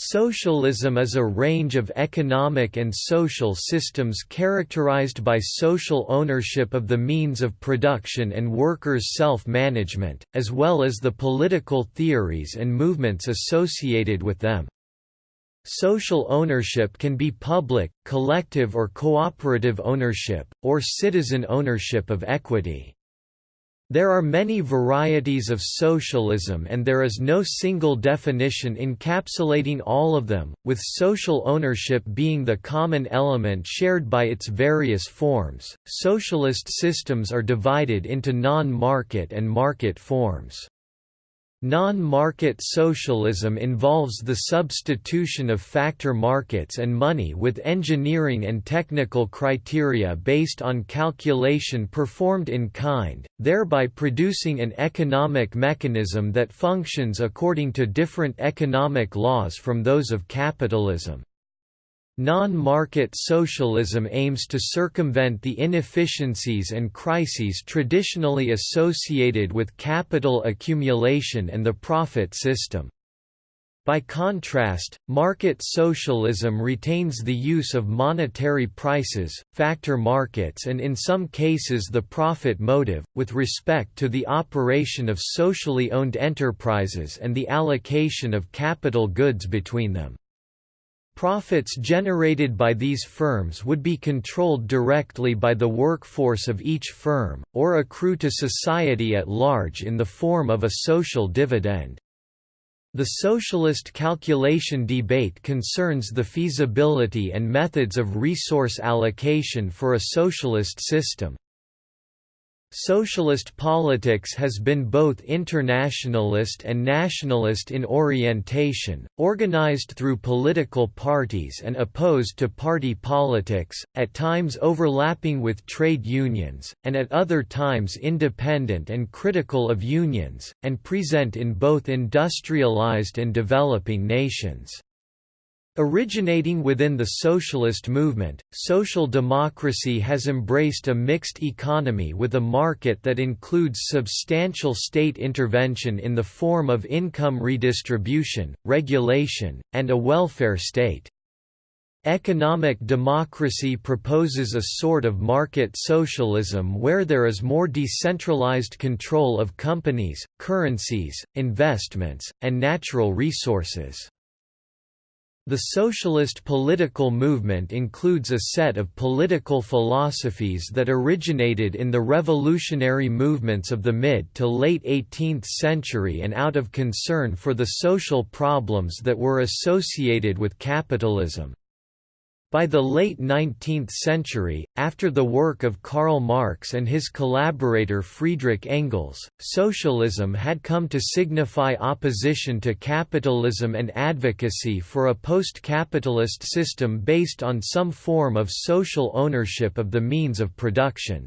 Socialism is a range of economic and social systems characterized by social ownership of the means of production and workers' self-management, as well as the political theories and movements associated with them. Social ownership can be public, collective or cooperative ownership, or citizen ownership of equity. There are many varieties of socialism and there is no single definition encapsulating all of them, with social ownership being the common element shared by its various forms. Socialist systems are divided into non-market and market forms. Non-market socialism involves the substitution of factor markets and money with engineering and technical criteria based on calculation performed in kind, thereby producing an economic mechanism that functions according to different economic laws from those of capitalism. Non-market socialism aims to circumvent the inefficiencies and crises traditionally associated with capital accumulation and the profit system. By contrast, market socialism retains the use of monetary prices, factor markets and in some cases the profit motive, with respect to the operation of socially owned enterprises and the allocation of capital goods between them. Profits generated by these firms would be controlled directly by the workforce of each firm, or accrue to society at large in the form of a social dividend. The socialist calculation debate concerns the feasibility and methods of resource allocation for a socialist system. Socialist politics has been both internationalist and nationalist in orientation, organized through political parties and opposed to party politics, at times overlapping with trade unions, and at other times independent and critical of unions, and present in both industrialized and developing nations. Originating within the socialist movement, social democracy has embraced a mixed economy with a market that includes substantial state intervention in the form of income redistribution, regulation, and a welfare state. Economic democracy proposes a sort of market socialism where there is more decentralized control of companies, currencies, investments, and natural resources. The socialist political movement includes a set of political philosophies that originated in the revolutionary movements of the mid to late 18th century and out of concern for the social problems that were associated with capitalism. By the late 19th century, after the work of Karl Marx and his collaborator Friedrich Engels, socialism had come to signify opposition to capitalism and advocacy for a post-capitalist system based on some form of social ownership of the means of production.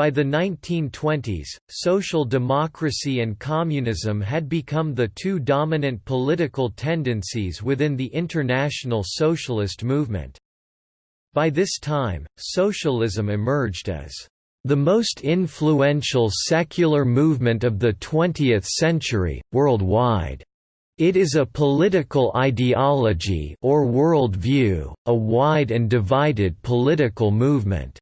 By the 1920s, social democracy and communism had become the two dominant political tendencies within the international socialist movement. By this time, socialism emerged as the most influential secular movement of the 20th century, worldwide. It is a political ideology or worldview, a wide and divided political movement.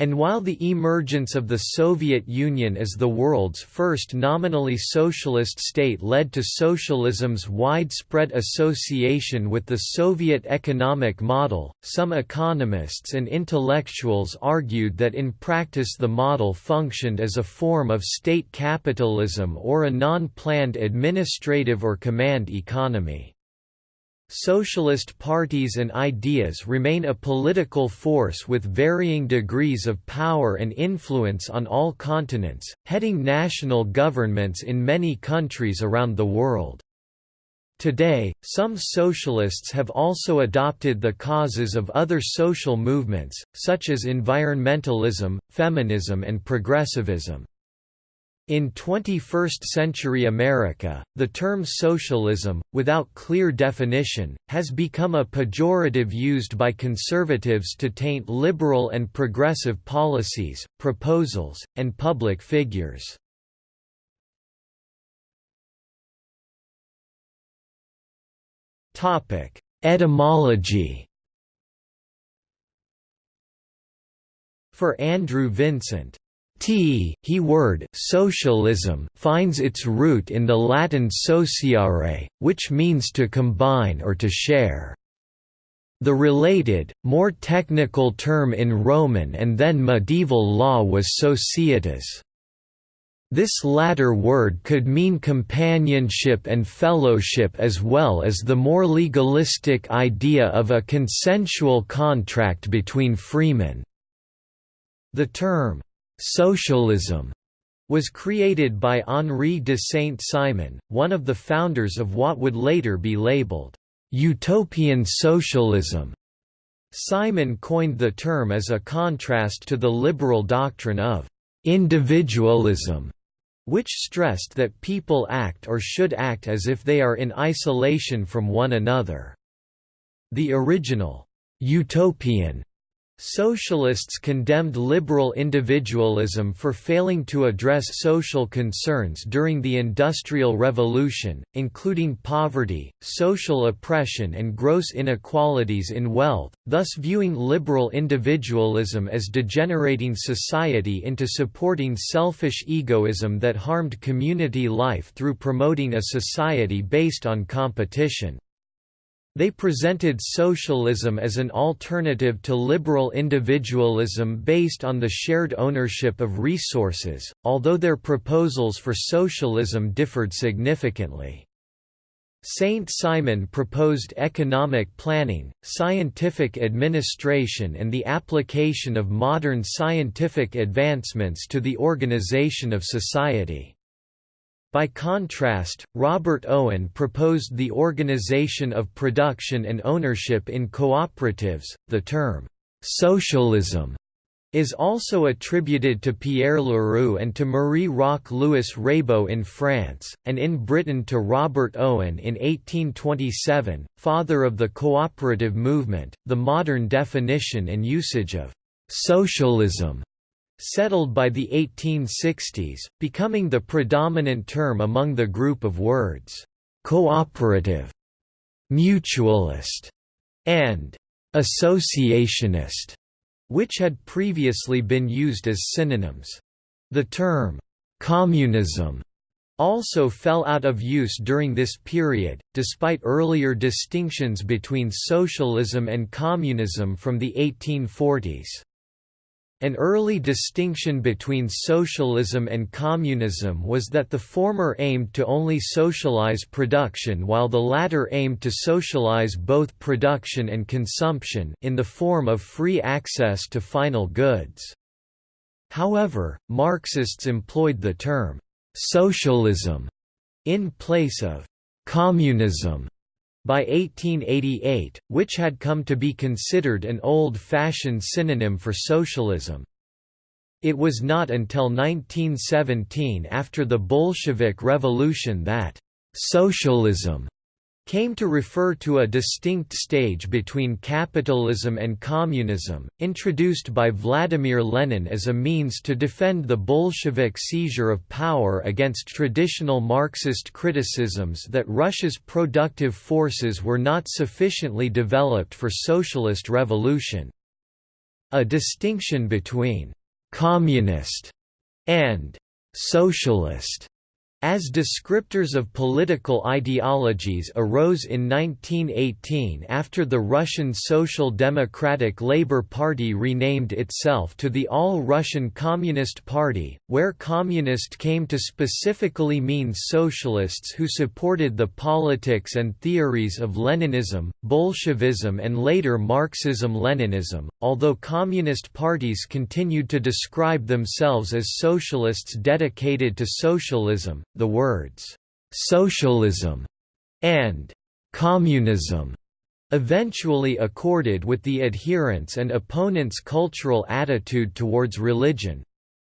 And while the emergence of the Soviet Union as the world's first nominally socialist state led to socialism's widespread association with the Soviet economic model, some economists and intellectuals argued that in practice the model functioned as a form of state capitalism or a non-planned administrative or command economy. Socialist parties and ideas remain a political force with varying degrees of power and influence on all continents, heading national governments in many countries around the world. Today, some socialists have also adopted the causes of other social movements, such as environmentalism, feminism and progressivism. In 21st-century America, the term socialism, without clear definition, has become a pejorative used by conservatives to taint liberal and progressive policies, proposals, and public figures. Etymology For Andrew Vincent, T he word socialism finds its root in the Latin sociare, which means to combine or to share. The related, more technical term in Roman and then medieval law was societas. This latter word could mean companionship and fellowship as well as the more legalistic idea of a consensual contract between freemen. The term, "'socialism' was created by Henri de Saint-Simon, one of the founders of what would later be labeled, "'utopian socialism'". Simon coined the term as a contrast to the liberal doctrine of "'individualism' which stressed that people act or should act as if they are in isolation from one another. The original, "'utopian' Socialists condemned liberal individualism for failing to address social concerns during the Industrial Revolution, including poverty, social oppression and gross inequalities in wealth, thus viewing liberal individualism as degenerating society into supporting selfish egoism that harmed community life through promoting a society based on competition. They presented socialism as an alternative to liberal individualism based on the shared ownership of resources, although their proposals for socialism differed significantly. Saint-Simon proposed economic planning, scientific administration and the application of modern scientific advancements to the organization of society. By contrast, Robert Owen proposed the organization of production and ownership in cooperatives. The term socialism is also attributed to Pierre Leroux and to Marie Roch Louis Reybaud in France, and in Britain to Robert Owen in 1827, father of the cooperative movement. The modern definition and usage of socialism settled by the 1860s, becoming the predominant term among the group of words, cooperative, mutualist, and associationist, which had previously been used as synonyms. The term, communism, also fell out of use during this period, despite earlier distinctions between socialism and communism from the 1840s. An early distinction between socialism and communism was that the former aimed to only socialize production while the latter aimed to socialize both production and consumption in the form of free access to final goods. However, Marxists employed the term «socialism» in place of «communism» by 1888, which had come to be considered an old-fashioned synonym for socialism. It was not until 1917 after the Bolshevik Revolution that «socialism» came to refer to a distinct stage between capitalism and communism, introduced by Vladimir Lenin as a means to defend the Bolshevik seizure of power against traditional Marxist criticisms that Russia's productive forces were not sufficiently developed for socialist revolution. A distinction between «communist» and «socialist» As descriptors of political ideologies arose in 1918 after the Russian Social Democratic Labour Party renamed itself to the All-Russian Communist Party, where communist came to specifically mean socialists who supported the politics and theories of Leninism, Bolshevism and later Marxism-Leninism, although communist parties continued to describe themselves as socialists dedicated to socialism the words, "'socialism' and "'communism' eventually accorded with the adherents' and opponents' cultural attitude towards religion.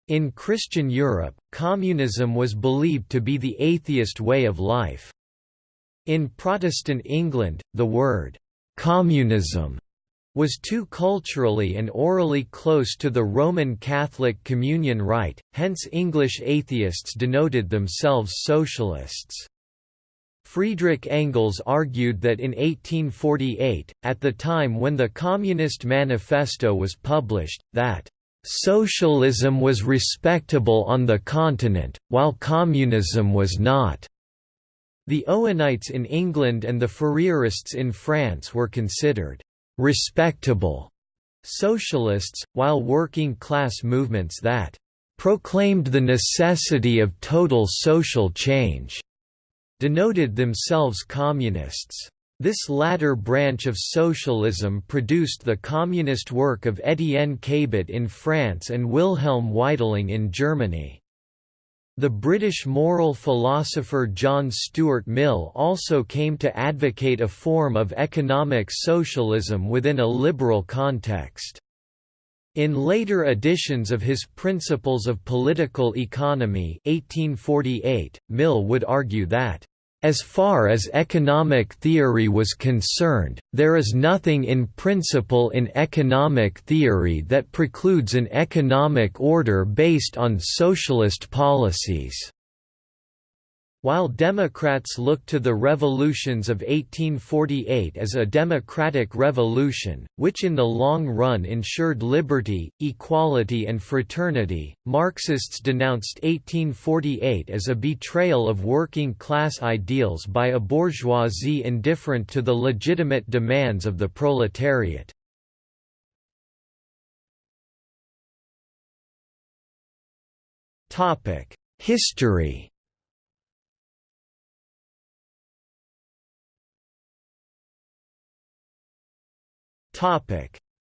In Christian Europe, communism was believed to be the atheist way of life. In Protestant England, the word «communism» was too culturally and orally close to the Roman Catholic communion rite, hence English atheists denoted themselves socialists. Friedrich Engels argued that in 1848, at the time when the Communist Manifesto was published, that Socialism was respectable on the continent, while communism was not. The Owenites in England and the Fourierists in France were considered respectable socialists, while working class movements that proclaimed the necessity of total social change denoted themselves communists. This latter branch of socialism produced the communist work of Étienne Cabet in France and Wilhelm Weitling in Germany. The British moral philosopher John Stuart Mill also came to advocate a form of economic socialism within a liberal context. In later editions of his Principles of Political Economy 1848, Mill would argue that as far as economic theory was concerned, there is nothing in principle in economic theory that precludes an economic order based on socialist policies. While Democrats looked to the revolutions of 1848 as a democratic revolution, which in the long run ensured liberty, equality and fraternity, Marxists denounced 1848 as a betrayal of working-class ideals by a bourgeoisie indifferent to the legitimate demands of the proletariat. History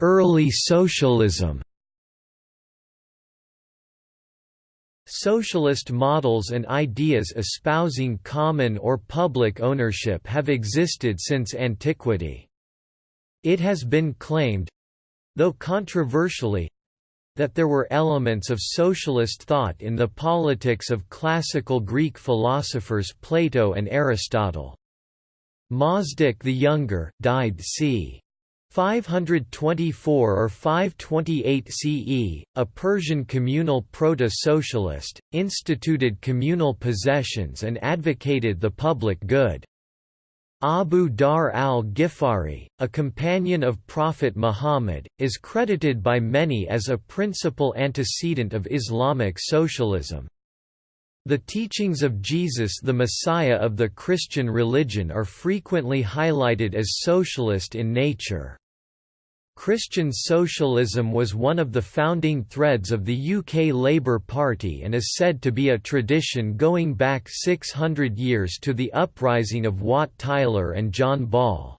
Early socialism Socialist models and ideas espousing common or public ownership have existed since antiquity. It has been claimed—though controversially, that there were elements of socialist thought in the politics of classical Greek philosophers Plato and Aristotle. Mazdak the Younger, died c. 524 or 528 CE, a Persian communal proto-socialist, instituted communal possessions and advocated the public good. Abu Dharr al-Ghifari, a companion of Prophet Muhammad, is credited by many as a principal antecedent of Islamic socialism. The teachings of Jesus the Messiah of the Christian religion are frequently highlighted as socialist in nature. Christian socialism was one of the founding threads of the UK Labour Party and is said to be a tradition going back 600 years to the uprising of Wat Tyler and John Ball.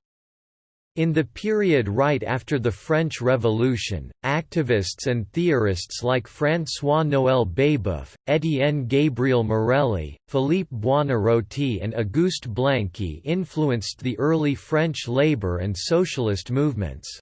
In the period right after the French Revolution, activists and theorists like François-Noël Babeuf, Étienne Gabriel Morelli, Philippe Buonarroti and Auguste Blanqui influenced the early French labor and socialist movements.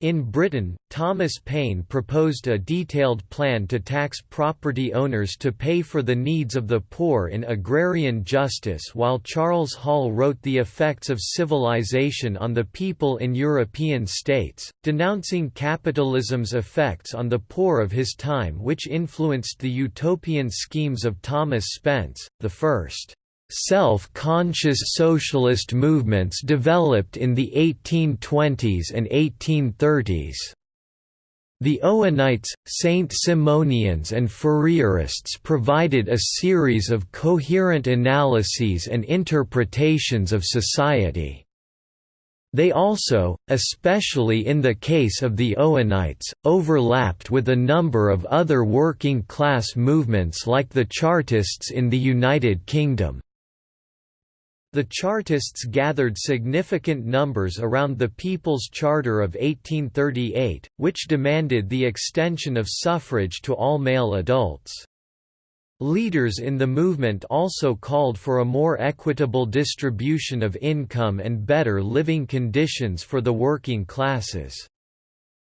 In Britain, Thomas Paine proposed a detailed plan to tax property owners to pay for the needs of the poor in agrarian justice while Charles Hall wrote The Effects of Civilization on the People in European States, denouncing capitalism's effects on the poor of his time which influenced the utopian schemes of Thomas Spence, the first Self-conscious socialist movements developed in the 1820s and 1830s. The Owenites, Saint-Simonians and Fourierists provided a series of coherent analyses and interpretations of society. They also, especially in the case of the Owenites, overlapped with a number of other working-class movements like the Chartists in the United Kingdom. The Chartists gathered significant numbers around the People's Charter of 1838, which demanded the extension of suffrage to all male adults. Leaders in the movement also called for a more equitable distribution of income and better living conditions for the working classes.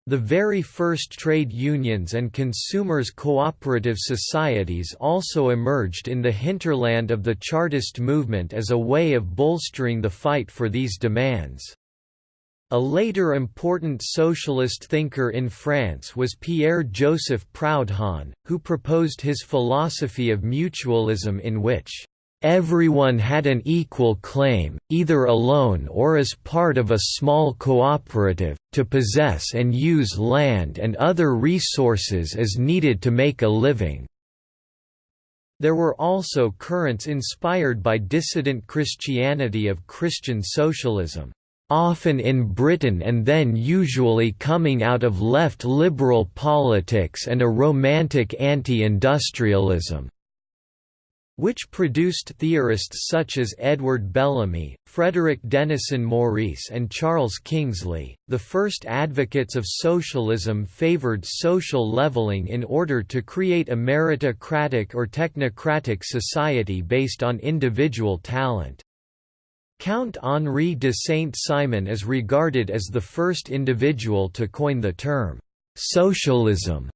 The very first trade unions and consumers' cooperative societies also emerged in the hinterland of the Chartist movement as a way of bolstering the fight for these demands. A later important socialist thinker in France was Pierre-Joseph Proudhon, who proposed his philosophy of mutualism in which Everyone had an equal claim, either alone or as part of a small cooperative, to possess and use land and other resources as needed to make a living. There were also currents inspired by dissident Christianity of Christian socialism, often in Britain and then usually coming out of left liberal politics and a romantic anti-industrialism which produced theorists such as Edward Bellamy, Frederick Denison Maurice, and Charles Kingsley. The first advocates of socialism favored social leveling in order to create a meritocratic or technocratic society based on individual talent. Count Henri de Saint-Simon is regarded as the first individual to coin the term socialism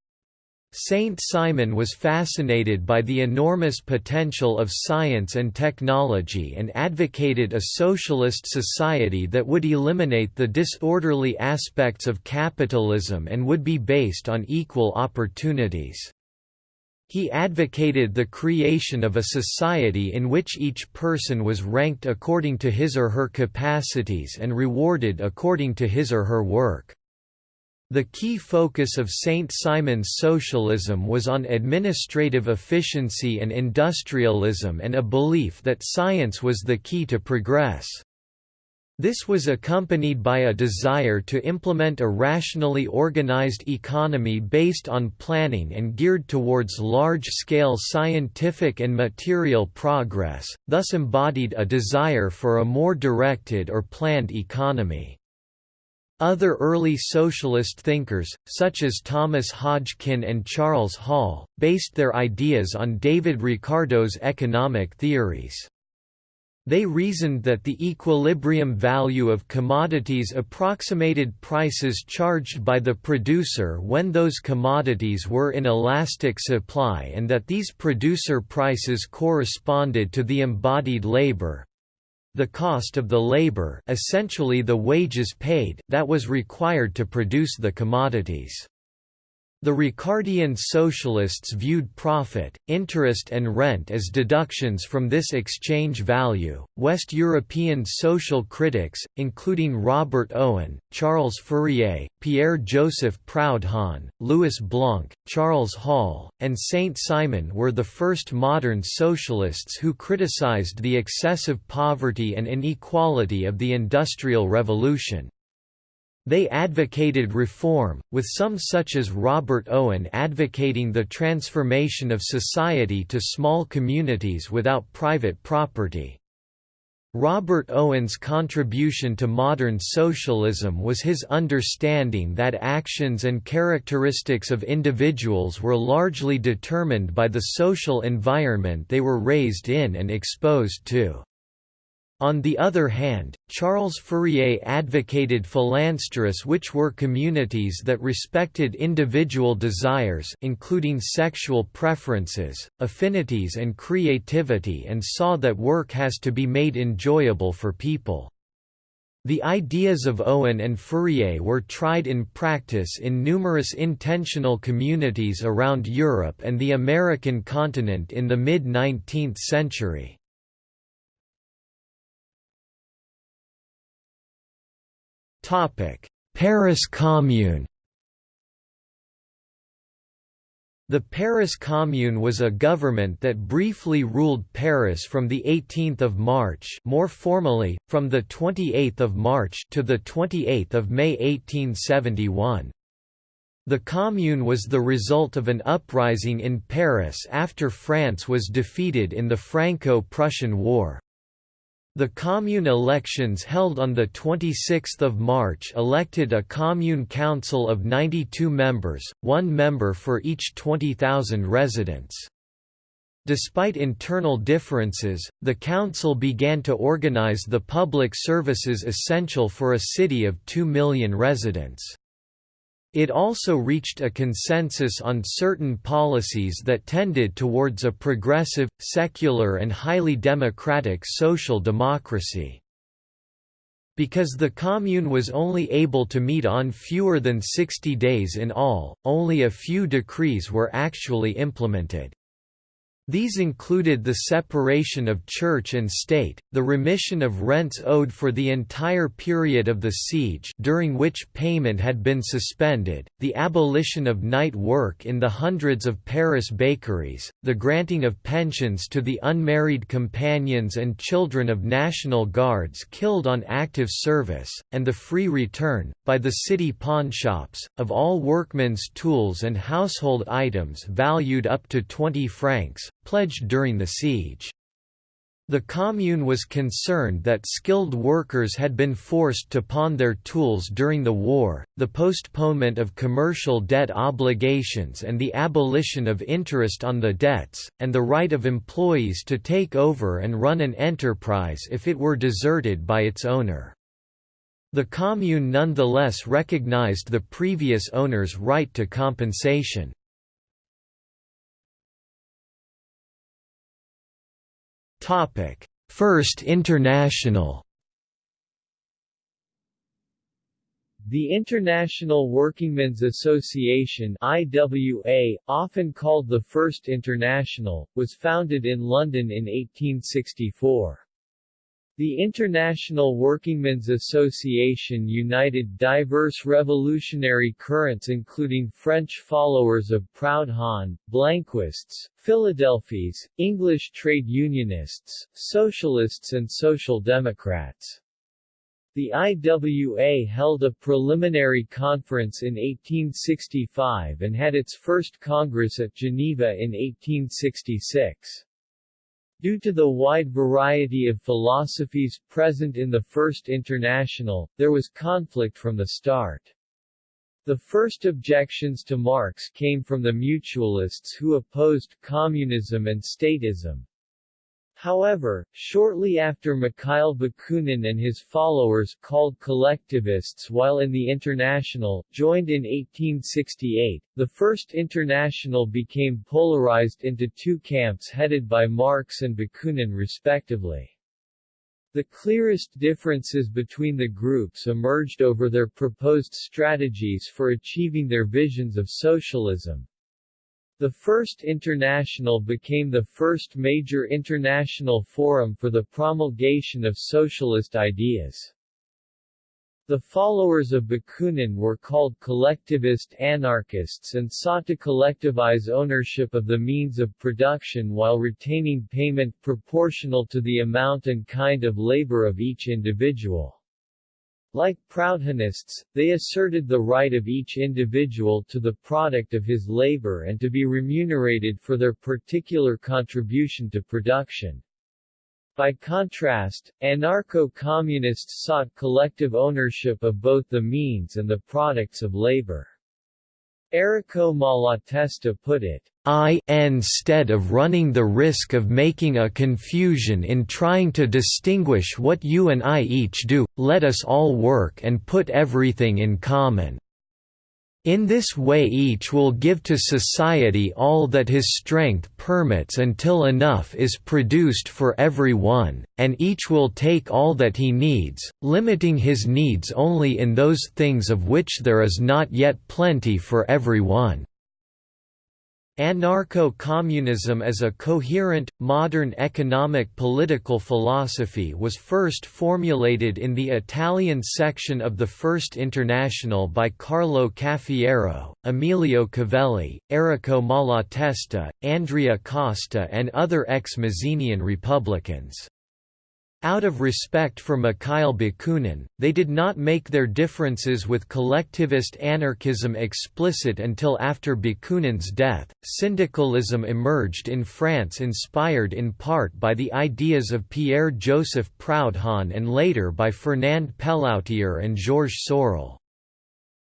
Saint Simon was fascinated by the enormous potential of science and technology and advocated a socialist society that would eliminate the disorderly aspects of capitalism and would be based on equal opportunities. He advocated the creation of a society in which each person was ranked according to his or her capacities and rewarded according to his or her work. The key focus of St. Simon's socialism was on administrative efficiency and industrialism and a belief that science was the key to progress. This was accompanied by a desire to implement a rationally organized economy based on planning and geared towards large-scale scientific and material progress, thus embodied a desire for a more directed or planned economy. Other early socialist thinkers, such as Thomas Hodgskin and Charles Hall, based their ideas on David Ricardo's economic theories. They reasoned that the equilibrium value of commodities approximated prices charged by the producer when those commodities were in elastic supply and that these producer prices corresponded to the embodied labor, the cost of the labor essentially the wages paid that was required to produce the commodities. The Ricardian socialists viewed profit, interest and rent as deductions from this exchange value. West European social critics, including Robert Owen, Charles Fourier, Pierre-Joseph Proudhon, Louis Blanc, Charles Hall, and Saint-Simon were the first modern socialists who criticized the excessive poverty and inequality of the Industrial Revolution. They advocated reform, with some such as Robert Owen advocating the transformation of society to small communities without private property. Robert Owen's contribution to modern socialism was his understanding that actions and characteristics of individuals were largely determined by the social environment they were raised in and exposed to. On the other hand, Charles Fourier advocated phalansteres which were communities that respected individual desires including sexual preferences, affinities and creativity and saw that work has to be made enjoyable for people. The ideas of Owen and Fourier were tried in practice in numerous intentional communities around Europe and the American continent in the mid-19th century. Paris Commune The Paris Commune was a government that briefly ruled Paris from the 18th of March, more formally from the 28th of March to the 28th of May 1871. The Commune was the result of an uprising in Paris after France was defeated in the Franco-Prussian War. The commune elections held on 26 March elected a commune council of 92 members, one member for each 20,000 residents. Despite internal differences, the council began to organize the public services essential for a city of 2 million residents. It also reached a consensus on certain policies that tended towards a progressive, secular and highly democratic social democracy. Because the Commune was only able to meet on fewer than 60 days in all, only a few decrees were actually implemented. These included the separation of church and state, the remission of rents owed for the entire period of the siege during which payment had been suspended, the abolition of night work in the hundreds of Paris bakeries, the granting of pensions to the unmarried companions and children of National Guards killed on active service, and the free return, by the city pawnshops, of all workmen's tools and household items valued up to 20 francs, pledged during the siege. The Commune was concerned that skilled workers had been forced to pawn their tools during the war, the postponement of commercial debt obligations and the abolition of interest on the debts, and the right of employees to take over and run an enterprise if it were deserted by its owner. The Commune nonetheless recognized the previous owner's right to compensation. First International The International Workingmen's Association IWA, often called the First International, was founded in London in 1864. The International Workingmen's Association united diverse revolutionary currents including French followers of Proudhon, Blanquists, Philadelphes, English trade unionists, socialists and social democrats. The IWA held a preliminary conference in 1865 and had its first congress at Geneva in 1866. Due to the wide variety of philosophies present in the First International, there was conflict from the start. The first objections to Marx came from the mutualists who opposed communism and statism. However, shortly after Mikhail Bakunin and his followers called collectivists while in the International, joined in 1868, the First International became polarized into two camps headed by Marx and Bakunin respectively. The clearest differences between the groups emerged over their proposed strategies for achieving their visions of socialism. The First International became the first major international forum for the promulgation of socialist ideas. The followers of Bakunin were called collectivist anarchists and sought to collectivize ownership of the means of production while retaining payment proportional to the amount and kind of labor of each individual. Like Proudhonists, they asserted the right of each individual to the product of his labor and to be remunerated for their particular contribution to production. By contrast, anarcho-communists sought collective ownership of both the means and the products of labor. Errico Malatesta put it, I instead of running the risk of making a confusion in trying to distinguish what you and I each do, let us all work and put everything in common. In this way each will give to society all that his strength permits until enough is produced for every one, and each will take all that he needs, limiting his needs only in those things of which there is not yet plenty for every one. Anarcho-communism as a coherent, modern economic political philosophy was first formulated in the Italian section of the First International by Carlo Cafiero, Emilio Covelli, Errico Malatesta, Andrea Costa and other ex-Mazzinian Republicans. Out of respect for Mikhail Bakunin, they did not make their differences with collectivist anarchism explicit until after Bakunin's death. Syndicalism emerged in France, inspired in part by the ideas of Pierre Joseph Proudhon and later by Fernand Pelloutier and Georges Sorel.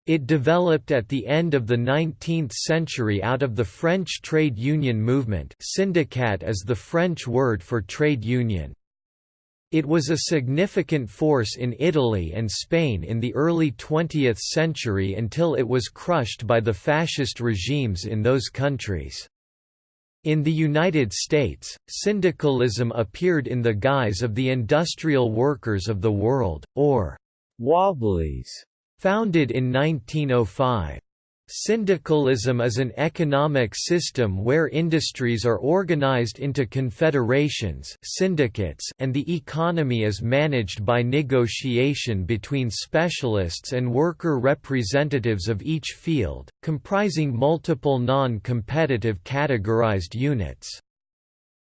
It developed at the end of the 19th century out of the French trade union movement syndicat is the French word for trade union. It was a significant force in Italy and Spain in the early 20th century until it was crushed by the fascist regimes in those countries. In the United States, syndicalism appeared in the guise of the Industrial Workers of the World, or Wobblies, founded in 1905. Syndicalism is an economic system where industries are organized into confederations syndicates and the economy is managed by negotiation between specialists and worker representatives of each field, comprising multiple non-competitive categorized units.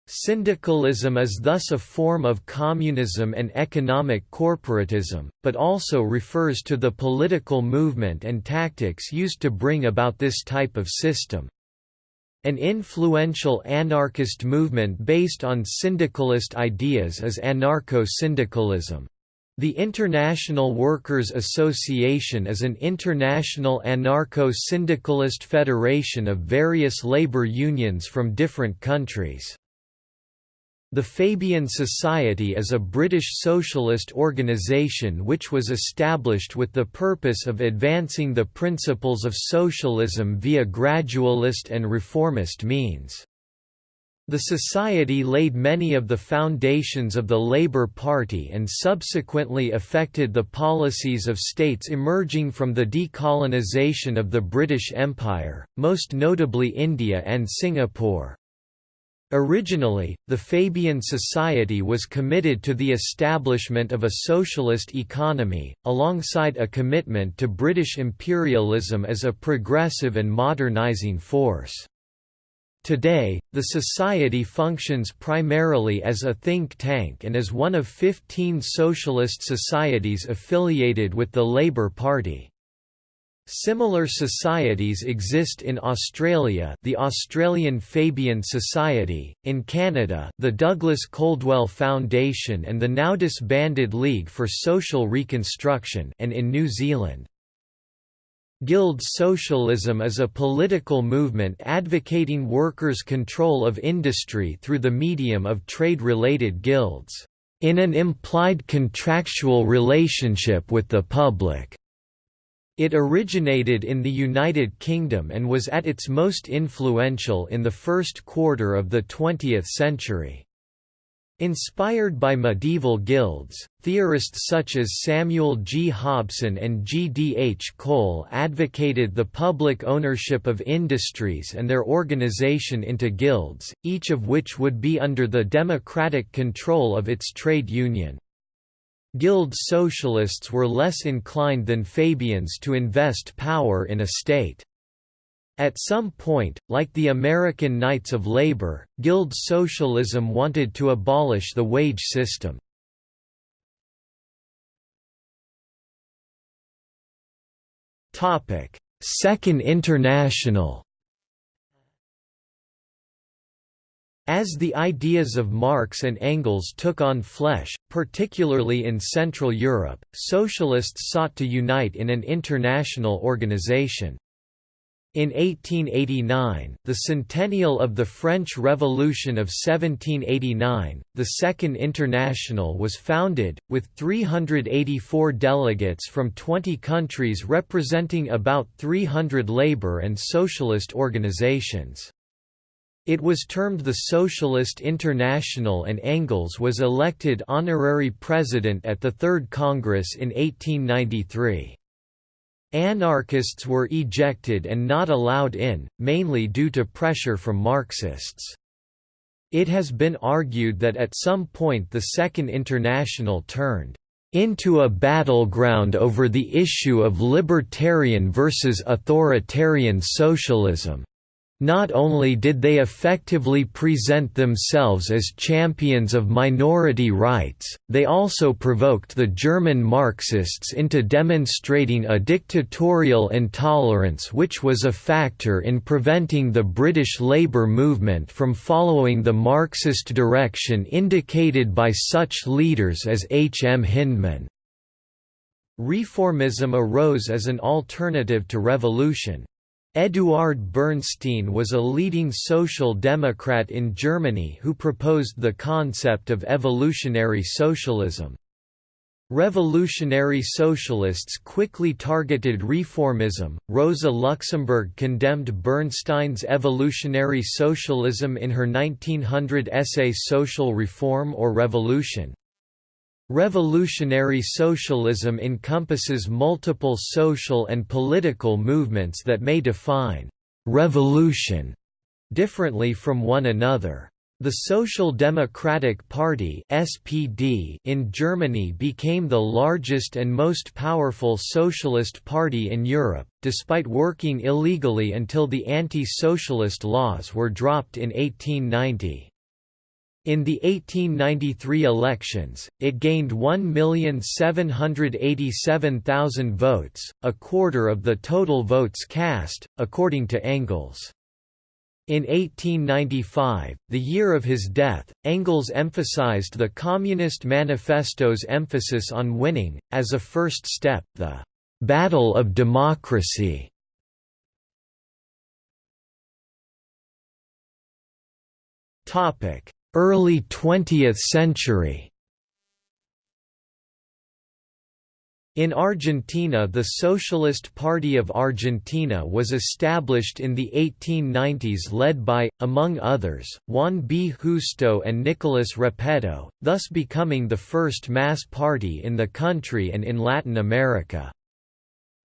Syndicalism is thus a form of communism and economic corporatism, but also refers to the political movement and tactics used to bring about this type of system. An influential anarchist movement based on syndicalist ideas is anarcho-syndicalism. The International Workers' Association is an international anarcho-syndicalist federation of various labor unions from different countries. The Fabian Society is a British socialist organisation which was established with the purpose of advancing the principles of socialism via gradualist and reformist means. The society laid many of the foundations of the Labour Party and subsequently affected the policies of states emerging from the decolonisation of the British Empire, most notably India and Singapore. Originally, the Fabian Society was committed to the establishment of a socialist economy, alongside a commitment to British imperialism as a progressive and modernising force. Today, the Society functions primarily as a think tank and is one of 15 socialist societies affiliated with the Labour Party. Similar societies exist in Australia the Australian Fabian Society, in Canada the Douglas Coldwell Foundation and the now disbanded League for Social Reconstruction and in New Zealand. Guild socialism is a political movement advocating workers' control of industry through the medium of trade-related guilds, in an implied contractual relationship with the public. It originated in the United Kingdom and was at its most influential in the first quarter of the 20th century. Inspired by medieval guilds, theorists such as Samuel G. Hobson and G. D. H. Cole advocated the public ownership of industries and their organization into guilds, each of which would be under the democratic control of its trade union. Guild socialists were less inclined than Fabians to invest power in a state. At some point, like the American Knights of Labor, Guild socialism wanted to abolish the wage system. Second International As the ideas of Marx and Engels took on flesh, particularly in Central Europe, socialists sought to unite in an international organization. In 1889, the centennial of the French Revolution of 1789, the Second International was founded, with 384 delegates from 20 countries representing about 300 labor and socialist organizations. It was termed the Socialist International and Engels was elected honorary president at the Third Congress in 1893. Anarchists were ejected and not allowed in, mainly due to pressure from Marxists. It has been argued that at some point the Second International turned into a battleground over the issue of libertarian versus authoritarian socialism. Not only did they effectively present themselves as champions of minority rights, they also provoked the German Marxists into demonstrating a dictatorial intolerance which was a factor in preventing the British labour movement from following the Marxist direction indicated by such leaders as H. M. Hyndman. Reformism arose as an alternative to revolution. Eduard Bernstein was a leading social democrat in Germany who proposed the concept of evolutionary socialism. Revolutionary socialists quickly targeted reformism. Rosa Luxemburg condemned Bernstein's evolutionary socialism in her 1900 essay Social Reform or Revolution. Revolutionary socialism encompasses multiple social and political movements that may define «revolution» differently from one another. The Social Democratic Party (SPD) in Germany became the largest and most powerful socialist party in Europe, despite working illegally until the anti-socialist laws were dropped in 1890. In the 1893 elections, it gained 1,787,000 votes, a quarter of the total votes cast, according to Engels. In 1895, the year of his death, Engels emphasized the Communist Manifesto's emphasis on winning, as a first step, the «battle of democracy». Early 20th century In Argentina the Socialist Party of Argentina was established in the 1890s led by, among others, Juan B. Justo and Nicolas Repetto, thus becoming the first mass party in the country and in Latin America.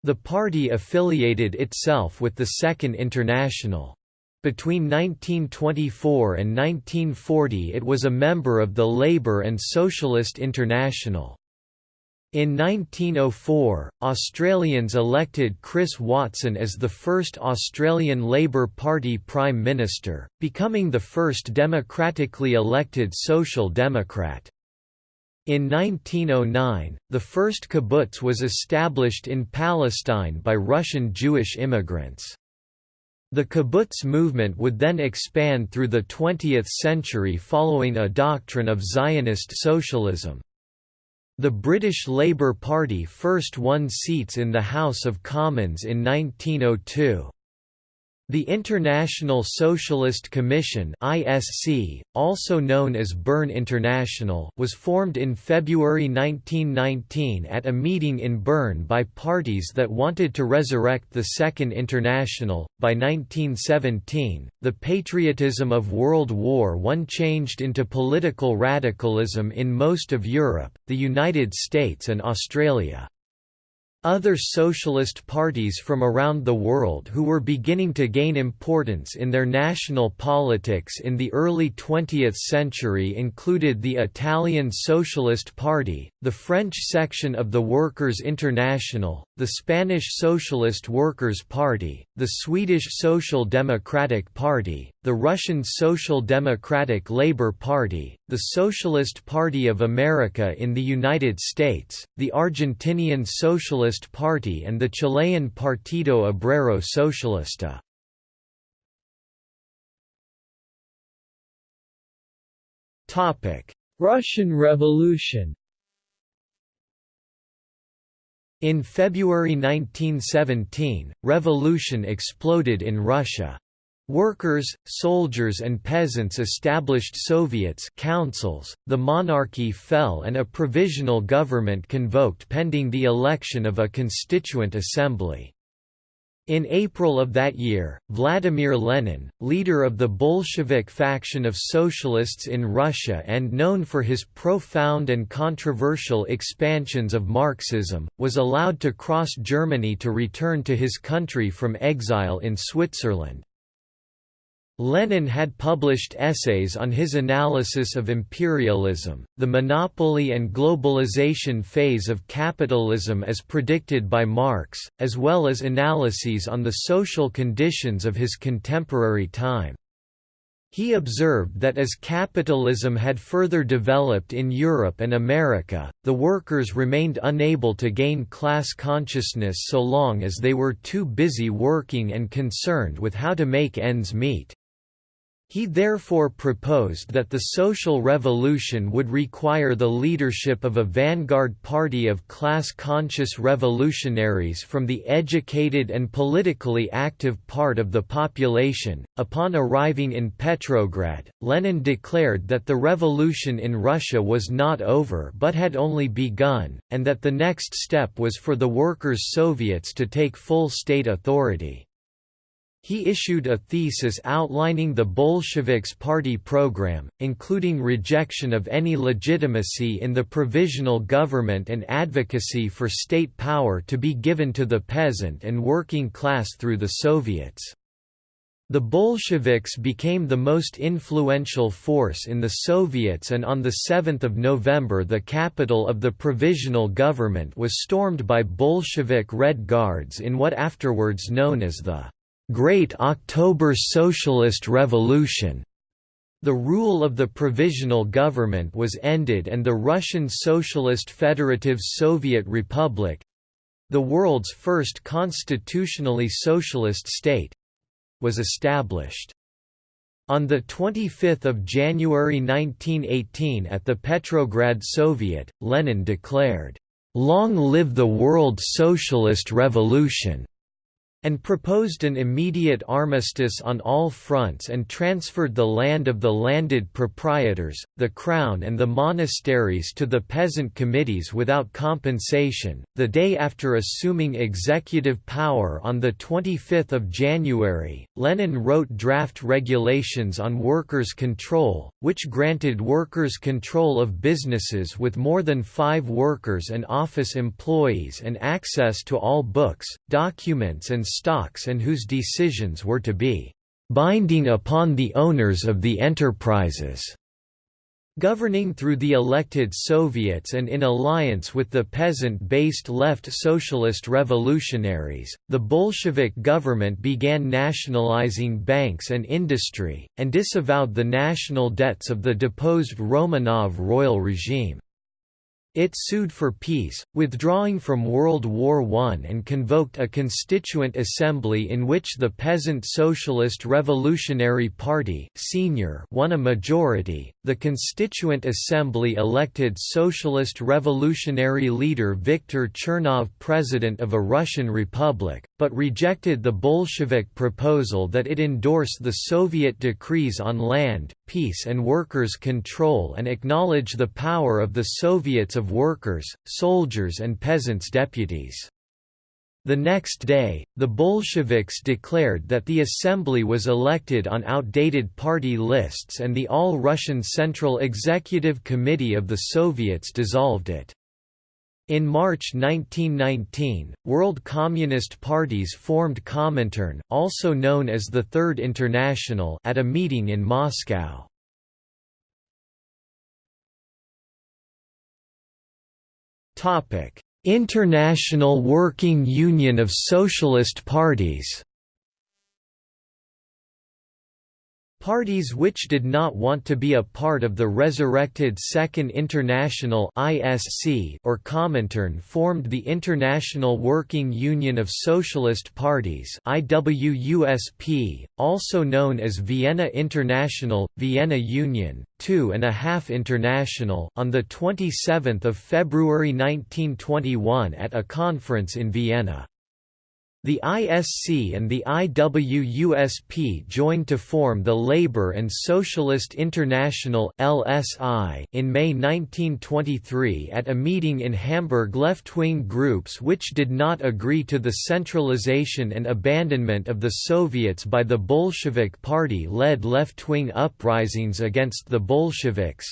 The party affiliated itself with the Second International. Between 1924 and 1940 it was a member of the Labour and Socialist International. In 1904, Australians elected Chris Watson as the first Australian Labor Party Prime Minister, becoming the first democratically elected Social Democrat. In 1909, the first kibbutz was established in Palestine by Russian Jewish immigrants. The kibbutz movement would then expand through the 20th century following a doctrine of Zionist socialism. The British Labour Party first won seats in the House of Commons in 1902. The International Socialist Commission (ISC), also known as Bern International, was formed in February 1919 at a meeting in Bern by parties that wanted to resurrect the Second International. By 1917, the patriotism of World War I changed into political radicalism in most of Europe, the United States and Australia. Other socialist parties from around the world who were beginning to gain importance in their national politics in the early 20th century included the Italian Socialist Party, the French section of the Workers' International, the Spanish Socialist Workers' Party, the Swedish Social Democratic Party, the Russian Social Democratic Labour Party, the Socialist Party of America in the United States, the Argentinian Socialist Party and the Chilean Partido Obrero Socialista. Russian Revolution In February 1917, revolution exploded in Russia. Workers, soldiers and peasants established Soviets councils, the monarchy fell and a provisional government convoked pending the election of a constituent assembly. In April of that year, Vladimir Lenin, leader of the Bolshevik faction of socialists in Russia and known for his profound and controversial expansions of Marxism, was allowed to cross Germany to return to his country from exile in Switzerland. Lenin had published essays on his analysis of imperialism, the monopoly and globalization phase of capitalism as predicted by Marx, as well as analyses on the social conditions of his contemporary time. He observed that as capitalism had further developed in Europe and America, the workers remained unable to gain class consciousness so long as they were too busy working and concerned with how to make ends meet. He therefore proposed that the social revolution would require the leadership of a vanguard party of class-conscious revolutionaries from the educated and politically active part of the population. Upon arriving in Petrograd, Lenin declared that the revolution in Russia was not over but had only begun, and that the next step was for the workers' Soviets to take full state authority. He issued a thesis outlining the Bolsheviks' party program, including rejection of any legitimacy in the provisional government and advocacy for state power to be given to the peasant and working class through the Soviets. The Bolsheviks became the most influential force in the Soviets and on 7 November the capital of the provisional government was stormed by Bolshevik Red Guards in what afterwards known as the Great October Socialist Revolution. The rule of the provisional government was ended and the Russian Socialist Federative Soviet Republic—the world's first constitutionally socialist state—was established. On 25 January 1918 at the Petrograd Soviet, Lenin declared, "'Long live the World Socialist Revolution' and proposed an immediate armistice on all fronts and transferred the land of the landed proprietors, the crown and the monasteries to the peasant committees without compensation. The day after assuming executive power on the 25th of January, Lenin wrote draft regulations on workers' control, which granted workers control of businesses with more than 5 workers and office employees and access to all books, documents and stocks and whose decisions were to be binding upon the owners of the enterprises. Governing through the elected Soviets and in alliance with the peasant-based left socialist revolutionaries, the Bolshevik government began nationalizing banks and industry, and disavowed the national debts of the deposed Romanov royal regime. It sued for peace, withdrawing from World War I and convoked a constituent assembly in which the Peasant Socialist Revolutionary Party senior won a majority. The Constituent Assembly elected Socialist Revolutionary leader Viktor Chernov president of a Russian republic, but rejected the Bolshevik proposal that it endorse the Soviet decrees on land, peace and workers' control and acknowledge the power of the Soviets of workers, soldiers and peasants' deputies. The next day, the Bolsheviks declared that the assembly was elected on outdated party lists and the All-Russian Central Executive Committee of the Soviets dissolved it. In March 1919, World Communist Parties formed Comintern, also known as the Third International at a meeting in Moscow. International Working Union of Socialist Parties Parties which did not want to be a part of the resurrected Second International (ISC) or Comintern formed the International Working Union of Socialist Parties IWUSP, also known as Vienna International, Vienna Union, Two and a Half International on the 27 February 1921 at a conference in Vienna. The ISC and the IWUSP joined to form the Labour and Socialist International (LSI) in May 1923 at a meeting in Hamburg. Left-wing groups which did not agree to the centralization and abandonment of the Soviets by the Bolshevik Party led left-wing uprisings against the Bolsheviks,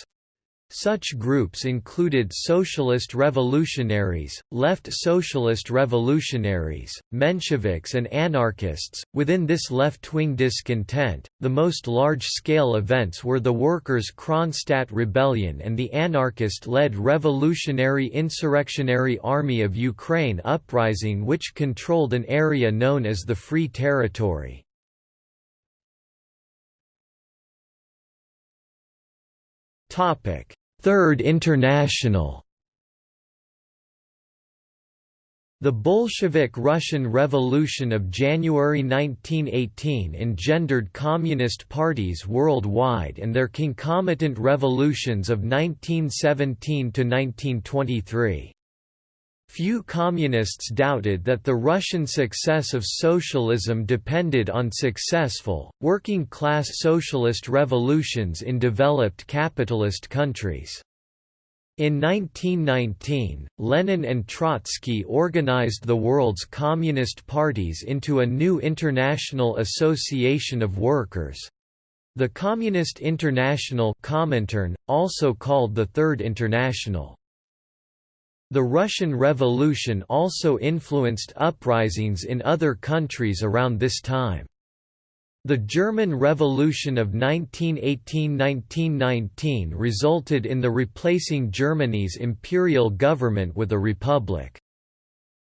such groups included Socialist Revolutionaries, Left Socialist Revolutionaries, Mensheviks, and anarchists. Within this left wing discontent, the most large scale events were the Workers' Kronstadt Rebellion and the anarchist led Revolutionary Insurrectionary Army of Ukraine uprising, which controlled an area known as the Free Territory. Third International The Bolshevik Russian Revolution of January 1918 engendered communist parties worldwide and their concomitant revolutions of 1917 to 1923. Few communists doubted that the Russian success of socialism depended on successful, working-class socialist revolutions in developed capitalist countries. In 1919, Lenin and Trotsky organized the world's communist parties into a new international association of workers. The Communist International Comintern, also called the Third International. The Russian Revolution also influenced uprisings in other countries around this time. The German Revolution of 1918–1919 resulted in the replacing Germany's imperial government with a republic.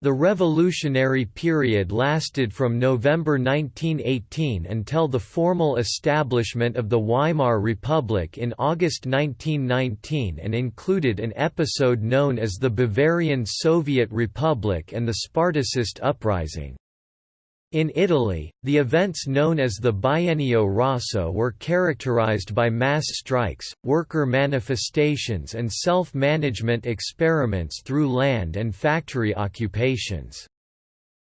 The revolutionary period lasted from November 1918 until the formal establishment of the Weimar Republic in August 1919 and included an episode known as the Bavarian Soviet Republic and the Spartacist Uprising. In Italy, the events known as the Biennio Rosso were characterized by mass strikes, worker manifestations and self-management experiments through land and factory occupations.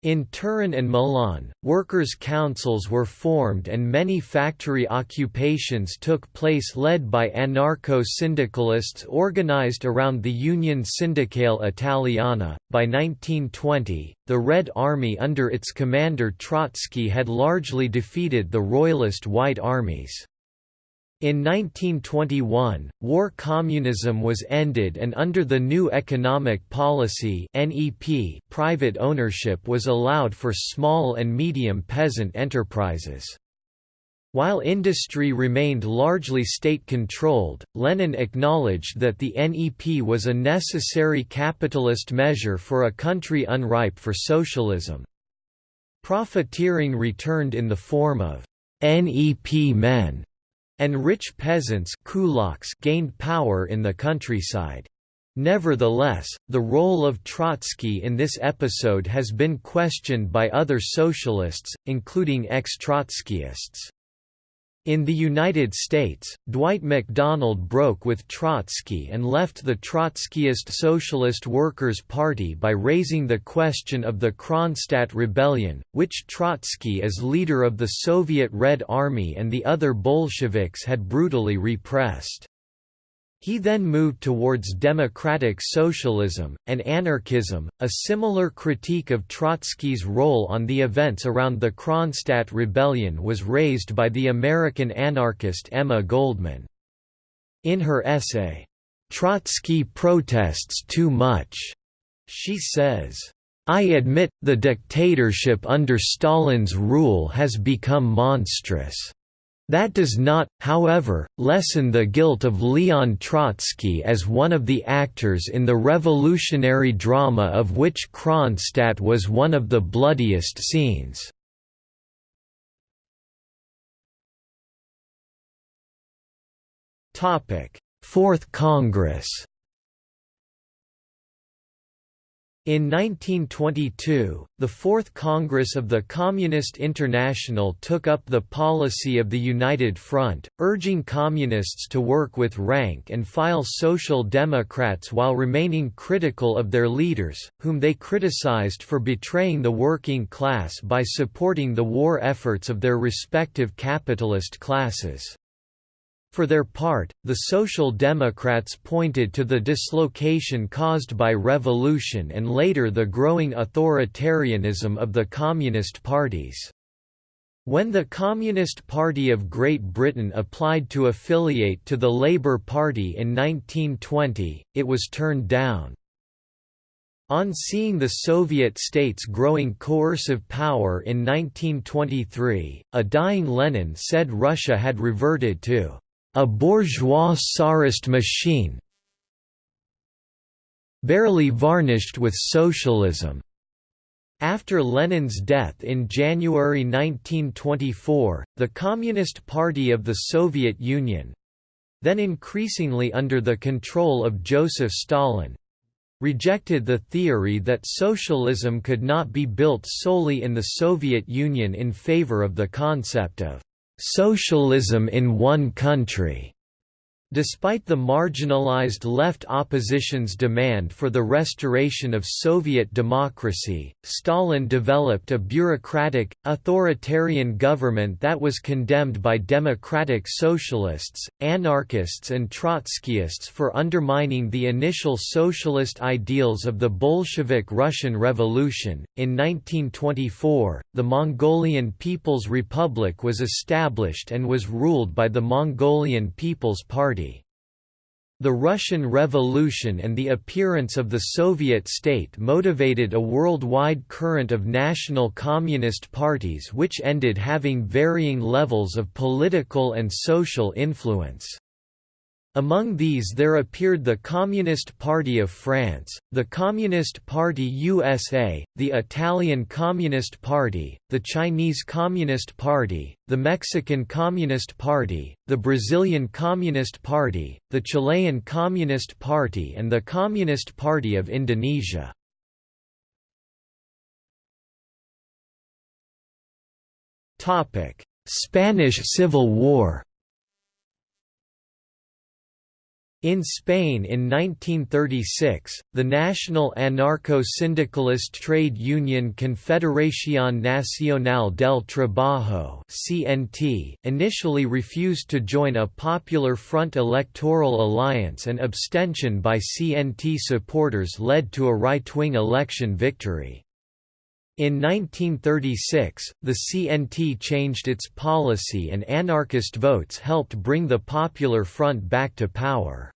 In Turin and Milan, workers' councils were formed and many factory occupations took place led by anarcho-syndicalists organized around the Union Sindacale Italiana. By 1920, the Red Army under its commander Trotsky had largely defeated the Royalist White Armies. In 1921, war communism was ended and under the new economic policy NEP, private ownership was allowed for small and medium peasant enterprises. While industry remained largely state-controlled, Lenin acknowledged that the NEP was a necessary capitalist measure for a country unripe for socialism. Profiteering returned in the form of NEP men and rich peasants gained power in the countryside. Nevertheless, the role of Trotsky in this episode has been questioned by other socialists, including ex-Trotskyists. In the United States, Dwight MacDonald broke with Trotsky and left the Trotskyist Socialist Workers' Party by raising the question of the Kronstadt Rebellion, which Trotsky as leader of the Soviet Red Army and the other Bolsheviks had brutally repressed. He then moved towards democratic socialism, and anarchism. A similar critique of Trotsky's role on the events around the Kronstadt Rebellion was raised by the American anarchist Emma Goldman. In her essay, Trotsky Protests Too Much, she says, I admit, the dictatorship under Stalin's rule has become monstrous. That does not, however, lessen the guilt of Leon Trotsky as one of the actors in the revolutionary drama of which Kronstadt was one of the bloodiest scenes. Fourth Congress In 1922, the Fourth Congress of the Communist International took up the policy of the United Front, urging Communists to work with rank-and-file Social Democrats while remaining critical of their leaders, whom they criticized for betraying the working class by supporting the war efforts of their respective capitalist classes. For their part, the Social Democrats pointed to the dislocation caused by revolution and later the growing authoritarianism of the Communist parties. When the Communist Party of Great Britain applied to affiliate to the Labour Party in 1920, it was turned down. On seeing the Soviet states growing coercive power in 1923, a dying Lenin said Russia had reverted to a bourgeois Tsarist machine barely varnished with socialism. After Lenin's death in January 1924, the Communist Party of the Soviet Union—then increasingly under the control of Joseph Stalin—rejected the theory that socialism could not be built solely in the Soviet Union in favor of the concept of socialism in one country. Despite the marginalized left opposition's demand for the restoration of Soviet democracy, Stalin developed a bureaucratic, authoritarian government that was condemned by democratic socialists, anarchists and Trotskyists for undermining the initial socialist ideals of the Bolshevik Russian Revolution. In 1924, the Mongolian People's Republic was established and was ruled by the Mongolian People's Party. The Russian Revolution and the appearance of the Soviet state motivated a worldwide current of national communist parties which ended having varying levels of political and social influence. Among these there appeared the Communist Party of France, the Communist Party USA, the Italian Communist Party, the Chinese Communist Party, the Mexican Communist Party, the Brazilian Communist Party, the Chilean Communist Party and the Communist Party of Indonesia. Spanish Civil War In Spain in 1936, the national anarcho-syndicalist trade union Confederación Nacional del Trabajo (CNT) initially refused to join a Popular Front electoral alliance and abstention by CNT supporters led to a right-wing election victory. In 1936, the CNT changed its policy and anarchist votes helped bring the Popular Front back to power.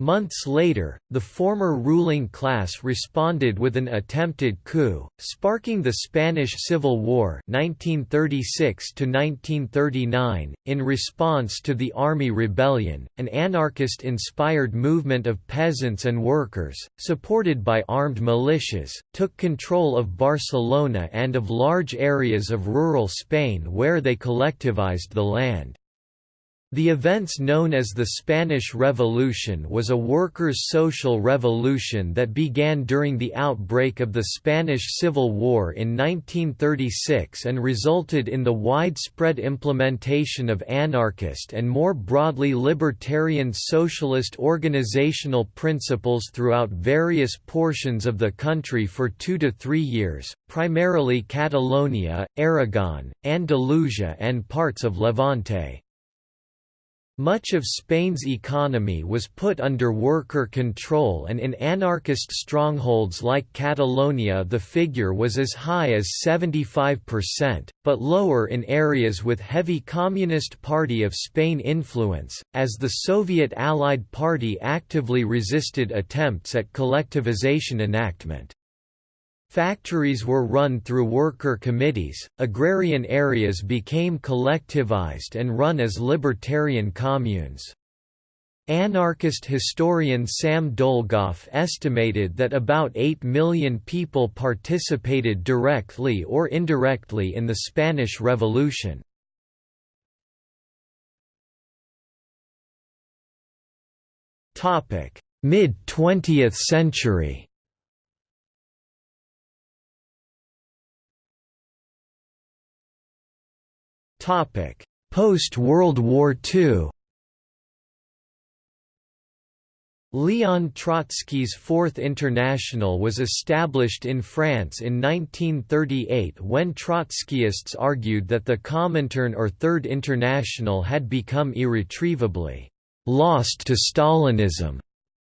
Months later, the former ruling class responded with an attempted coup, sparking the Spanish Civil War 1936 .In response to the Army Rebellion, an anarchist-inspired movement of peasants and workers, supported by armed militias, took control of Barcelona and of large areas of rural Spain where they collectivized the land. The events known as the Spanish Revolution was a workers' social revolution that began during the outbreak of the Spanish Civil War in 1936 and resulted in the widespread implementation of anarchist and more broadly libertarian socialist organizational principles throughout various portions of the country for two to three years, primarily Catalonia, Aragon, Andalusia and parts of Levante. Much of Spain's economy was put under worker control and in anarchist strongholds like Catalonia the figure was as high as 75%, but lower in areas with heavy Communist Party of Spain influence, as the Soviet Allied Party actively resisted attempts at collectivization enactment. Factories were run through worker committees, agrarian areas became collectivized and run as libertarian communes. Anarchist historian Sam Dolgoff estimated that about 8 million people participated directly or indirectly in the Spanish Revolution. Mid-20th century Post-World War II Leon Trotsky's Fourth International was established in France in 1938 when Trotskyists argued that the Comintern or Third International had become irretrievably «lost to Stalinism»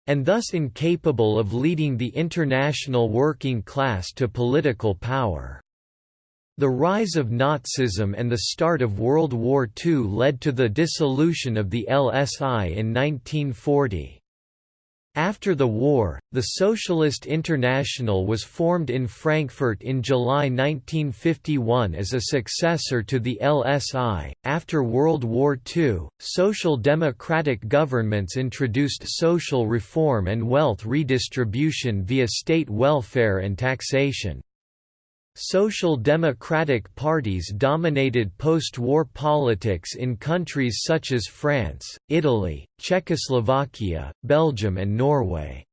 and thus incapable of leading the international working class to political power. The rise of Nazism and the start of World War II led to the dissolution of the LSI in 1940. After the war, the Socialist International was formed in Frankfurt in July 1951 as a successor to the LSI. After World War II, social democratic governments introduced social reform and wealth redistribution via state welfare and taxation. Social democratic parties dominated post-war politics in countries such as France, Italy, Czechoslovakia, Belgium and Norway.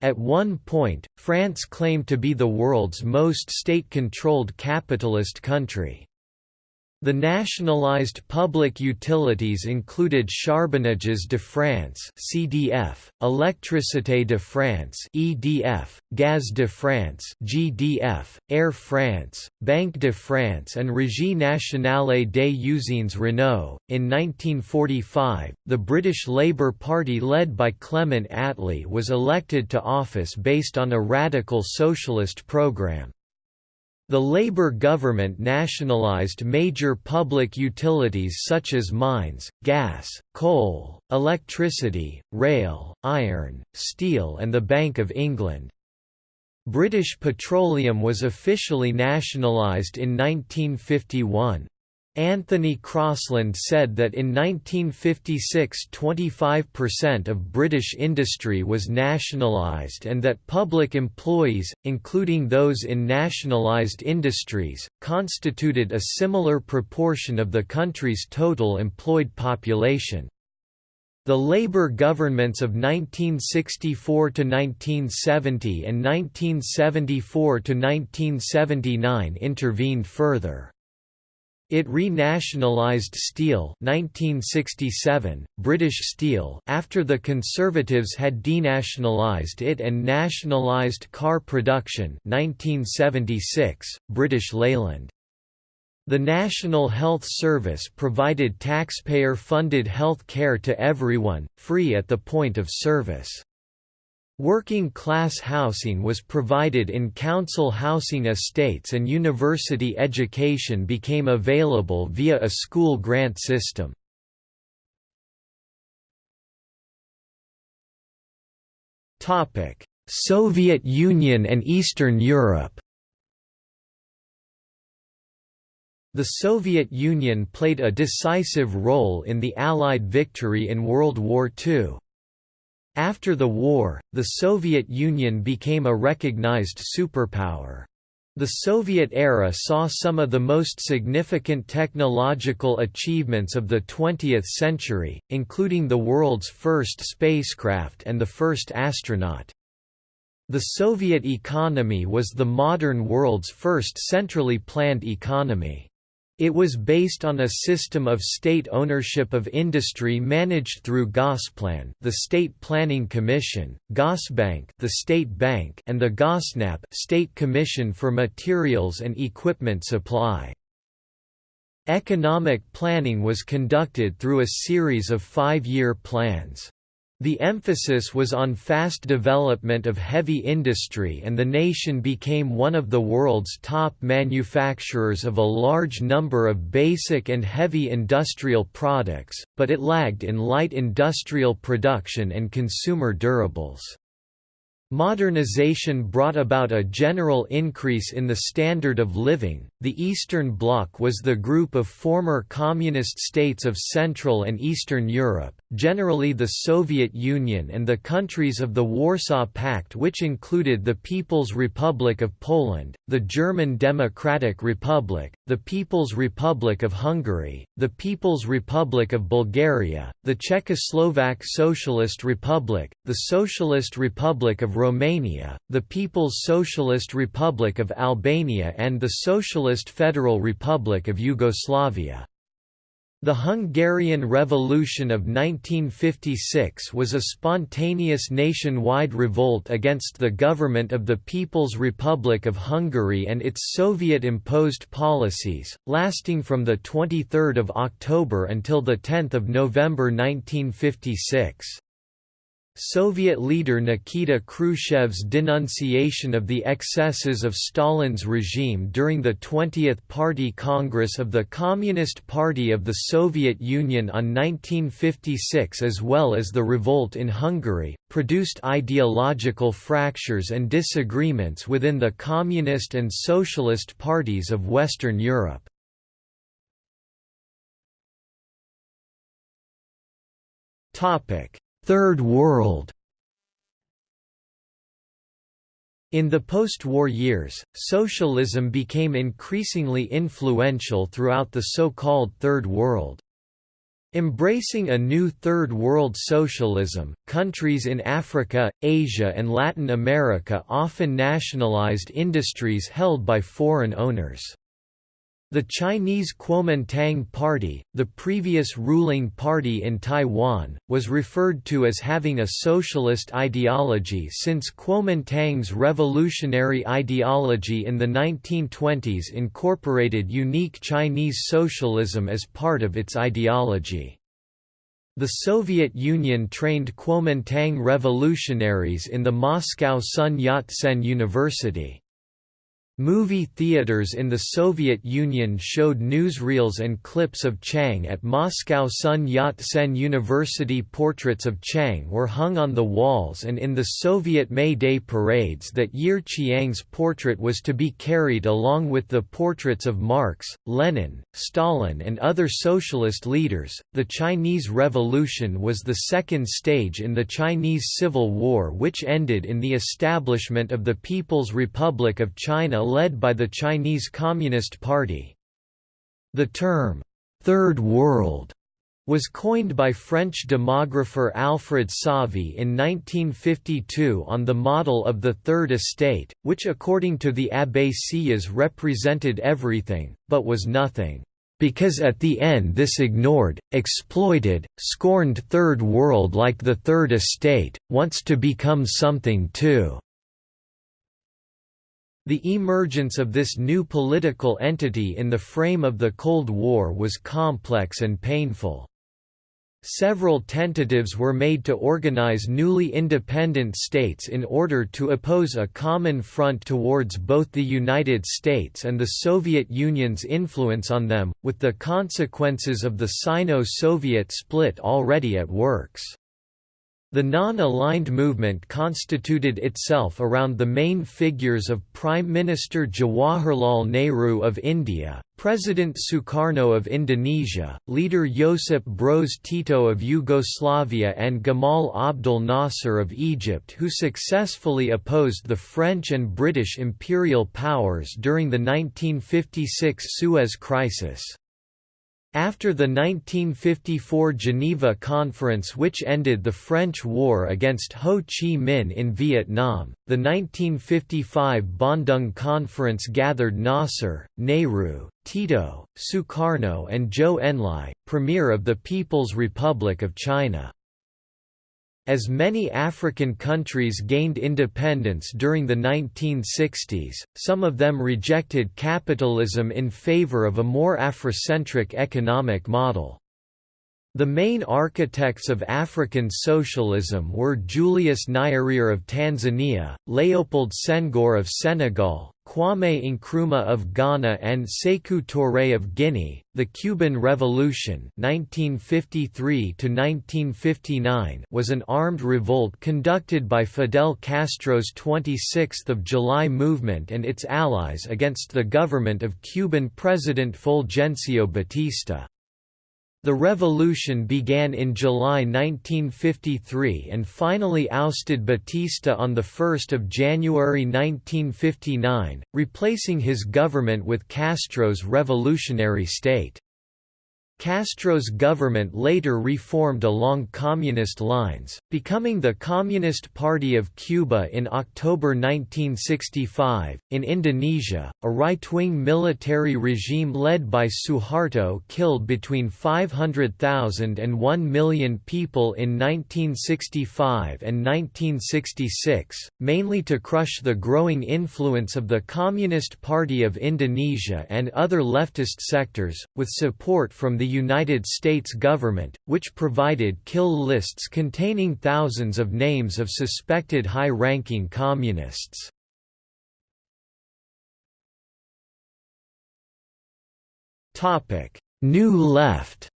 At one point, France claimed to be the world's most state-controlled capitalist country. The nationalized public utilities included Charbonnages de France (CDF), Électricité de France (EDF), Gaz de France (GDF), Air France, Banque de France, and Régie nationale des usines Renault. In 1945, the British Labour Party led by Clement Attlee was elected to office based on a radical socialist programme. The Labour government nationalised major public utilities such as mines, gas, coal, electricity, rail, iron, steel and the Bank of England. British Petroleum was officially nationalised in 1951. Anthony Crosland said that in 1956 25% of British industry was nationalised and that public employees, including those in nationalised industries, constituted a similar proportion of the country's total employed population. The Labour governments of 1964 to 1970 and 1974 to 1979 intervened further. It renationalised steel 1967, British Steel after the Conservatives had denationalised it and nationalised car production 1976, British Leyland. The National Health Service provided taxpayer-funded health care to everyone, free at the point of service. Working class housing was provided in council housing estates and university education became available via a school grant system. Soviet Union and Eastern Europe The Soviet Union played a decisive role in the Allied victory in World War II. After the war, the Soviet Union became a recognized superpower. The Soviet era saw some of the most significant technological achievements of the 20th century, including the world's first spacecraft and the first astronaut. The Soviet economy was the modern world's first centrally planned economy. It was based on a system of state ownership of industry managed through Gosplan, the State Planning Commission, Gosbank, the State Bank, and the Gossnab, State Commission for Materials and Equipment Supply. Economic planning was conducted through a series of five-year plans. The emphasis was on fast development of heavy industry and the nation became one of the world's top manufacturers of a large number of basic and heavy industrial products, but it lagged in light industrial production and consumer durables. Modernization brought about a general increase in the standard of living. The Eastern Bloc was the group of former communist states of Central and Eastern Europe, generally the Soviet Union and the countries of the Warsaw Pact, which included the People's Republic of Poland, the German Democratic Republic, the People's Republic of Hungary, the People's Republic of Bulgaria, the Czechoslovak Socialist Republic, the Socialist Republic of Romania, the People's Socialist Republic of Albania and the Socialist Federal Republic of Yugoslavia. The Hungarian Revolution of 1956 was a spontaneous nationwide revolt against the government of the People's Republic of Hungary and its Soviet-imposed policies, lasting from 23 October until 10 November 1956. Soviet leader Nikita Khrushchev's denunciation of the excesses of Stalin's regime during the 20th Party Congress of the Communist Party of the Soviet Union on 1956 as well as the revolt in Hungary, produced ideological fractures and disagreements within the Communist and Socialist parties of Western Europe. Topic Third World In the post-war years, socialism became increasingly influential throughout the so-called Third World. Embracing a new Third World socialism, countries in Africa, Asia and Latin America often nationalized industries held by foreign owners. The Chinese Kuomintang Party, the previous ruling party in Taiwan, was referred to as having a socialist ideology since Kuomintang's revolutionary ideology in the 1920s incorporated unique Chinese socialism as part of its ideology. The Soviet Union trained Kuomintang revolutionaries in the Moscow Sun Yat-sen University. Movie theaters in the Soviet Union showed newsreels and clips of Chiang at Moscow Sun Yat-sen University portraits of Chiang were hung on the walls and in the Soviet May Day parades that year Chiang's portrait was to be carried along with the portraits of Marx, Lenin, Stalin and other socialist leaders. The Chinese Revolution was the second stage in the Chinese Civil War which ended in the establishment of the People's Republic of China led by the Chinese Communist Party. The term, Third World, was coined by French demographer Alfred Sauvy in 1952 on the model of the Third Estate, which according to the Abbé Sieyès represented everything, but was nothing. Because at the end this ignored, exploited, scorned Third World like the Third Estate, wants to become something too. The emergence of this new political entity in the frame of the Cold War was complex and painful. Several tentatives were made to organize newly independent states in order to oppose a common front towards both the United States and the Soviet Union's influence on them, with the consequences of the Sino-Soviet split already at works. The non-aligned movement constituted itself around the main figures of Prime Minister Jawaharlal Nehru of India, President Sukarno of Indonesia, leader Josip Broz Tito of Yugoslavia and Gamal Abdel Nasser of Egypt who successfully opposed the French and British imperial powers during the 1956 Suez Crisis. After the 1954 Geneva Conference which ended the French war against Ho Chi Minh in Vietnam, the 1955 Bandung Conference gathered Nasser, Nehru, Tito, Sukarno and Zhou Enlai, Premier of the People's Republic of China. As many African countries gained independence during the 1960s, some of them rejected capitalism in favor of a more Afrocentric economic model. The main architects of African socialism were Julius Nyerere of Tanzania, Leopold Senghor of Senegal, Kwame Nkrumah of Ghana and Sekou Touré of Guinea. The Cuban Revolution (1953–1959) was an armed revolt conducted by Fidel Castro's 26th of July movement and its allies against the government of Cuban President Fulgencio Batista. The revolution began in July 1953 and finally ousted Batista on 1 January 1959, replacing his government with Castro's revolutionary state. Castro's government later reformed along communist lines, becoming the Communist Party of Cuba in October 1965. In Indonesia, a right wing military regime led by Suharto killed between 500,000 and 1 million people in 1965 and 1966, mainly to crush the growing influence of the Communist Party of Indonesia and other leftist sectors, with support from the United States government, which provided kill lists containing thousands of names of suspected high-ranking communists. New Left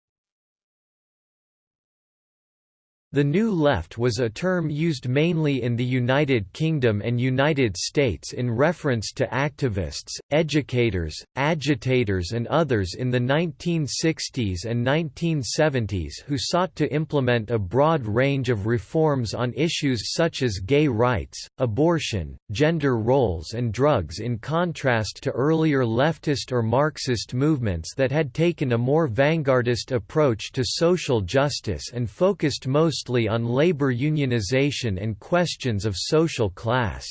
The New Left was a term used mainly in the United Kingdom and United States in reference to activists, educators, agitators and others in the 1960s and 1970s who sought to implement a broad range of reforms on issues such as gay rights, abortion, gender roles and drugs in contrast to earlier leftist or Marxist movements that had taken a more vanguardist approach to social justice and focused most mostly on labor unionization and questions of social class.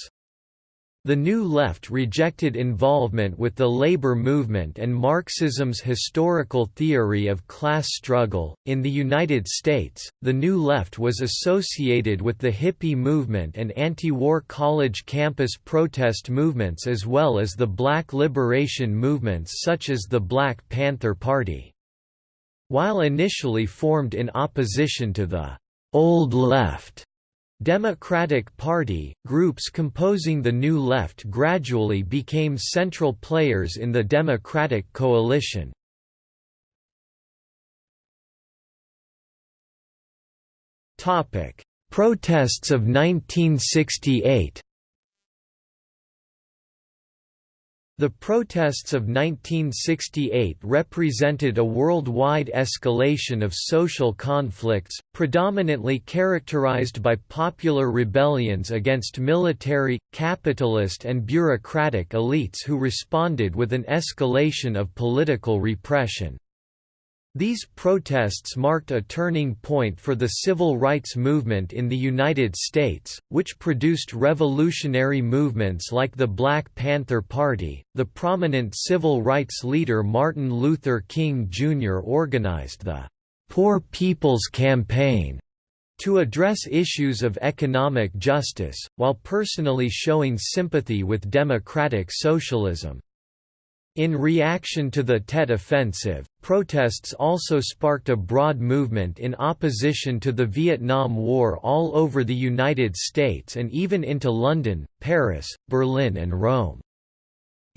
The New Left rejected involvement with the labor movement and Marxism's historical theory of class struggle. In the United States, the New Left was associated with the hippie movement and anti war college campus protest movements as well as the black liberation movements such as the Black Panther Party. While initially formed in opposition to the Old Left, Democratic Party, groups composing the New Left gradually became central players in the Democratic coalition. Protests of 1968 The protests of 1968 represented a worldwide escalation of social conflicts, predominantly characterized by popular rebellions against military, capitalist and bureaucratic elites who responded with an escalation of political repression. These protests marked a turning point for the civil rights movement in the United States, which produced revolutionary movements like the Black Panther Party. The prominent civil rights leader Martin Luther King Jr. organized the Poor People's Campaign to address issues of economic justice, while personally showing sympathy with democratic socialism. In reaction to the Tet Offensive, protests also sparked a broad movement in opposition to the Vietnam War all over the United States and even into London, Paris, Berlin and Rome.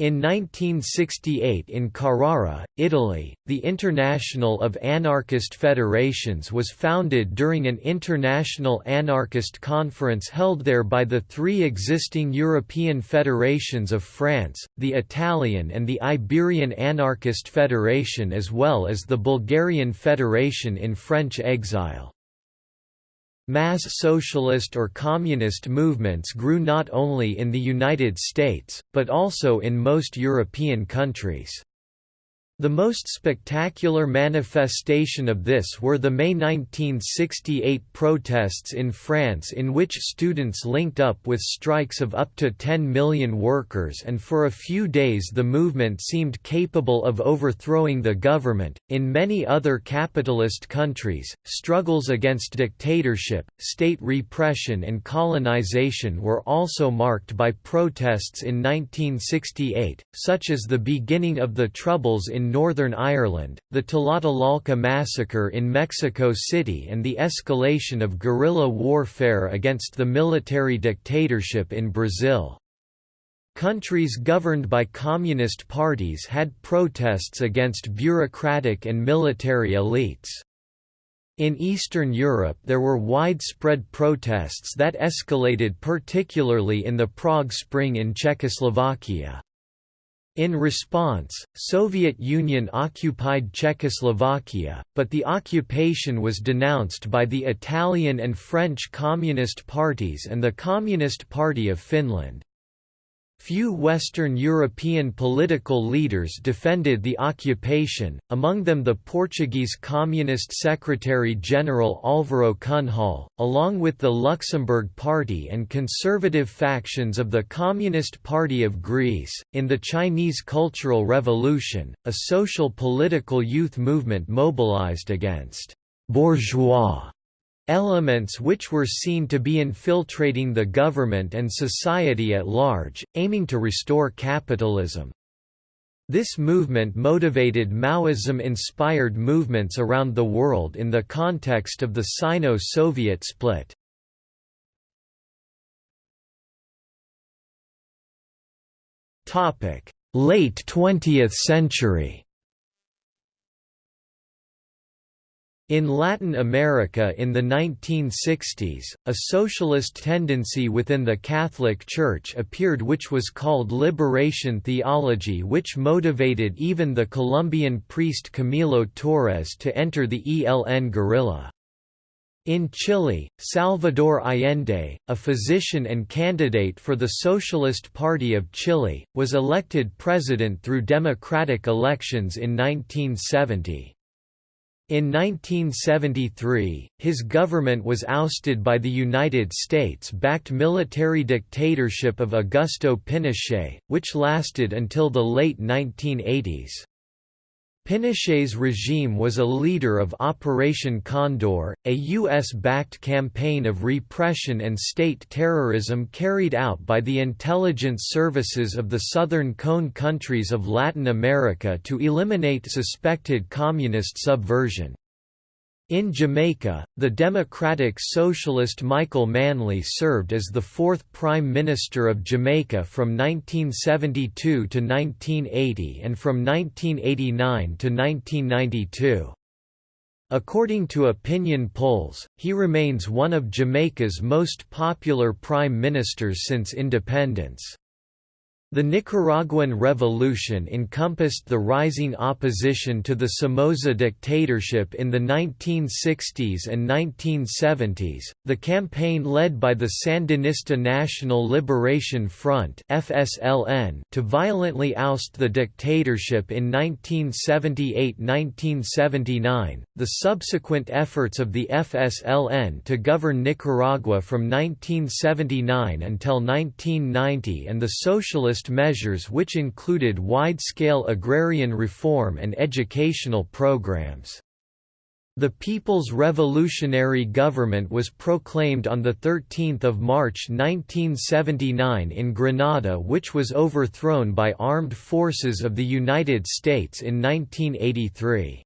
In 1968 in Carrara, Italy, the International of Anarchist Federations was founded during an international anarchist conference held there by the three existing European federations of France, the Italian and the Iberian Anarchist Federation as well as the Bulgarian Federation in French exile. Mass socialist or communist movements grew not only in the United States, but also in most European countries. The most spectacular manifestation of this were the May 1968 protests in France in which students linked up with strikes of up to 10 million workers and for a few days the movement seemed capable of overthrowing the government. In many other capitalist countries, struggles against dictatorship, state repression and colonization were also marked by protests in 1968, such as the beginning of the Troubles in Northern Ireland, the Tlatelolco massacre in Mexico City and the escalation of guerrilla warfare against the military dictatorship in Brazil. Countries governed by communist parties had protests against bureaucratic and military elites. In Eastern Europe there were widespread protests that escalated particularly in the Prague Spring in Czechoslovakia. In response, Soviet Union occupied Czechoslovakia, but the occupation was denounced by the Italian and French Communist parties and the Communist Party of Finland. Few Western European political leaders defended the occupation, among them the Portuguese Communist Secretary-General Álvaro Cunhal, along with the Luxembourg Party and conservative factions of the Communist Party of Greece. In the Chinese Cultural Revolution, a social political youth movement mobilized against bourgeois Elements which were seen to be infiltrating the government and society at large, aiming to restore capitalism. This movement motivated Maoism-inspired movements around the world in the context of the Sino-Soviet split. Late 20th century In Latin America in the 1960s, a socialist tendency within the Catholic Church appeared which was called liberation theology which motivated even the Colombian priest Camilo Torres to enter the ELN guerrilla. In Chile, Salvador Allende, a physician and candidate for the Socialist Party of Chile, was elected president through democratic elections in 1970. In 1973, his government was ousted by the United States-backed military dictatorship of Augusto Pinochet, which lasted until the late 1980s. Pinochet's regime was a leader of Operation Condor, a U.S.-backed campaign of repression and state terrorism carried out by the intelligence services of the Southern Cone countries of Latin America to eliminate suspected communist subversion. In Jamaica, the Democratic Socialist Michael Manley served as the fourth Prime Minister of Jamaica from 1972 to 1980 and from 1989 to 1992. According to opinion polls, he remains one of Jamaica's most popular prime ministers since independence. The Nicaraguan Revolution encompassed the rising opposition to the Somoza dictatorship in the 1960s and 1970s. The campaign led by the Sandinista National Liberation Front (FSLN) to violently oust the dictatorship in 1978-1979. The subsequent efforts of the FSLN to govern Nicaragua from 1979 until 1990 and the socialist measures which included wide-scale agrarian reform and educational programs. The People's Revolutionary Government was proclaimed on 13 March 1979 in Grenada which was overthrown by armed forces of the United States in 1983.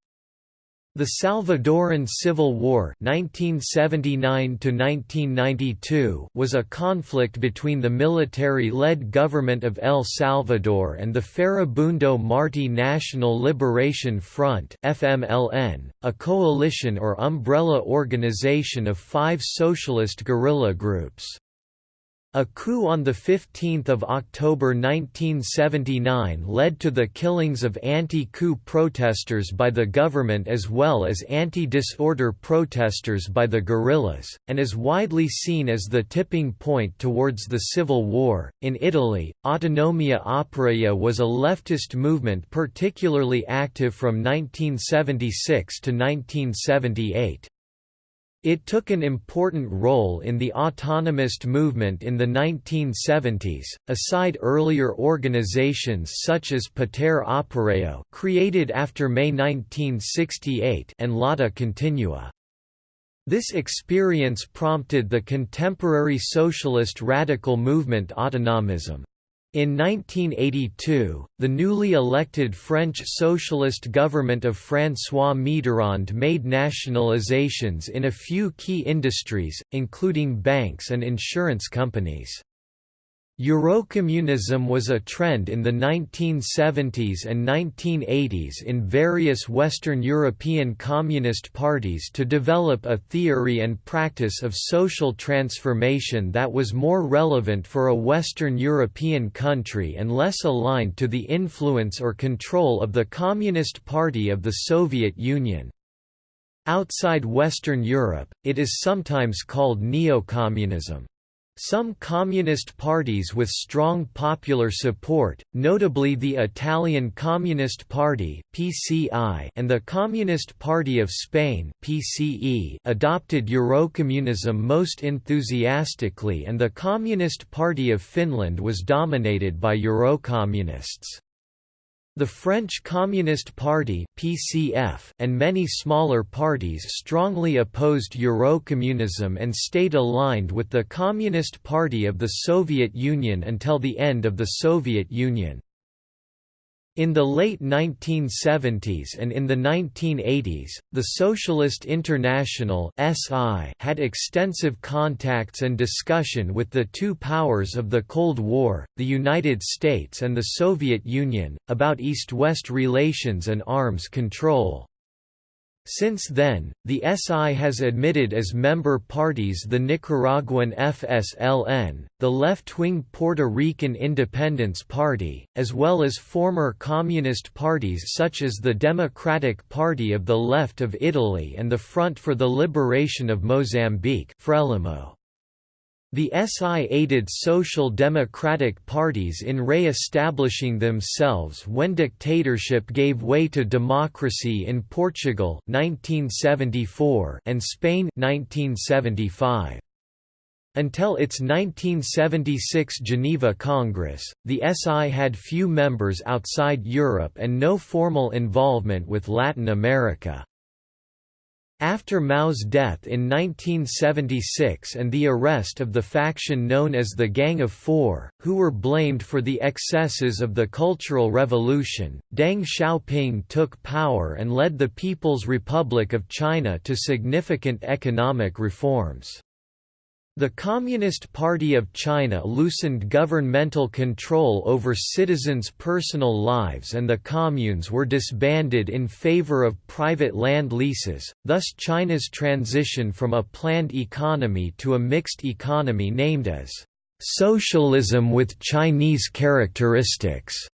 The Salvadoran Civil War (1979–1992) was a conflict between the military-led government of El Salvador and the Farabundo Martí National Liberation Front FMLN, a coalition or umbrella organization of five socialist guerrilla groups. A coup on 15 October 1979 led to the killings of anti-coup protesters by the government as well as anti-disorder protesters by the guerrillas, and is widely seen as the tipping point towards the civil war. In Italy, Autonomia Operaia was a leftist movement particularly active from 1976 to 1978. It took an important role in the autonomist movement in the 1970s, aside earlier organizations such as Potere Operaio created after May 1968 and Lotta Continua. This experience prompted the contemporary socialist radical movement autonomism. In 1982, the newly elected French socialist government of François Mitterrand made nationalizations in a few key industries, including banks and insurance companies. Eurocommunism was a trend in the 1970s and 1980s in various Western European communist parties to develop a theory and practice of social transformation that was more relevant for a Western European country and less aligned to the influence or control of the Communist Party of the Soviet Union. Outside Western Europe, it is sometimes called neocommunism. Some communist parties with strong popular support, notably the Italian Communist Party (PCI) and the Communist Party of Spain (PCE), adopted Eurocommunism most enthusiastically and the Communist Party of Finland was dominated by Eurocommunists. The French Communist Party (PCF) and many smaller parties strongly opposed Eurocommunism and stayed aligned with the Communist Party of the Soviet Union until the end of the Soviet Union. In the late 1970s and in the 1980s, the Socialist International had extensive contacts and discussion with the two powers of the Cold War, the United States and the Soviet Union, about East-West relations and arms control. Since then, the SI has admitted as member parties the Nicaraguan FSLN, the left-wing Puerto Rican Independence Party, as well as former communist parties such as the Democratic Party of the Left of Italy and the Front for the Liberation of Mozambique Frelimo. The SI aided social democratic parties in re-establishing themselves when dictatorship gave way to democracy in Portugal 1974 and Spain 1975. Until its 1976 Geneva Congress, the SI had few members outside Europe and no formal involvement with Latin America. After Mao's death in 1976 and the arrest of the faction known as the Gang of Four, who were blamed for the excesses of the Cultural Revolution, Deng Xiaoping took power and led the People's Republic of China to significant economic reforms. The Communist Party of China loosened governmental control over citizens' personal lives and the communes were disbanded in favor of private land leases, thus China's transition from a planned economy to a mixed economy named as socialism with Chinese characteristics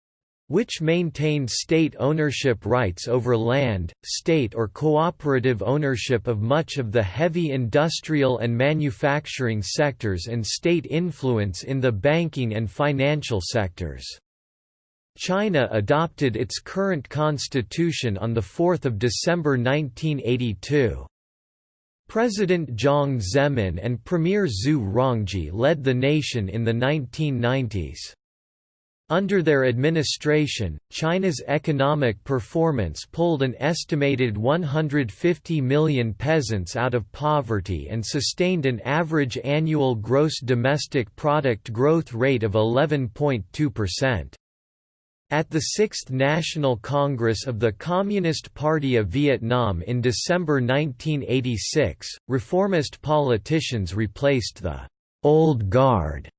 which maintained state ownership rights over land, state or cooperative ownership of much of the heavy industrial and manufacturing sectors and state influence in the banking and financial sectors. China adopted its current constitution on 4 December 1982. President Jiang Zemin and Premier Zhu Rongji led the nation in the 1990s. Under their administration, China's economic performance pulled an estimated 150 million peasants out of poverty and sustained an average annual gross domestic product growth rate of 11.2%. At the Sixth National Congress of the Communist Party of Vietnam in December 1986, reformist politicians replaced the «old guard»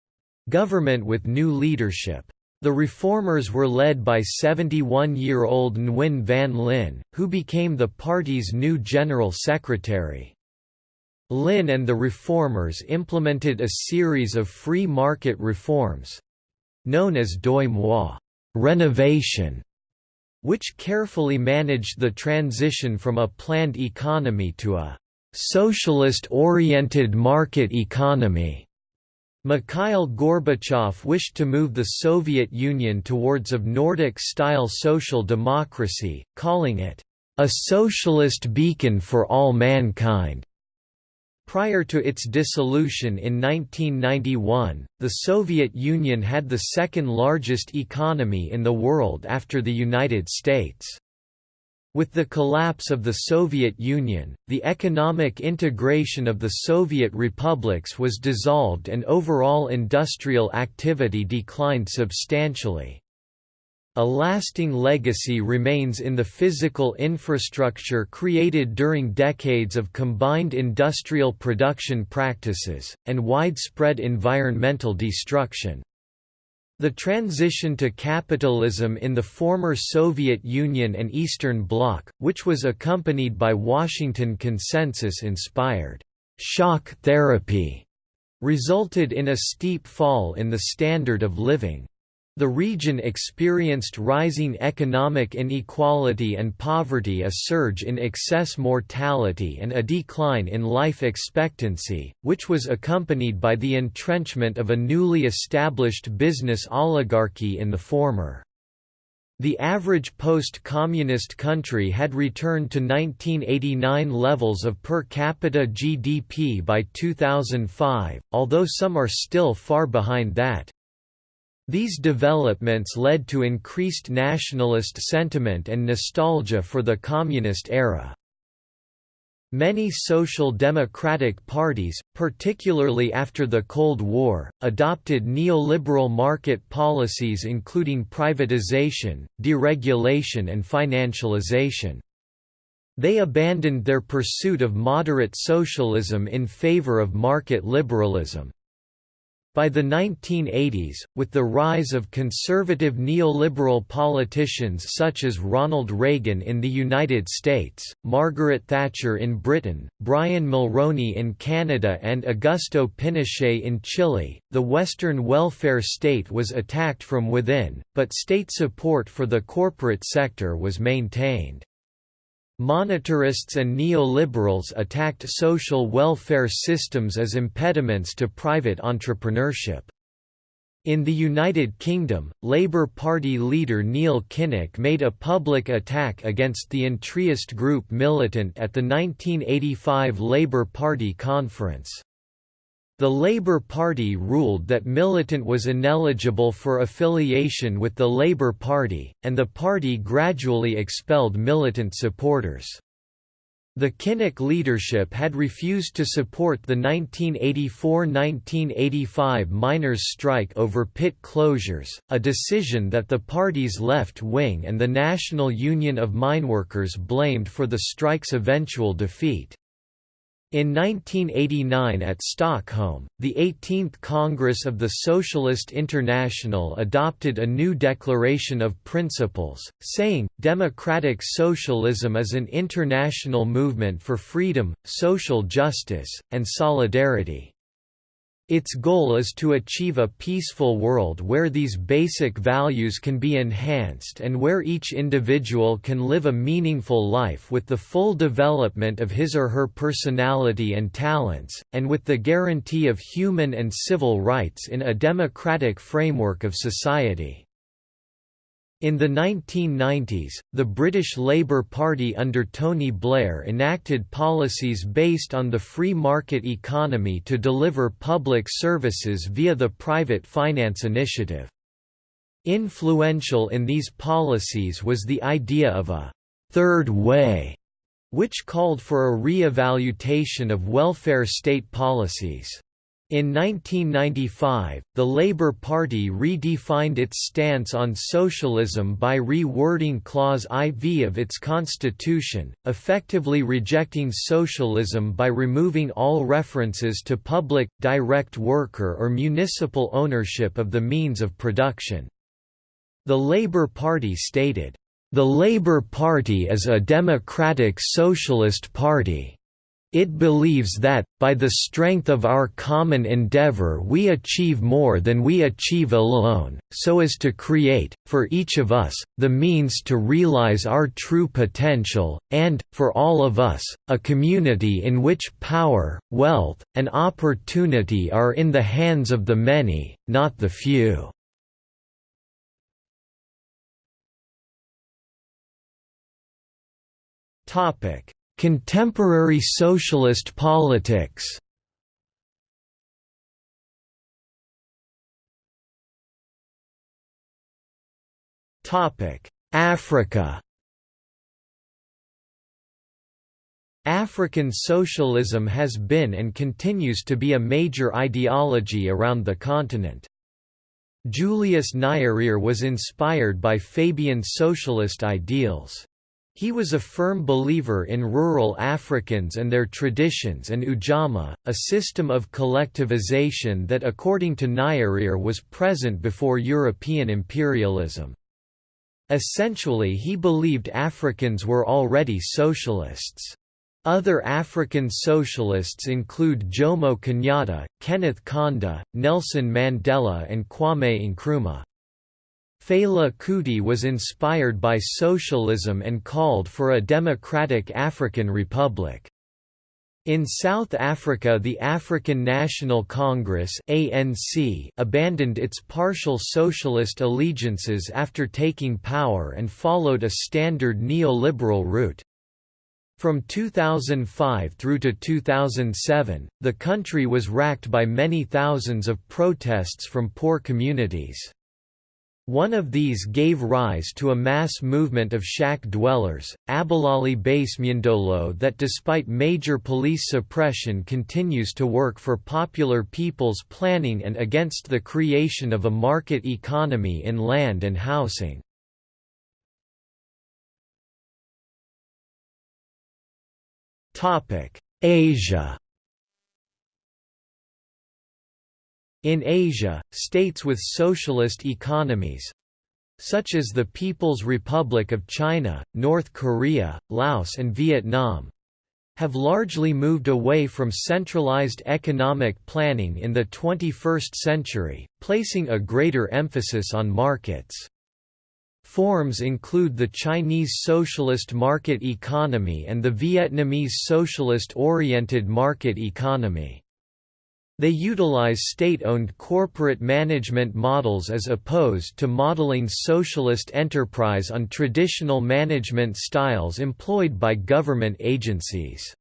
government with new leadership. The reformers were led by 71-year-old Nguyen Van Linh, who became the party's new general secretary. Linh and the reformers implemented a series of free market reforms—known as Doi Moi renovation", which carefully managed the transition from a planned economy to a «socialist-oriented market economy». Mikhail Gorbachev wished to move the Soviet Union towards of Nordic-style social democracy, calling it, "...a socialist beacon for all mankind." Prior to its dissolution in 1991, the Soviet Union had the second largest economy in the world after the United States. With the collapse of the Soviet Union, the economic integration of the Soviet republics was dissolved and overall industrial activity declined substantially. A lasting legacy remains in the physical infrastructure created during decades of combined industrial production practices, and widespread environmental destruction. The transition to capitalism in the former Soviet Union and Eastern Bloc, which was accompanied by Washington Consensus-inspired shock therapy, resulted in a steep fall in the standard of living. The region experienced rising economic inequality and poverty a surge in excess mortality and a decline in life expectancy, which was accompanied by the entrenchment of a newly established business oligarchy in the former. The average post-communist country had returned to 1989 levels of per capita GDP by 2005, although some are still far behind that. These developments led to increased nationalist sentiment and nostalgia for the communist era. Many social democratic parties, particularly after the Cold War, adopted neoliberal market policies including privatization, deregulation and financialization. They abandoned their pursuit of moderate socialism in favor of market liberalism. By the 1980s, with the rise of conservative neoliberal politicians such as Ronald Reagan in the United States, Margaret Thatcher in Britain, Brian Mulroney in Canada and Augusto Pinochet in Chile, the Western welfare state was attacked from within, but state support for the corporate sector was maintained. Monetarists and neoliberals attacked social welfare systems as impediments to private entrepreneurship. In the United Kingdom, Labour Party leader Neil Kinnock made a public attack against the entryist group Militant at the 1985 Labour Party conference. The Labour Party ruled that Militant was ineligible for affiliation with the Labour Party, and the party gradually expelled Militant supporters. The Kinnock leadership had refused to support the 1984–1985 miners' strike over pit closures, a decision that the party's left wing and the National Union of Mineworkers blamed for the strike's eventual defeat. In 1989 at Stockholm, the 18th Congress of the Socialist International adopted a new Declaration of Principles, saying, Democratic socialism is an international movement for freedom, social justice, and solidarity. Its goal is to achieve a peaceful world where these basic values can be enhanced and where each individual can live a meaningful life with the full development of his or her personality and talents, and with the guarantee of human and civil rights in a democratic framework of society. In the 1990s, the British Labour Party under Tony Blair enacted policies based on the free market economy to deliver public services via the Private Finance Initiative. Influential in these policies was the idea of a «third way», which called for a re-evaluation of welfare state policies. In 1995, the Labour Party redefined its stance on socialism by rewording Clause IV of its constitution, effectively rejecting socialism by removing all references to public, direct worker or municipal ownership of the means of production. The Labour Party stated, "...the Labour Party is a democratic socialist party." It believes that, by the strength of our common endeavor we achieve more than we achieve alone, so as to create, for each of us, the means to realize our true potential, and, for all of us, a community in which power, wealth, and opportunity are in the hands of the many, not the few. Topic Contemporary socialist politics Africa African socialism has been and continues to be a major ideology around the continent. Julius Nyerere was inspired by Fabian socialist ideals. He was a firm believer in rural Africans and their traditions and Ujamaa, a system of collectivization that according to Nyerere was present before European imperialism. Essentially he believed Africans were already socialists. Other African socialists include Jomo Kenyatta, Kenneth Kaunda, Nelson Mandela and Kwame Nkrumah. Fela Kuti was inspired by socialism and called for a democratic African republic. In South Africa the African National Congress ANC abandoned its partial socialist allegiances after taking power and followed a standard neoliberal route. From 2005 through to 2007, the country was racked by many thousands of protests from poor communities. One of these gave rise to a mass movement of shack dwellers, Abahlali baseMjondolo that despite major police suppression continues to work for popular people's planning and against the creation of a market economy in land and housing. Asia In Asia, states with socialist economies—such as the People's Republic of China, North Korea, Laos and Vietnam, have largely moved away from centralized economic planning in the 21st century, placing a greater emphasis on markets. Forms include the Chinese socialist market economy and the Vietnamese socialist-oriented market economy. They utilize state-owned corporate management models as opposed to modeling socialist enterprise on traditional management styles employed by government agencies.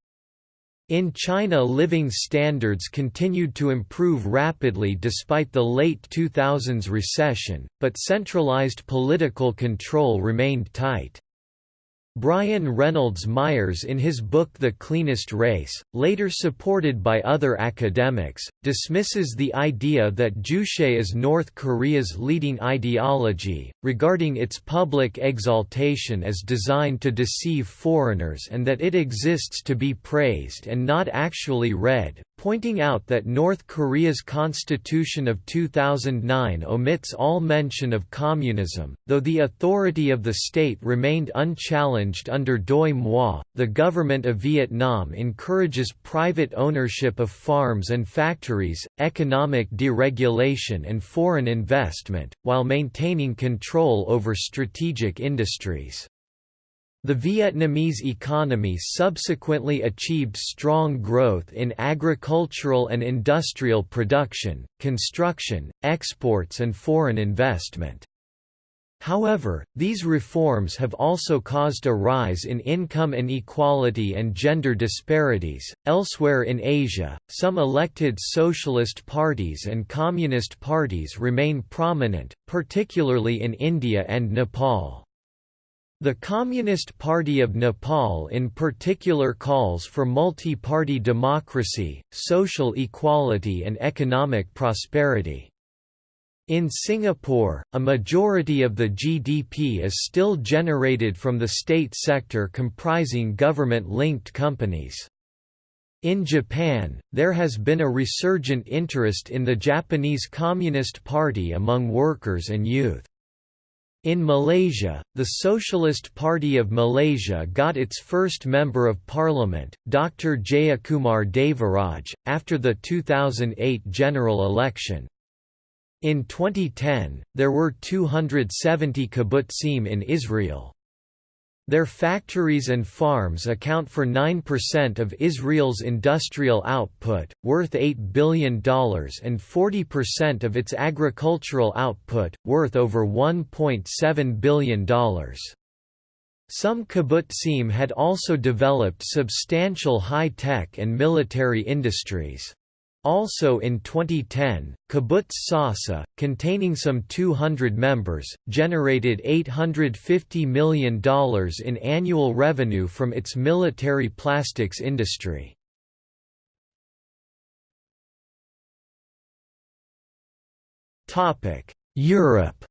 In China living standards continued to improve rapidly despite the late 2000s recession, but centralized political control remained tight. Brian Reynolds Myers in his book The Cleanest Race, later supported by other academics, dismisses the idea that Juche is North Korea's leading ideology, regarding its public exaltation as designed to deceive foreigners and that it exists to be praised and not actually read, pointing out that North Korea's constitution of 2009 omits all mention of communism, though the authority of the state remained unchallenged under Doi Moi. The government of Vietnam encourages private ownership of farms and factories, economic deregulation, and foreign investment, while maintaining control over strategic industries. The Vietnamese economy subsequently achieved strong growth in agricultural and industrial production, construction, exports and foreign investment. However, these reforms have also caused a rise in income inequality and gender disparities. Elsewhere in Asia, some elected socialist parties and communist parties remain prominent, particularly in India and Nepal. The Communist Party of Nepal in particular calls for multi-party democracy, social equality and economic prosperity. In Singapore, a majority of the GDP is still generated from the state sector comprising government-linked companies. In Japan, there has been a resurgent interest in the Japanese Communist Party among workers and youth. In Malaysia, the Socialist Party of Malaysia got its first Member of Parliament, Dr. Jeyakumar Devaraj, after the 2008 general election. In 2010, there were 270 kibbutzim in Israel. Their factories and farms account for 9% of Israel's industrial output, worth $8 billion and 40% of its agricultural output, worth over $1.7 billion. Some kibbutzim had also developed substantial high-tech and military industries. Also in 2010, Kibbutz Sasa, containing some 200 members, generated $850 million in annual revenue from its military plastics industry. Europe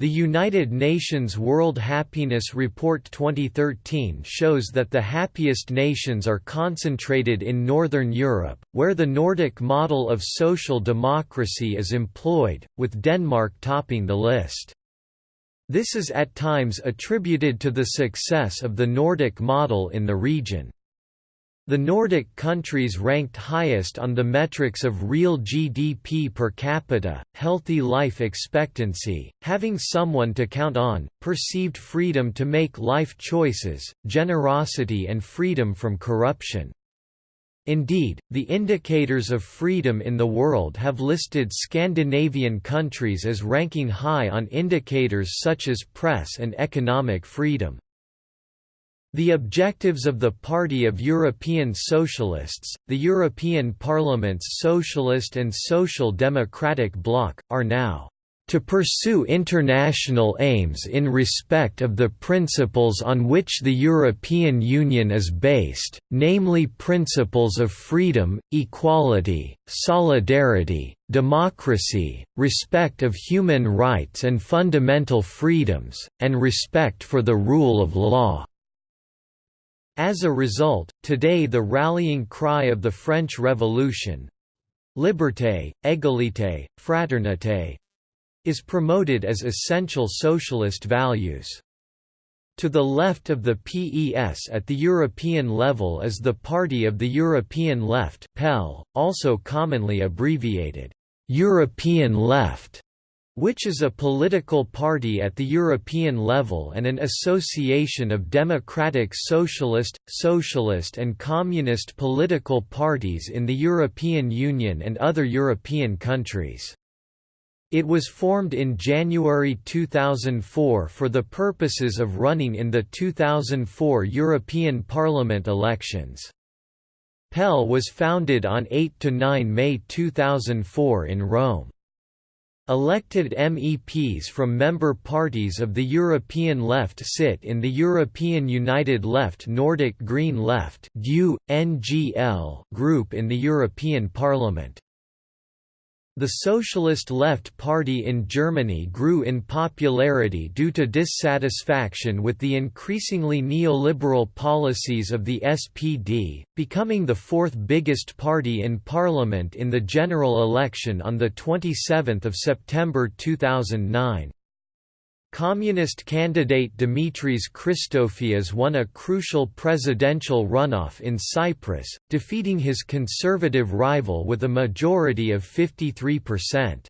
The United Nations World Happiness Report 2013 shows that the happiest nations are concentrated in Northern Europe, where the Nordic model of social democracy is employed, with Denmark topping the list. This is at times attributed to the success of the Nordic model in the region. The Nordic countries ranked highest on the metrics of real GDP per capita, healthy life expectancy, having someone to count on, perceived freedom to make life choices, generosity and freedom from corruption. Indeed, the indicators of freedom in the world have listed Scandinavian countries as ranking high on indicators such as press and economic freedom. The objectives of the Party of European Socialists, the European Parliament's Socialist and Social Democratic bloc, are now to pursue international aims in respect of the principles on which the European Union is based, namely principles of freedom, equality, solidarity, democracy, respect of human rights and fundamental freedoms, and respect for the rule of law. As a result, today the rallying cry of the French Revolution—liberté, égalité, fraternité, is promoted as essential socialist values. To the left of the PES at the European level is the Party of the European Left PEL, also commonly abbreviated, European Left, which is a political party at the European level and an association of democratic socialist, socialist and communist political parties in the European Union and other European countries. It was formed in January 2004 for the purposes of running in the 2004 European Parliament elections. PEL was founded on 8–9 May 2004 in Rome. Elected MEPs from member parties of the European Left sit in the European United Left Nordic Green Left group in the European Parliament. The Socialist Left Party in Germany grew in popularity due to dissatisfaction with the increasingly neoliberal policies of the SPD, becoming the fourth biggest party in parliament in the general election on 27 September 2009. Communist candidate Dimitris Christofias won a crucial presidential runoff in Cyprus, defeating his conservative rival with a majority of 53%.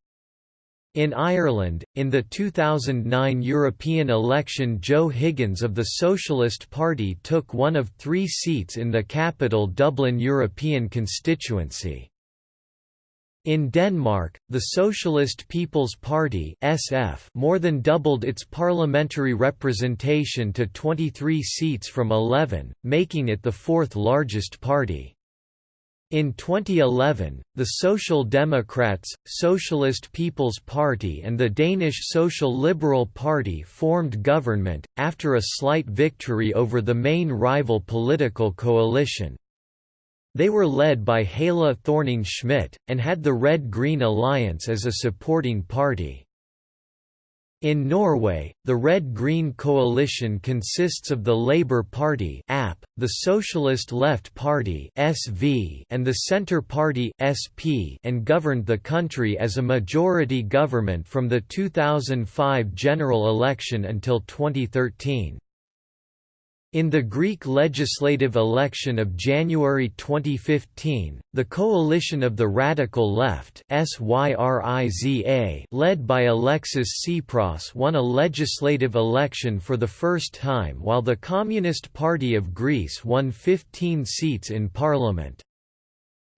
In Ireland, in the 2009 European election Joe Higgins of the Socialist Party took one of three seats in the capital Dublin European constituency. In Denmark, the Socialist People's Party (SF) more than doubled its parliamentary representation to 23 seats from 11, making it the fourth largest party. In 2011, the Social Democrats, Socialist People's Party and the Danish Social Liberal Party formed government, after a slight victory over the main rival political coalition. They were led by Helle Thorning-Schmidt, and had the Red-Green Alliance as a supporting party. In Norway, the Red-Green coalition consists of the Labour Party (AP), the Socialist Left Party (SV), and the Centre Party (SP), and governed the country as a majority government from the 2005 general election until 2013. In the Greek legislative election of January 2015, the coalition of the Radical Left led by Alexis Tsipras won a legislative election for the first time while the Communist Party of Greece won 15 seats in parliament.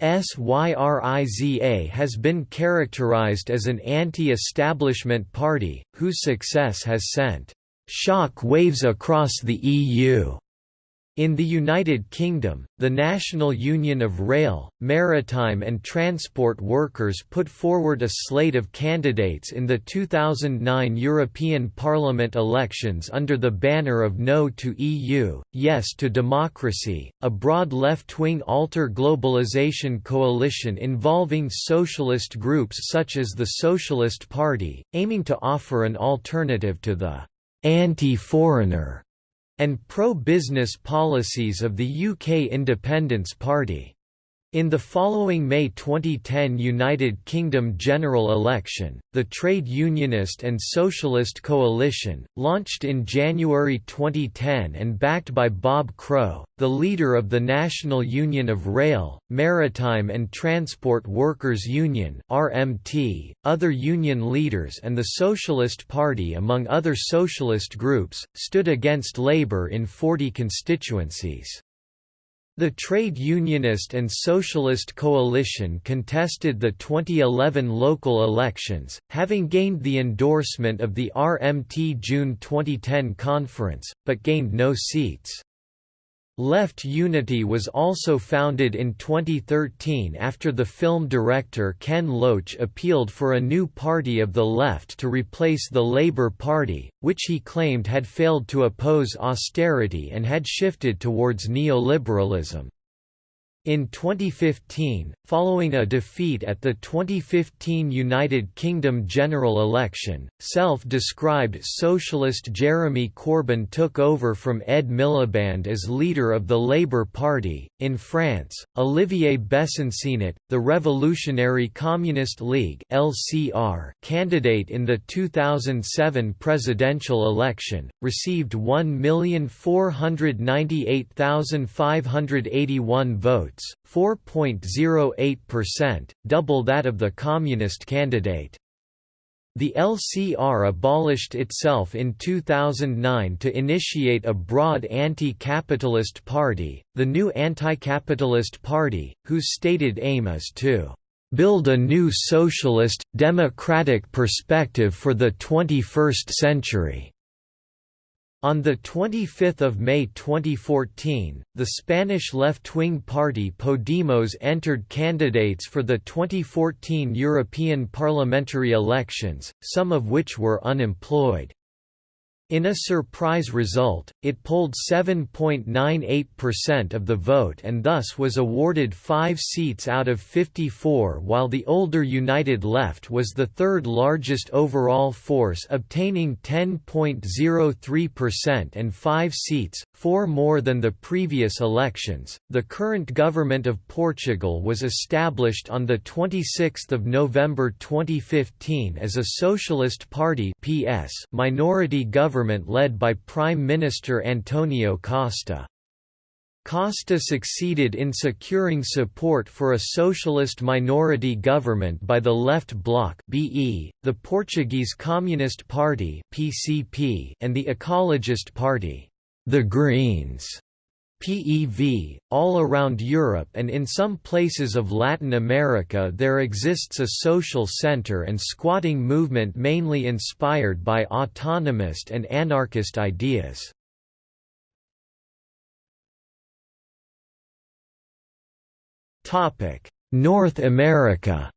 SYRIZA has been characterized as an anti-establishment party, whose success has sent shock waves across the EU. In the United Kingdom, the National Union of Rail, Maritime and Transport Workers put forward a slate of candidates in the 2009 European Parliament elections under the banner of No to EU, Yes to Democracy, a broad left-wing alter globalization coalition involving socialist groups such as the Socialist Party, aiming to offer an alternative to the anti-foreigner, and pro-business policies of the UK Independence Party. In the following May 2010 United Kingdom general election, the Trade Unionist and Socialist Coalition, launched in January 2010 and backed by Bob Crow, the leader of the National Union of Rail, Maritime and Transport Workers Union (RMT), other union leaders and the Socialist Party among other socialist groups, stood against Labour in 40 constituencies. The Trade Unionist and Socialist Coalition contested the 2011 local elections, having gained the endorsement of the RMT June 2010 conference, but gained no seats. Left Unity was also founded in 2013 after the film director Ken Loach appealed for a new party of the left to replace the Labour Party, which he claimed had failed to oppose austerity and had shifted towards neoliberalism. In 2015, following a defeat at the 2015 United Kingdom general election, self-described socialist Jeremy Corbyn took over from Ed Miliband as leader of the Labour Party. In France, Olivier Besancenot, the Revolutionary Communist League (LCR) candidate in the 2007 presidential election, received 1,498,581 votes votes, 4.08%, double that of the communist candidate. The LCR abolished itself in 2009 to initiate a broad anti-capitalist party, the New Anti-Capitalist Party, whose stated aim is to "...build a new socialist, democratic perspective for the 21st century." On 25 May 2014, the Spanish left-wing party Podemos entered candidates for the 2014 European parliamentary elections, some of which were unemployed. In a surprise result, it polled 7.98% of the vote and thus was awarded five seats out of 54 while the older United Left was the third largest overall force obtaining 10.03% and five seats, four more than the previous elections. The current government of Portugal was established on 26 November 2015 as a Socialist Party PS minority government government led by Prime Minister Antonio Costa. Costa succeeded in securing support for a socialist minority government by the Left Bloc (BE), the Portuguese Communist Party (PCP), and the Ecologist Party, the Greens. PEV, all around Europe and in some places of Latin America there exists a social center and squatting movement mainly inspired by autonomist and anarchist ideas. North America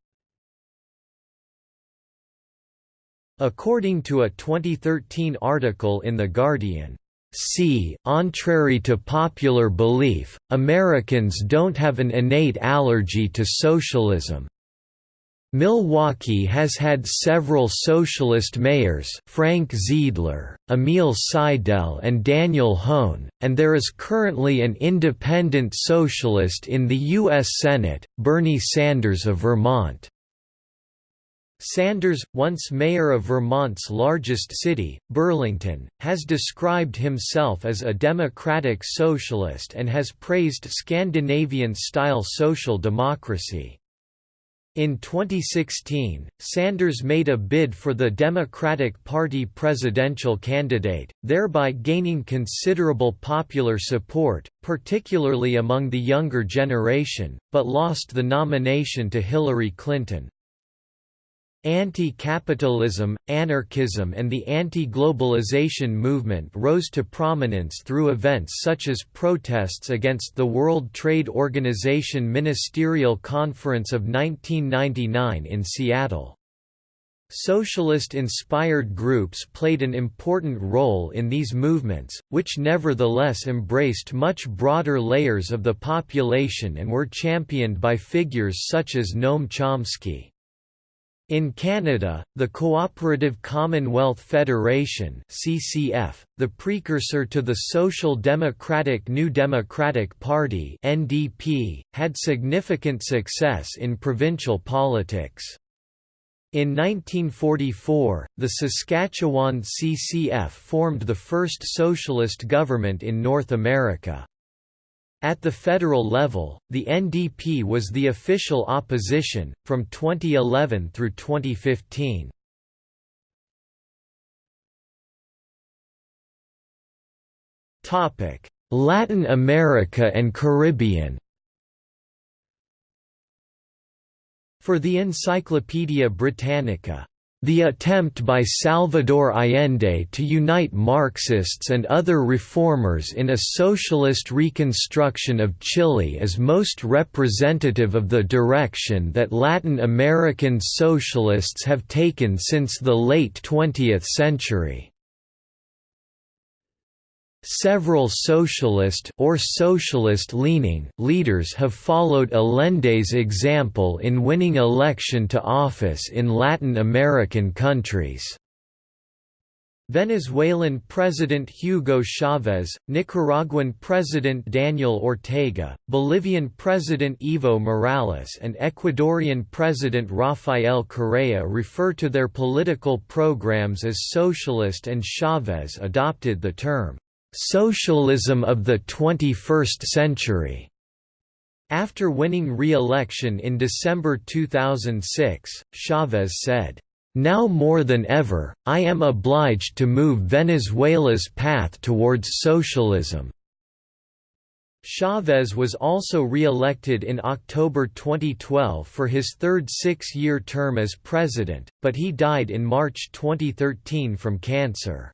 According to a 2013 article in The Guardian, C. Contrary to popular belief, Americans don't have an innate allergy to socialism. Milwaukee has had several socialist mayors Frank Zeidler, Emil Seidel and Daniel Hoan, and there is currently an independent socialist in the U.S. Senate, Bernie Sanders of Vermont. Sanders, once mayor of Vermont's largest city, Burlington, has described himself as a democratic socialist and has praised Scandinavian-style social democracy. In 2016, Sanders made a bid for the Democratic Party presidential candidate, thereby gaining considerable popular support, particularly among the younger generation, but lost the nomination to Hillary Clinton. Anti-capitalism, anarchism and the anti-globalization movement rose to prominence through events such as protests against the World Trade Organization Ministerial Conference of 1999 in Seattle. Socialist-inspired groups played an important role in these movements, which nevertheless embraced much broader layers of the population and were championed by figures such as Noam Chomsky. In Canada, the Cooperative Commonwealth Federation (CCF), the precursor to the Social Democratic New Democratic Party (NDP), had significant success in provincial politics. In 1944, the Saskatchewan CCF formed the first socialist government in North America. At the federal level, the NDP was the official opposition, from 2011 through 2015. Latin America and Caribbean For the Encyclopaedia Britannica the attempt by Salvador Allende to unite Marxists and other reformers in a socialist reconstruction of Chile is most representative of the direction that Latin American socialists have taken since the late 20th century. Several socialist or socialist-leaning leaders have followed Allende's example in winning election to office in Latin American countries. Venezuelan President Hugo Chavez, Nicaraguan President Daniel Ortega, Bolivian President Evo Morales and Ecuadorian President Rafael Correa refer to their political programs as socialist and Chavez adopted the term Socialism of the 21st Century. After winning re-election in December 2006, Chavez said, Now more than ever, I am obliged to move Venezuela's path towards socialism." Chavez was also re-elected in October 2012 for his third six-year term as president, but he died in March 2013 from cancer.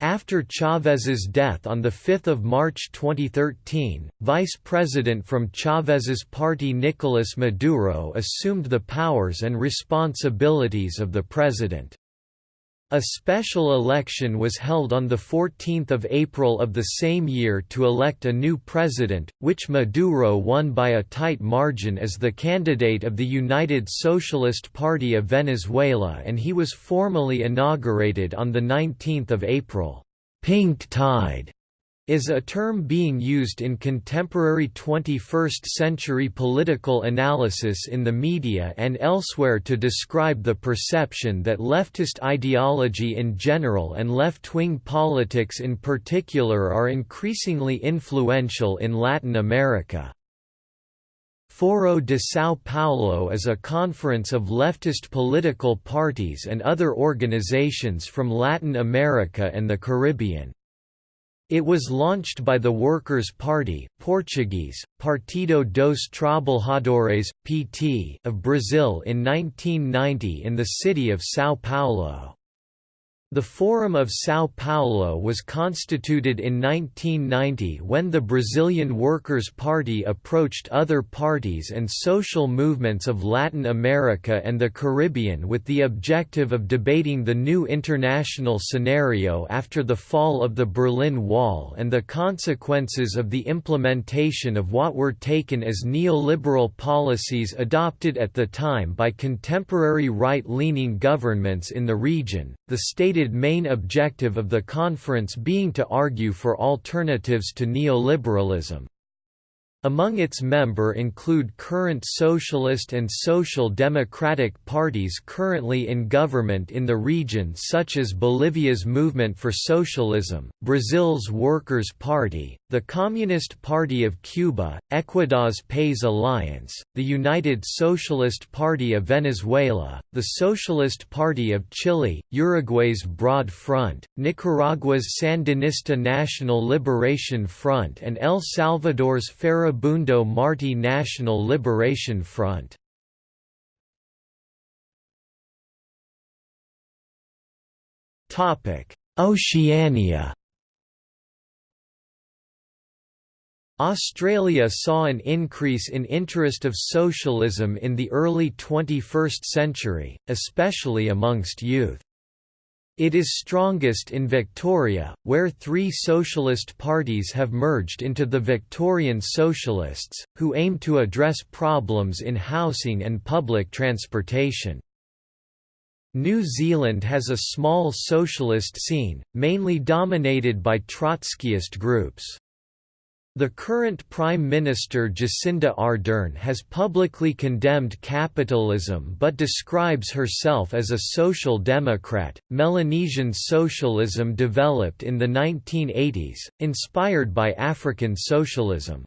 After Chávez's death on 5 March 2013, vice president from Chávez's party Nicolás Maduro assumed the powers and responsibilities of the president. A special election was held on 14 April of the same year to elect a new president, which Maduro won by a tight margin as the candidate of the United Socialist Party of Venezuela and he was formally inaugurated on 19 April. Pink tide is a term being used in contemporary 21st-century political analysis in the media and elsewhere to describe the perception that leftist ideology in general and left-wing politics in particular are increasingly influential in Latin America. Foro de São Paulo is a conference of leftist political parties and other organizations from Latin America and the Caribbean. It was launched by the Workers' Party Portuguese, Partido dos Trabalhadores, PT of Brazil in 1990 in the city of São Paulo. The Forum of São Paulo was constituted in 1990 when the Brazilian Workers' Party approached other parties and social movements of Latin America and the Caribbean with the objective of debating the new international scenario after the fall of the Berlin Wall and the consequences of the implementation of what were taken as neoliberal policies adopted at the time by contemporary right-leaning governments in the region. The state stated main objective of the conference being to argue for alternatives to neoliberalism. Among its member include current socialist and social democratic parties currently in government in the region such as Bolivia's Movement for Socialism, Brazil's Workers' Party, the Communist Party of Cuba, Ecuador's PAIS Alliance, the United Socialist Party of Venezuela, the Socialist Party of Chile, Uruguay's Broad Front, Nicaragua's Sandinista National Liberation Front and El Salvador's Farabundo Marti National Liberation Front. Oceania Australia saw an increase in interest of socialism in the early 21st century, especially amongst youth. It is strongest in Victoria, where three socialist parties have merged into the Victorian Socialists, who aim to address problems in housing and public transportation. New Zealand has a small socialist scene, mainly dominated by Trotskyist groups. The current Prime Minister Jacinda Ardern has publicly condemned capitalism but describes herself as a social democrat. Melanesian socialism developed in the 1980s, inspired by African socialism.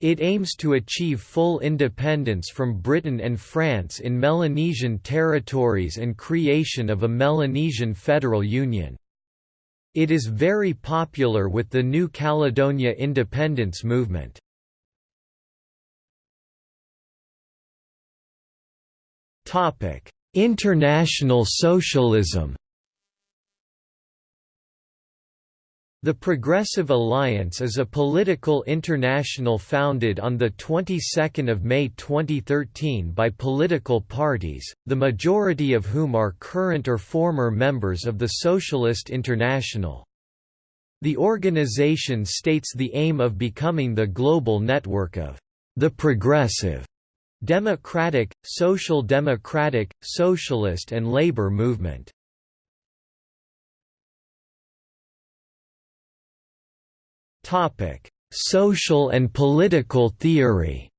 It aims to achieve full independence from Britain and France in Melanesian territories and creation of a Melanesian federal union. It is very popular with the New Caledonia independence movement. International socialism The Progressive Alliance is a political international founded on the 22nd of May 2013 by political parties, the majority of whom are current or former members of the Socialist International. The organization states the aim of becoming the global network of the progressive, democratic, social democratic, socialist and labor movement. Social and political theory.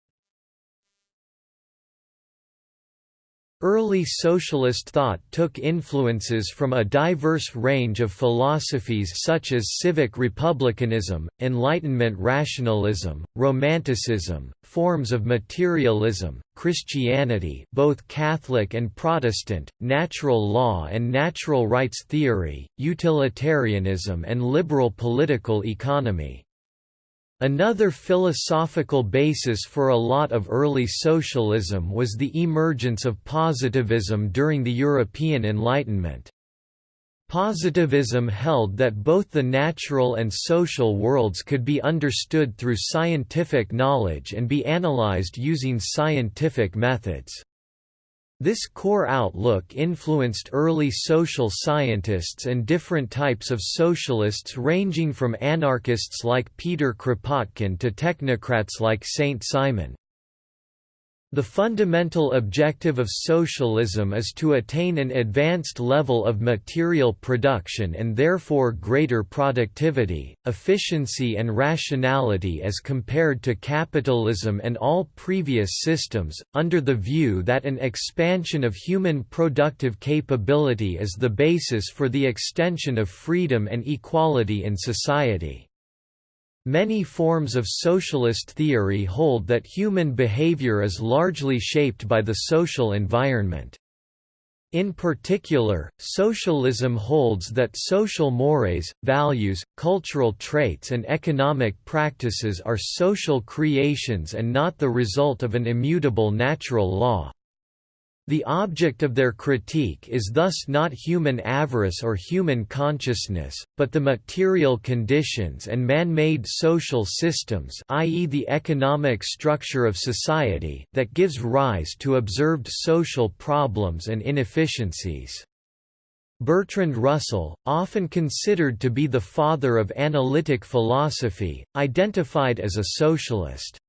Early socialist thought took influences from a diverse range of philosophies such as civic republicanism, Enlightenment rationalism, Romanticism, forms of materialism, Christianity both Catholic and Protestant, natural law and natural rights theory, utilitarianism and liberal political economy. Another philosophical basis for a lot of early socialism was the emergence of positivism during the European Enlightenment. Positivism held that both the natural and social worlds could be understood through scientific knowledge and be analyzed using scientific methods. This core outlook influenced early social scientists and different types of socialists ranging from anarchists like Peter Kropotkin to technocrats like Saint-Simon. The fundamental objective of socialism is to attain an advanced level of material production and therefore greater productivity, efficiency and rationality as compared to capitalism and all previous systems, under the view that an expansion of human productive capability is the basis for the extension of freedom and equality in society. Many forms of socialist theory hold that human behavior is largely shaped by the social environment. In particular, socialism holds that social mores, values, cultural traits and economic practices are social creations and not the result of an immutable natural law. The object of their critique is thus not human avarice or human consciousness, but the material conditions and man-made social systems i.e. the economic structure of society that gives rise to observed social problems and inefficiencies. Bertrand Russell, often considered to be the father of analytic philosophy, identified as a socialist.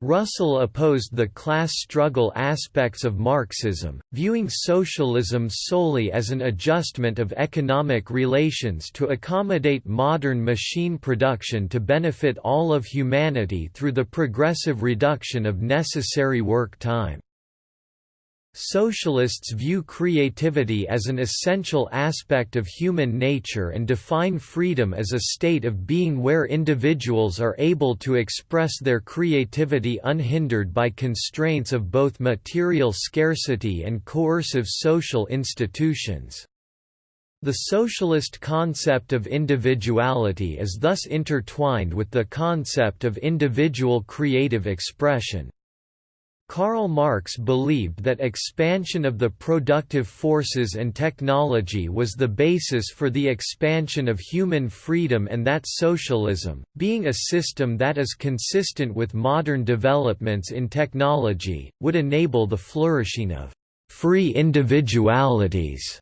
Russell opposed the class struggle aspects of Marxism, viewing socialism solely as an adjustment of economic relations to accommodate modern machine production to benefit all of humanity through the progressive reduction of necessary work time. Socialists view creativity as an essential aspect of human nature and define freedom as a state of being where individuals are able to express their creativity unhindered by constraints of both material scarcity and coercive social institutions. The socialist concept of individuality is thus intertwined with the concept of individual creative expression. Karl Marx believed that expansion of the productive forces and technology was the basis for the expansion of human freedom and that socialism, being a system that is consistent with modern developments in technology, would enable the flourishing of «free individualities»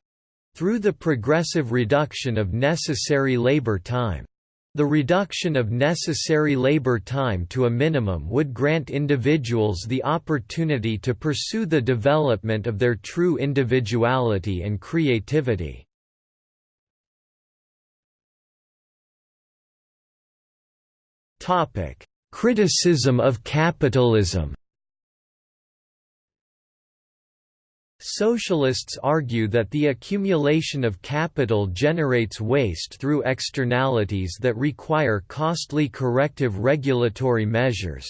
through the progressive reduction of necessary labor time. The reduction of necessary labor time to a minimum would grant individuals the opportunity to pursue the development of their true individuality and creativity. Criticism of capitalism Socialists argue that the accumulation of capital generates waste through externalities that require costly corrective regulatory measures.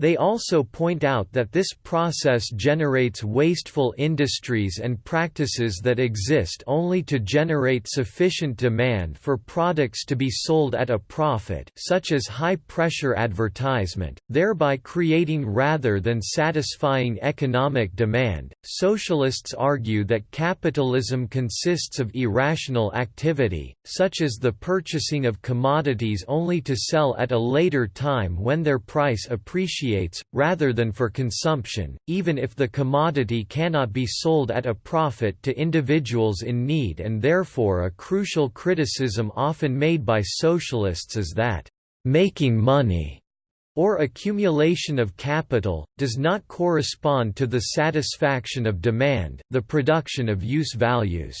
They also point out that this process generates wasteful industries and practices that exist only to generate sufficient demand for products to be sold at a profit such as high-pressure advertisement, thereby creating rather than satisfying economic demand. Socialists argue that capitalism consists of irrational activity, such as the purchasing of commodities only to sell at a later time when their price appreciates rather than for consumption, even if the commodity cannot be sold at a profit to individuals in need and therefore a crucial criticism often made by socialists is that, "...making money." or accumulation of capital, does not correspond to the satisfaction of demand, the production of use values.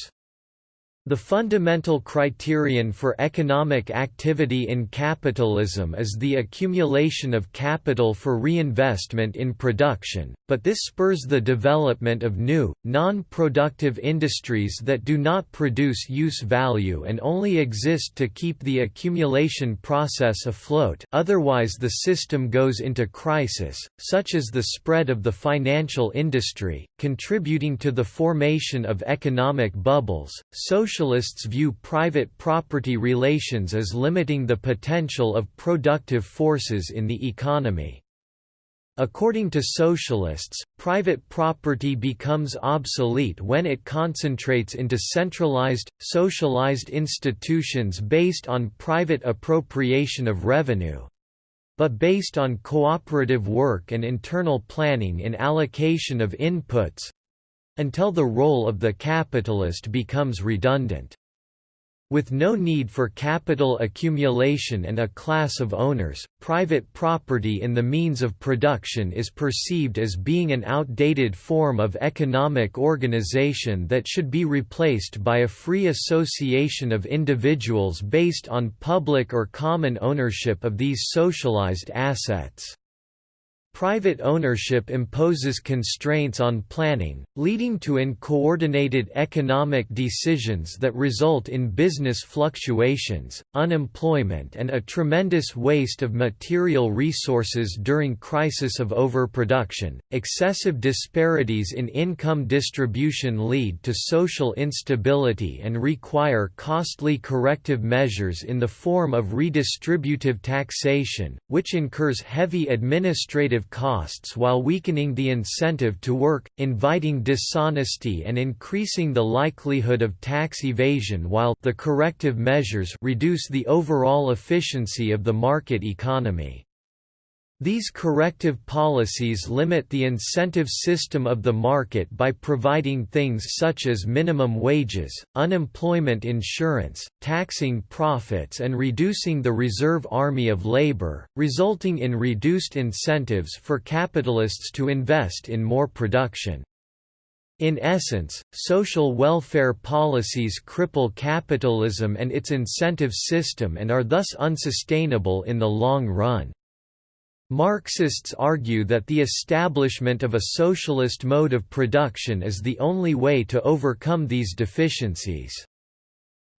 The fundamental criterion for economic activity in capitalism is the accumulation of capital for reinvestment in production, but this spurs the development of new, non-productive industries that do not produce use value and only exist to keep the accumulation process afloat otherwise the system goes into crisis, such as the spread of the financial industry, contributing to the formation of economic bubbles. Social socialists view private property relations as limiting the potential of productive forces in the economy. According to socialists, private property becomes obsolete when it concentrates into centralized, socialized institutions based on private appropriation of revenue but based on cooperative work and internal planning in allocation of inputs, until the role of the capitalist becomes redundant. With no need for capital accumulation and a class of owners, private property in the means of production is perceived as being an outdated form of economic organization that should be replaced by a free association of individuals based on public or common ownership of these socialized assets. Private ownership imposes constraints on planning, leading to uncoordinated economic decisions that result in business fluctuations, unemployment and a tremendous waste of material resources during crisis of overproduction. Excessive disparities in income distribution lead to social instability and require costly corrective measures in the form of redistributive taxation, which incurs heavy administrative costs while weakening the incentive to work, inviting dishonesty and increasing the likelihood of tax evasion while the corrective measures reduce the overall efficiency of the market economy. These corrective policies limit the incentive system of the market by providing things such as minimum wages, unemployment insurance, taxing profits and reducing the reserve army of labor, resulting in reduced incentives for capitalists to invest in more production. In essence, social welfare policies cripple capitalism and its incentive system and are thus unsustainable in the long run. Marxists argue that the establishment of a socialist mode of production is the only way to overcome these deficiencies.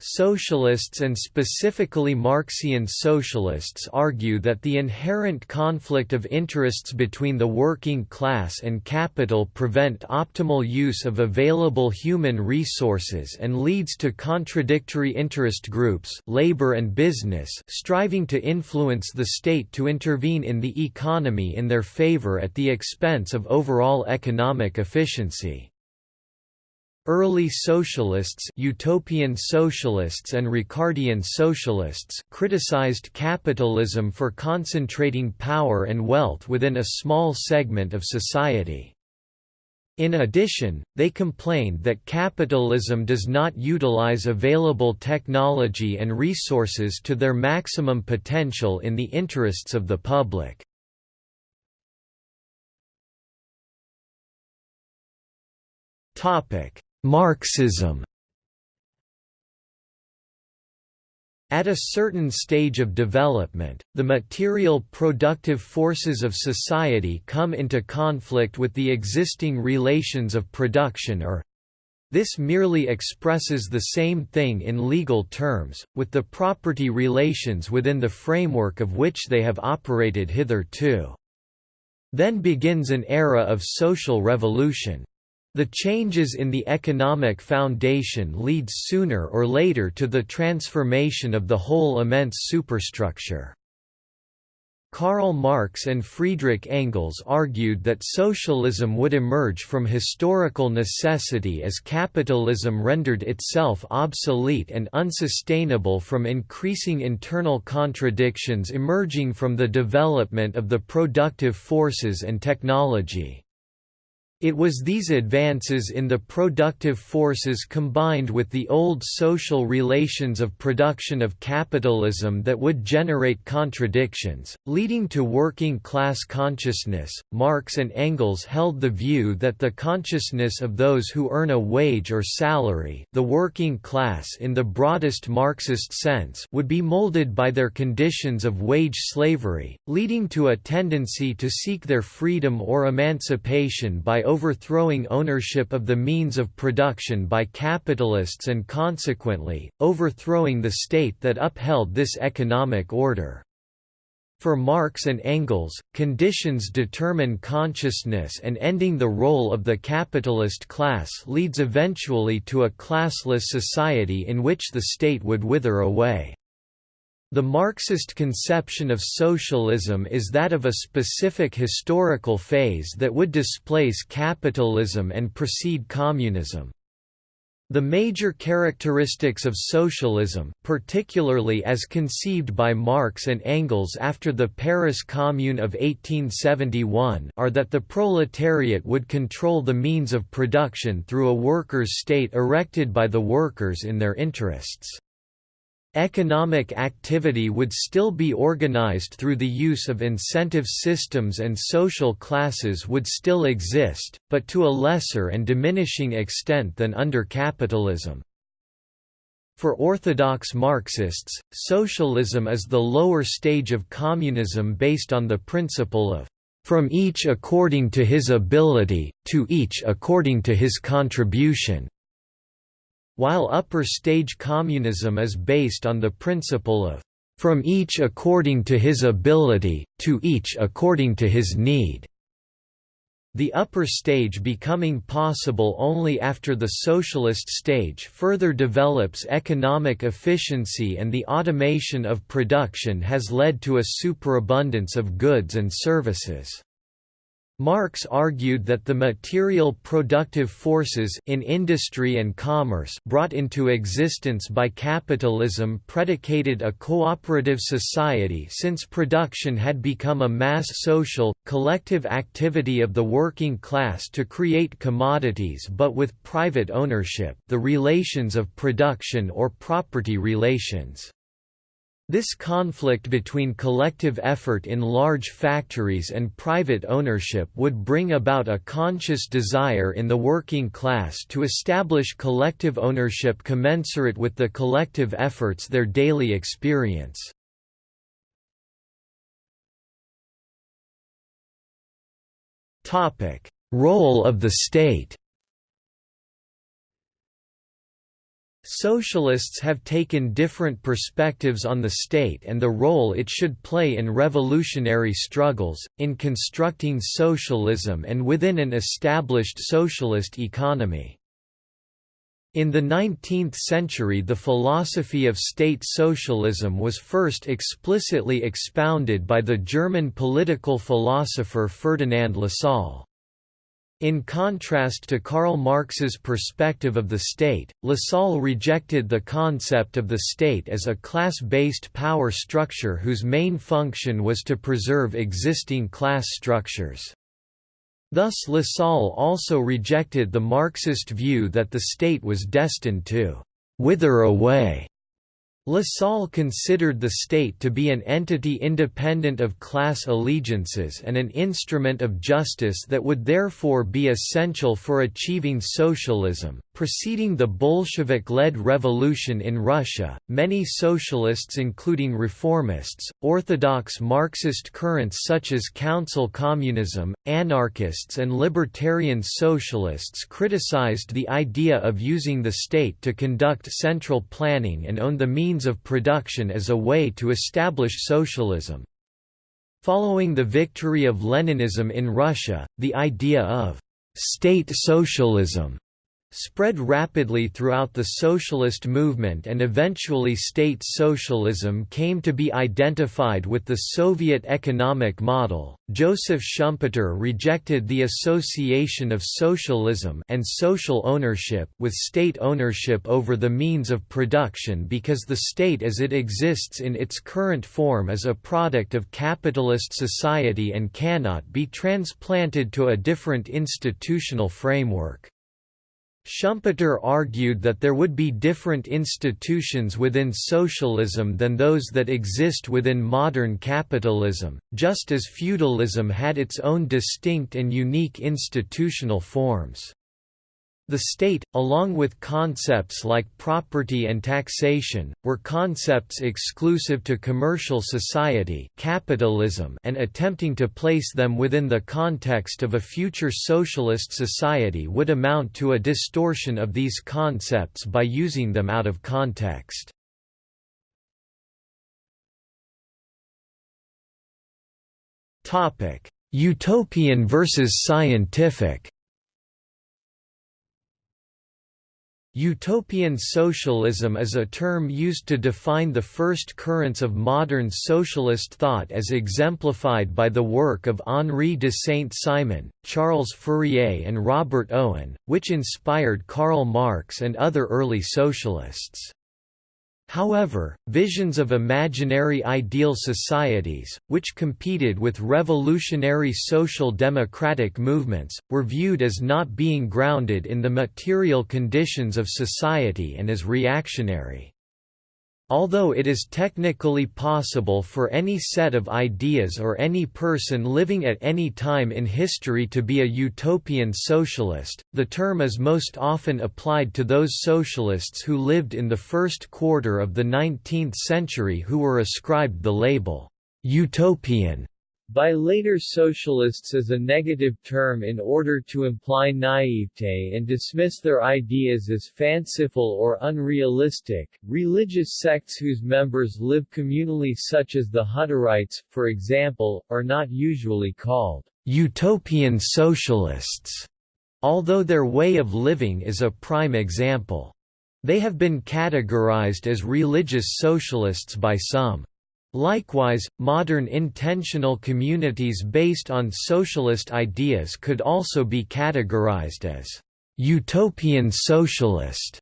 Socialists and specifically Marxian socialists argue that the inherent conflict of interests between the working class and capital prevent optimal use of available human resources and leads to contradictory interest groups labor and business striving to influence the state to intervene in the economy in their favor at the expense of overall economic efficiency. Early socialists utopian socialists and Ricardian socialists criticized capitalism for concentrating power and wealth within a small segment of society. In addition, they complained that capitalism does not utilize available technology and resources to their maximum potential in the interests of the public. Topic Marxism At a certain stage of development, the material productive forces of society come into conflict with the existing relations of production or this merely expresses the same thing in legal terms, with the property relations within the framework of which they have operated hitherto. Then begins an era of social revolution. The changes in the economic foundation lead sooner or later to the transformation of the whole immense superstructure. Karl Marx and Friedrich Engels argued that socialism would emerge from historical necessity as capitalism rendered itself obsolete and unsustainable from increasing internal contradictions emerging from the development of the productive forces and technology. It was these advances in the productive forces combined with the old social relations of production of capitalism that would generate contradictions, leading to working class consciousness. Marx and Engels held the view that the consciousness of those who earn a wage or salary, the working class in the broadest Marxist sense, would be molded by their conditions of wage slavery, leading to a tendency to seek their freedom or emancipation by overthrowing ownership of the means of production by capitalists and consequently, overthrowing the state that upheld this economic order. For Marx and Engels, conditions determine consciousness and ending the role of the capitalist class leads eventually to a classless society in which the state would wither away. The Marxist conception of socialism is that of a specific historical phase that would displace capitalism and precede communism. The major characteristics of socialism, particularly as conceived by Marx and Engels after the Paris Commune of 1871 are that the proletariat would control the means of production through a workers' state erected by the workers in their interests. Economic activity would still be organized through the use of incentive systems and social classes would still exist, but to a lesser and diminishing extent than under capitalism. For orthodox Marxists, socialism is the lower stage of communism based on the principle of from each according to his ability, to each according to his contribution. While upper stage communism is based on the principle of from each according to his ability, to each according to his need. The upper stage becoming possible only after the socialist stage further develops economic efficiency and the automation of production has led to a superabundance of goods and services. Marx argued that the material productive forces in industry and commerce brought into existence by capitalism predicated a cooperative society since production had become a mass social, collective activity of the working class to create commodities but with private ownership the relations of production or property relations. This conflict between collective effort in large factories and private ownership would bring about a conscious desire in the working class to establish collective ownership commensurate with the collective efforts their daily experience. Role of the state Socialists have taken different perspectives on the state and the role it should play in revolutionary struggles, in constructing socialism and within an established socialist economy. In the 19th century the philosophy of state socialism was first explicitly expounded by the German political philosopher Ferdinand Lassalle. In contrast to Karl Marx's perspective of the state, Lassalle rejected the concept of the state as a class-based power structure whose main function was to preserve existing class structures. Thus Lassalle also rejected the Marxist view that the state was destined to «wither away» Lassalle considered the state to be an entity independent of class allegiances and an instrument of justice that would therefore be essential for achieving socialism. Preceding the Bolshevik led revolution in Russia, many socialists, including reformists, orthodox Marxist currents such as council communism, anarchists, and libertarian socialists criticized the idea of using the state to conduct central planning and own the means of production as a way to establish socialism. Following the victory of Leninism in Russia, the idea of state socialism spread rapidly throughout the socialist movement and eventually state socialism came to be identified with the Soviet economic model. Joseph Schumpeter rejected the association of socialism and social ownership with state ownership over the means of production because the state as it exists in its current form is a product of capitalist society and cannot be transplanted to a different institutional framework. Schumpeter argued that there would be different institutions within socialism than those that exist within modern capitalism, just as feudalism had its own distinct and unique institutional forms. The state, along with concepts like property and taxation, were concepts exclusive to commercial society capitalism and attempting to place them within the context of a future socialist society would amount to a distortion of these concepts by using them out of context. Utopian versus scientific Utopian socialism is a term used to define the first currents of modern socialist thought as exemplified by the work of Henri de Saint-Simon, Charles Fourier and Robert Owen, which inspired Karl Marx and other early socialists. However, visions of imaginary ideal societies, which competed with revolutionary social democratic movements, were viewed as not being grounded in the material conditions of society and as reactionary. Although it is technically possible for any set of ideas or any person living at any time in history to be a utopian socialist, the term is most often applied to those socialists who lived in the first quarter of the 19th century who were ascribed the label, utopian by later socialists as a negative term in order to imply naivete and dismiss their ideas as fanciful or unrealistic. Religious sects whose members live communally, such as the Hutterites, for example, are not usually called utopian socialists, although their way of living is a prime example. They have been categorized as religious socialists by some. Likewise, modern intentional communities based on socialist ideas could also be categorized as utopian socialist.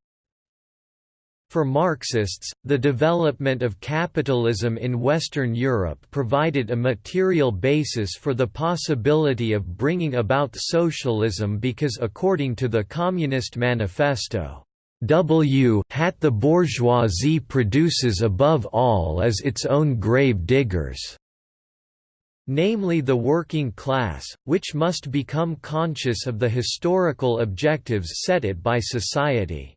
For Marxists, the development of capitalism in Western Europe provided a material basis for the possibility of bringing about socialism because according to the Communist Manifesto, W hat the bourgeoisie produces above all is its own grave diggers namely the working class, which must become conscious of the historical objectives set it by society.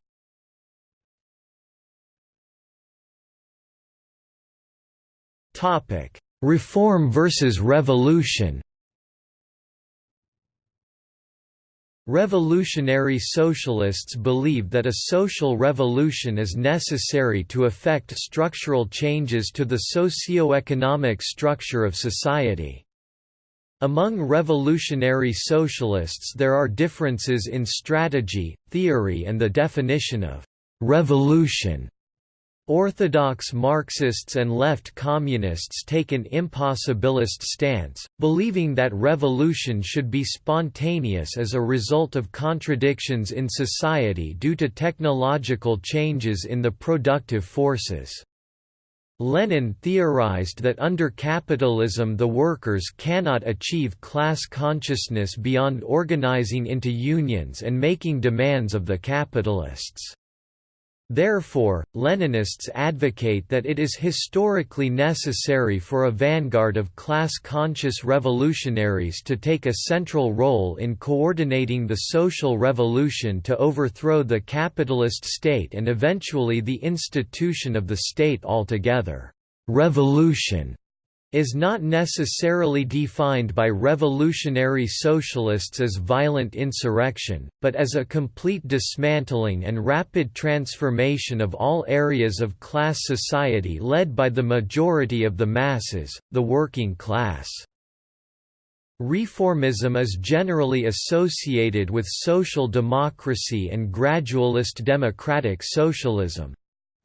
Reform versus revolution Revolutionary socialists believe that a social revolution is necessary to effect structural changes to the socio-economic structure of society. Among revolutionary socialists there are differences in strategy, theory and the definition of «revolution». Orthodox Marxists and left communists take an impossibilist stance, believing that revolution should be spontaneous as a result of contradictions in society due to technological changes in the productive forces. Lenin theorized that under capitalism the workers cannot achieve class consciousness beyond organizing into unions and making demands of the capitalists. Therefore, Leninists advocate that it is historically necessary for a vanguard of class-conscious revolutionaries to take a central role in coordinating the social revolution to overthrow the capitalist state and eventually the institution of the state altogether. Revolution is not necessarily defined by revolutionary socialists as violent insurrection, but as a complete dismantling and rapid transformation of all areas of class society led by the majority of the masses, the working class. Reformism is generally associated with social democracy and gradualist democratic socialism.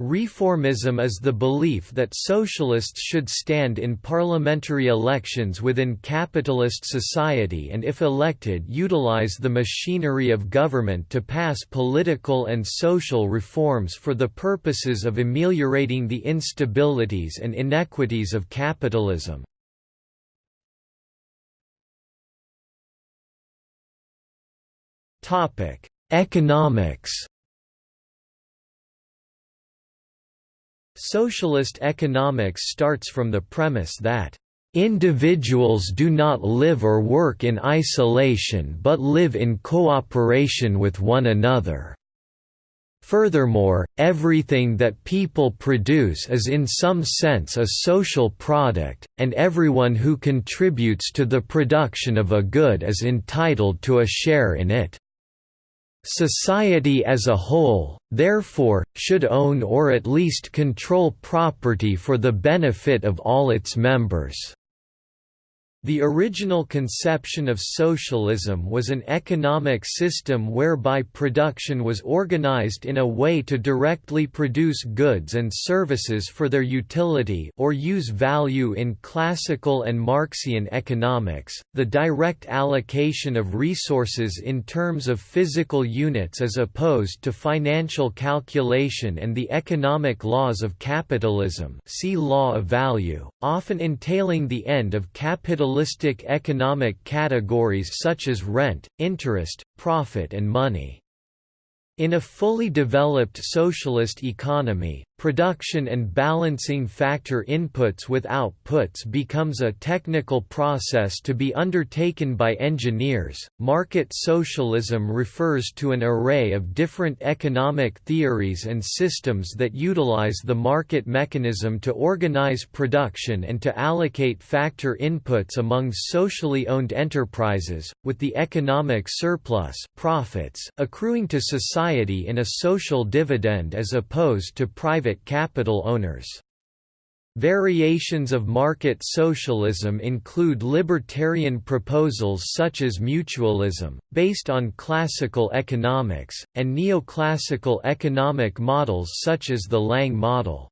Reformism is the belief that socialists should stand in parliamentary elections within capitalist society and if elected utilize the machinery of government to pass political and social reforms for the purposes of ameliorating the instabilities and inequities of capitalism. Economics Socialist economics starts from the premise that Individuals do not live or work in isolation but live in cooperation with one another. Furthermore, everything that people produce is in some sense a social product, and everyone who contributes to the production of a good is entitled to a share in it. Society as a whole, therefore, should own or at least control property for the benefit of all its members. The original conception of socialism was an economic system whereby production was organized in a way to directly produce goods and services for their utility or use value in classical and Marxian economics. The direct allocation of resources in terms of physical units as opposed to financial calculation and the economic laws of capitalism, see law of value, often entailing the end of capitalism economic categories such as rent, interest, profit and money. In a fully developed socialist economy, production and balancing factor inputs with outputs becomes a technical process to be undertaken by engineers. Market socialism refers to an array of different economic theories and systems that utilize the market mechanism to organize production and to allocate factor inputs among socially owned enterprises, with the economic surplus profits accruing to society in a social dividend as opposed to private private capital owners. Variations of market socialism include libertarian proposals such as mutualism, based on classical economics, and neoclassical economic models such as the Lange model.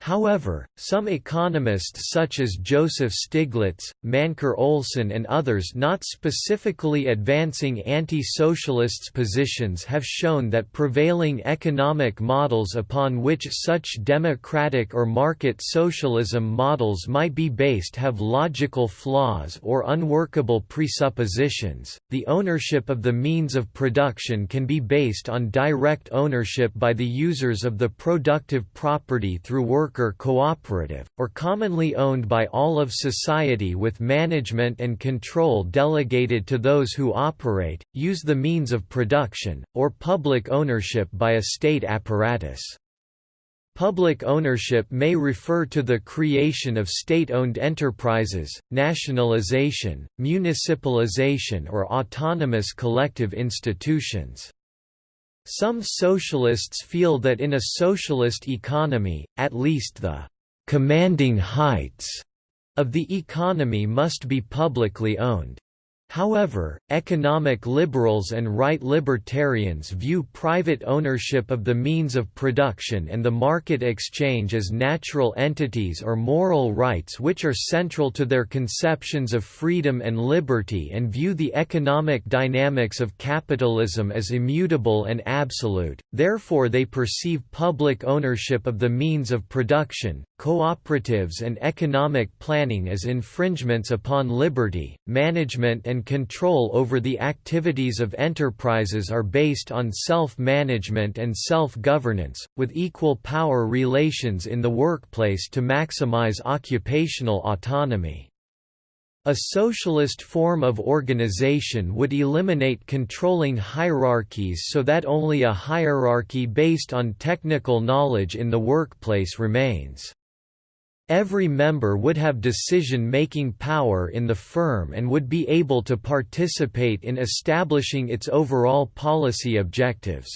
However, some economists such as Joseph Stiglitz, Mancur Olson and others not specifically advancing anti-socialists positions have shown that prevailing economic models upon which such democratic or market socialism models might be based have logical flaws or unworkable presuppositions. The ownership of the means of production can be based on direct ownership by the users of the productive property through work worker cooperative, or commonly owned by all of society with management and control delegated to those who operate, use the means of production, or public ownership by a state apparatus. Public ownership may refer to the creation of state-owned enterprises, nationalization, municipalization or autonomous collective institutions. Some socialists feel that in a socialist economy, at least the «commanding heights» of the economy must be publicly owned. However, economic liberals and right libertarians view private ownership of the means of production and the market exchange as natural entities or moral rights which are central to their conceptions of freedom and liberty and view the economic dynamics of capitalism as immutable and absolute, therefore they perceive public ownership of the means of production, cooperatives and economic planning as infringements upon liberty, management and control over the activities of enterprises are based on self-management and self-governance, with equal power relations in the workplace to maximize occupational autonomy. A socialist form of organization would eliminate controlling hierarchies so that only a hierarchy based on technical knowledge in the workplace remains. Every member would have decision-making power in the firm and would be able to participate in establishing its overall policy objectives.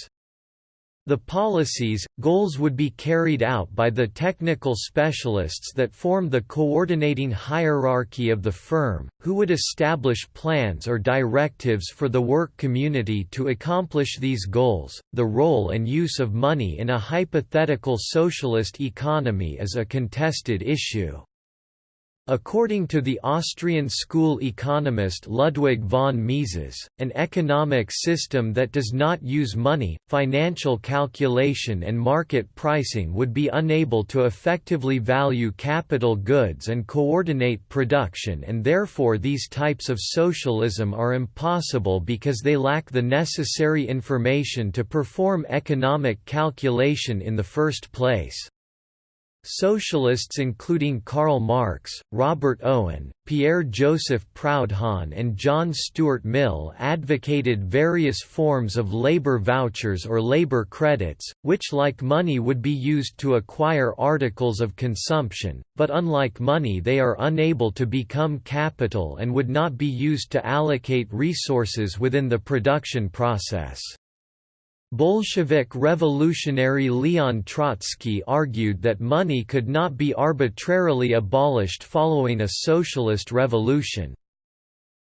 The policies, goals would be carried out by the technical specialists that form the coordinating hierarchy of the firm, who would establish plans or directives for the work community to accomplish these goals. The role and use of money in a hypothetical socialist economy is a contested issue. According to the Austrian school economist Ludwig von Mises, an economic system that does not use money, financial calculation and market pricing would be unable to effectively value capital goods and coordinate production and therefore these types of socialism are impossible because they lack the necessary information to perform economic calculation in the first place. Socialists including Karl Marx, Robert Owen, Pierre-Joseph Proudhon and John Stuart Mill advocated various forms of labor vouchers or labor credits, which like money would be used to acquire articles of consumption, but unlike money they are unable to become capital and would not be used to allocate resources within the production process. Bolshevik revolutionary Leon Trotsky argued that money could not be arbitrarily abolished following a socialist revolution.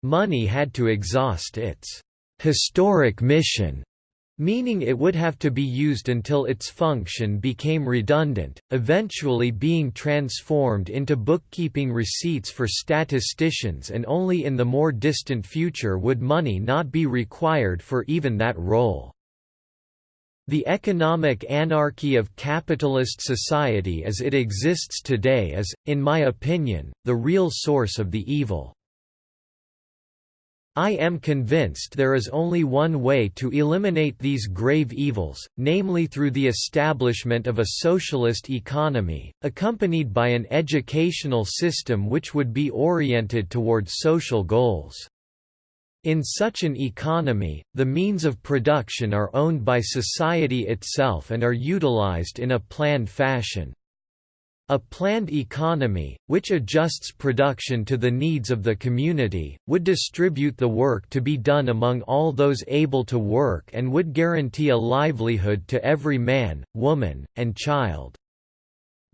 Money had to exhaust its «historic mission», meaning it would have to be used until its function became redundant, eventually being transformed into bookkeeping receipts for statisticians and only in the more distant future would money not be required for even that role. The economic anarchy of capitalist society as it exists today is, in my opinion, the real source of the evil. I am convinced there is only one way to eliminate these grave evils, namely through the establishment of a socialist economy, accompanied by an educational system which would be oriented toward social goals. In such an economy, the means of production are owned by society itself and are utilized in a planned fashion. A planned economy, which adjusts production to the needs of the community, would distribute the work to be done among all those able to work and would guarantee a livelihood to every man, woman, and child.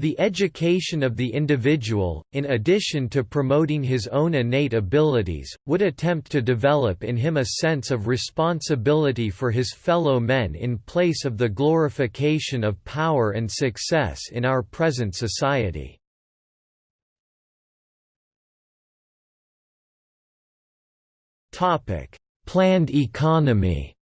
The education of the individual, in addition to promoting his own innate abilities, would attempt to develop in him a sense of responsibility for his fellow men in place of the glorification of power and success in our present society. Planned economy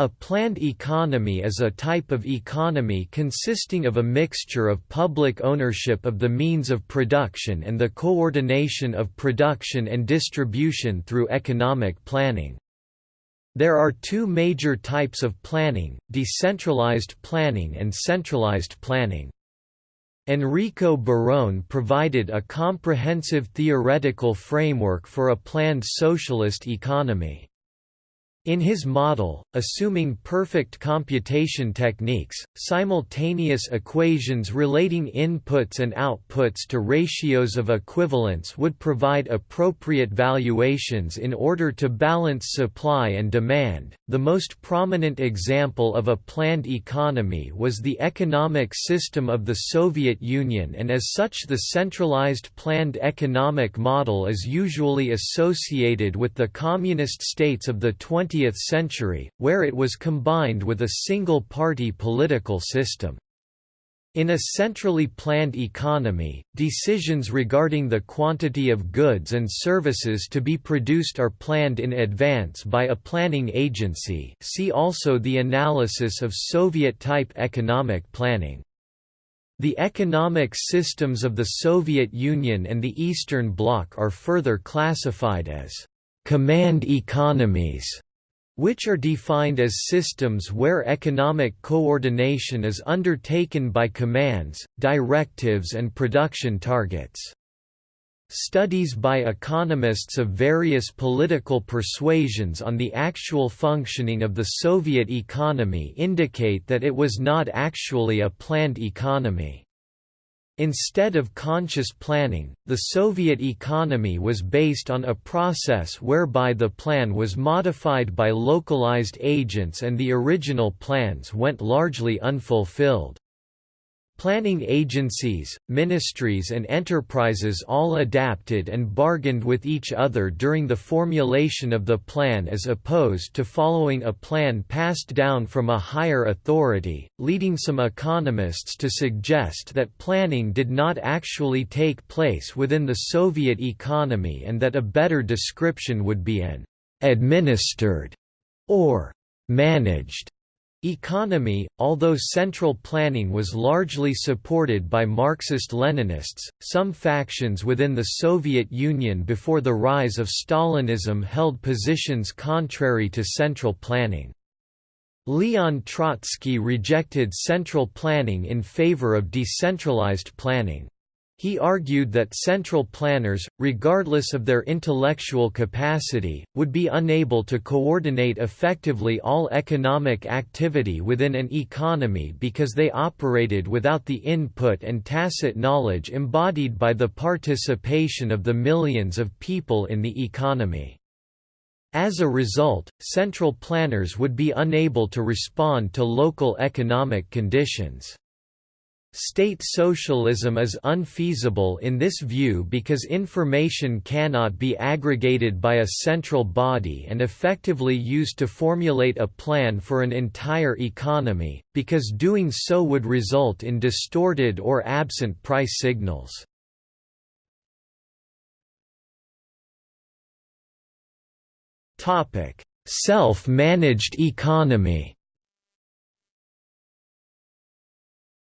A planned economy is a type of economy consisting of a mixture of public ownership of the means of production and the coordination of production and distribution through economic planning. There are two major types of planning, decentralized planning and centralized planning. Enrico Barone provided a comprehensive theoretical framework for a planned socialist economy. In his model, assuming perfect computation techniques, simultaneous equations relating inputs and outputs to ratios of equivalence would provide appropriate valuations in order to balance supply and demand. The most prominent example of a planned economy was the economic system of the Soviet Union, and as such, the centralized planned economic model is usually associated with the communist states of the 20th 20th century, where it was combined with a single-party political system. In a centrally planned economy, decisions regarding the quantity of goods and services to be produced are planned in advance by a planning agency see also the analysis of Soviet-type economic planning. The economic systems of the Soviet Union and the Eastern Bloc are further classified as «command economies» which are defined as systems where economic coordination is undertaken by commands, directives and production targets. Studies by economists of various political persuasions on the actual functioning of the Soviet economy indicate that it was not actually a planned economy. Instead of conscious planning, the Soviet economy was based on a process whereby the plan was modified by localized agents and the original plans went largely unfulfilled. Planning agencies, ministries and enterprises all adapted and bargained with each other during the formulation of the plan as opposed to following a plan passed down from a higher authority, leading some economists to suggest that planning did not actually take place within the Soviet economy and that a better description would be an «administered» or «managed» Economy, although central planning was largely supported by Marxist-Leninists, some factions within the Soviet Union before the rise of Stalinism held positions contrary to central planning. Leon Trotsky rejected central planning in favor of decentralized planning. He argued that central planners, regardless of their intellectual capacity, would be unable to coordinate effectively all economic activity within an economy because they operated without the input and tacit knowledge embodied by the participation of the millions of people in the economy. As a result, central planners would be unable to respond to local economic conditions. State socialism is unfeasible in this view because information cannot be aggregated by a central body and effectively used to formulate a plan for an entire economy, because doing so would result in distorted or absent price signals. Self-managed economy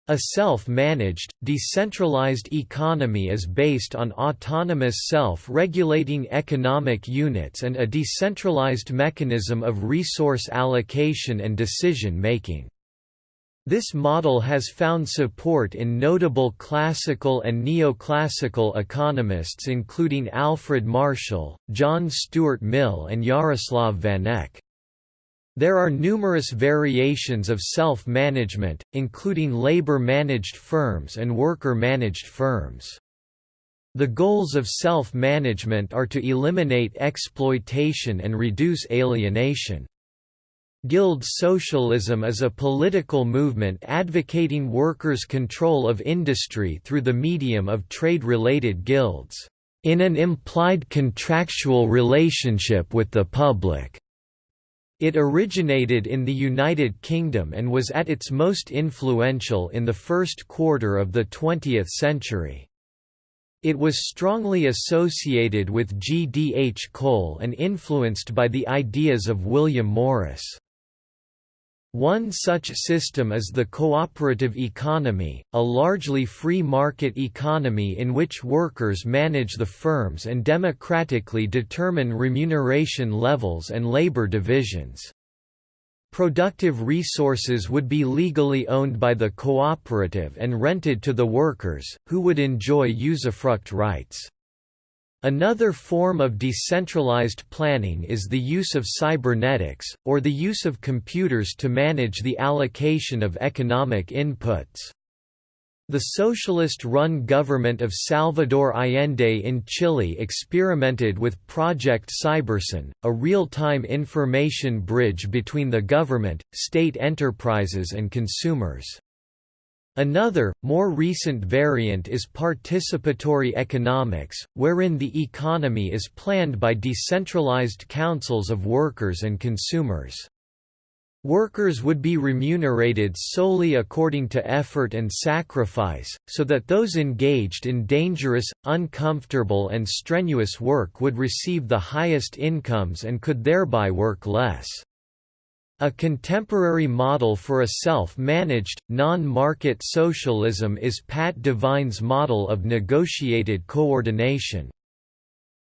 A self-managed, decentralized economy is based on autonomous self-regulating economic units and a decentralized mechanism of resource allocation and decision-making. This model has found support in notable classical and neoclassical economists including Alfred Marshall, John Stuart Mill and Yaroslav Vanek. There are numerous variations of self-management, including labor-managed firms and worker-managed firms. The goals of self-management are to eliminate exploitation and reduce alienation. Guild socialism is a political movement advocating workers' control of industry through the medium of trade-related guilds, in an implied contractual relationship with the public. It originated in the United Kingdom and was at its most influential in the first quarter of the 20th century. It was strongly associated with G. D. H. Cole and influenced by the ideas of William Morris. One such system is the cooperative economy, a largely free market economy in which workers manage the firms and democratically determine remuneration levels and labor divisions. Productive resources would be legally owned by the cooperative and rented to the workers, who would enjoy usufruct rights. Another form of decentralized planning is the use of cybernetics, or the use of computers to manage the allocation of economic inputs. The socialist-run government of Salvador Allende in Chile experimented with Project Cybersyn, a real-time information bridge between the government, state enterprises and consumers. Another, more recent variant is participatory economics, wherein the economy is planned by decentralized councils of workers and consumers. Workers would be remunerated solely according to effort and sacrifice, so that those engaged in dangerous, uncomfortable and strenuous work would receive the highest incomes and could thereby work less. A contemporary model for a self-managed, non-market socialism is Pat Devine's model of negotiated coordination.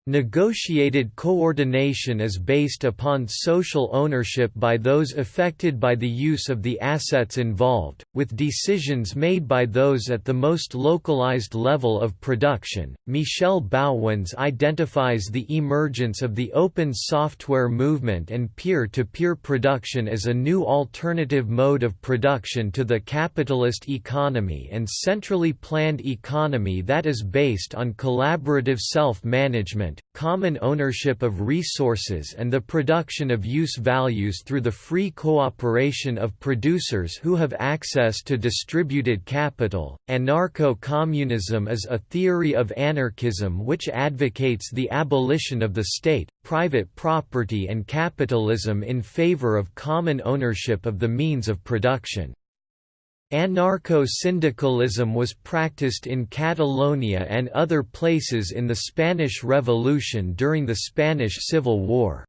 Negotiated coordination is based upon social ownership by those affected by the use of the assets involved, with decisions made by those at the most localized level of production. Michel Bauwens identifies the emergence of the open software movement and peer to peer production as a new alternative mode of production to the capitalist economy and centrally planned economy that is based on collaborative self management common ownership of resources and the production of use values through the free cooperation of producers who have access to distributed capital. Anarcho-communism is a theory of anarchism which advocates the abolition of the state, private property and capitalism in favor of common ownership of the means of production. Anarcho-syndicalism was practiced in Catalonia and other places in the Spanish Revolution during the Spanish Civil War.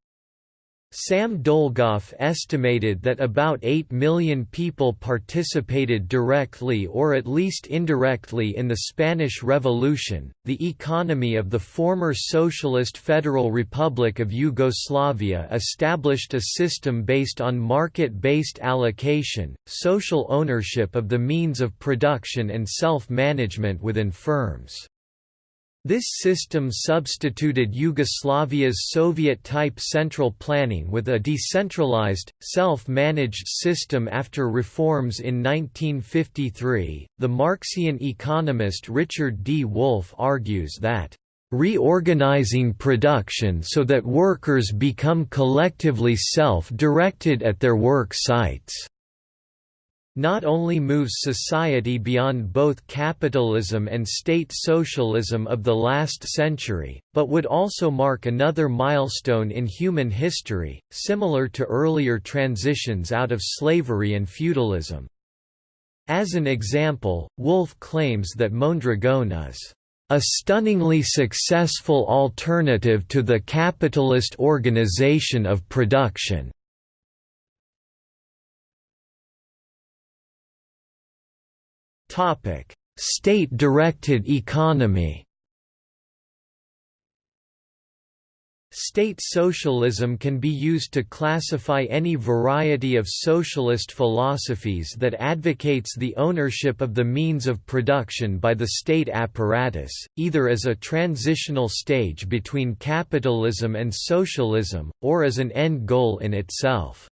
Sam Dolgoff estimated that about 8 million people participated directly or at least indirectly in the Spanish Revolution. The economy of the former Socialist Federal Republic of Yugoslavia established a system based on market based allocation, social ownership of the means of production, and self management within firms. This system substituted Yugoslavia's Soviet-type central planning with a decentralized, self-managed system after reforms in 1953. The Marxian economist Richard D. Wolff argues that reorganizing production so that workers become collectively self-directed at their work sites not only moves society beyond both capitalism and state socialism of the last century, but would also mark another milestone in human history, similar to earlier transitions out of slavery and feudalism. As an example, Wolff claims that Mondragon is a stunningly successful alternative to the capitalist organization of production. State-directed economy. State socialism can be used to classify any variety of socialist philosophies that advocates the ownership of the means of production by the state apparatus, either as a transitional stage between capitalism and socialism, or as an end goal in itself.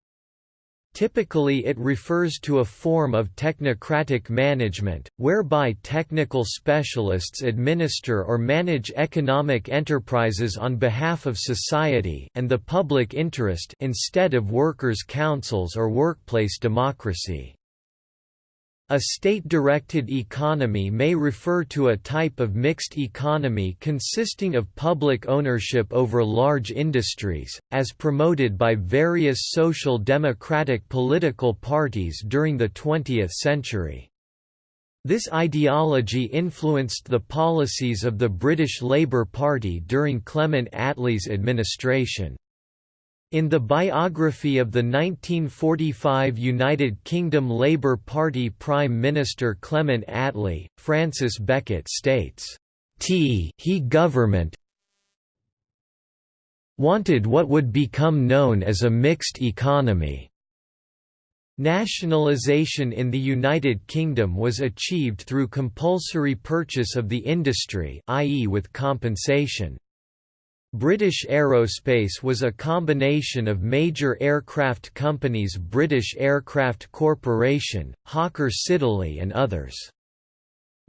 Typically it refers to a form of technocratic management, whereby technical specialists administer or manage economic enterprises on behalf of society and the public interest instead of workers' councils or workplace democracy. A state-directed economy may refer to a type of mixed economy consisting of public ownership over large industries, as promoted by various social democratic political parties during the 20th century. This ideology influenced the policies of the British Labour Party during Clement Attlee's administration. In the biography of the 1945 United Kingdom Labour Party Prime Minister Clement Attlee, Francis Beckett states, T he government wanted what would become known as a mixed economy. Nationalisation in the United Kingdom was achieved through compulsory purchase of the industry i.e. with compensation. British Aerospace was a combination of major aircraft companies British Aircraft Corporation, Hawker Siddeley and others.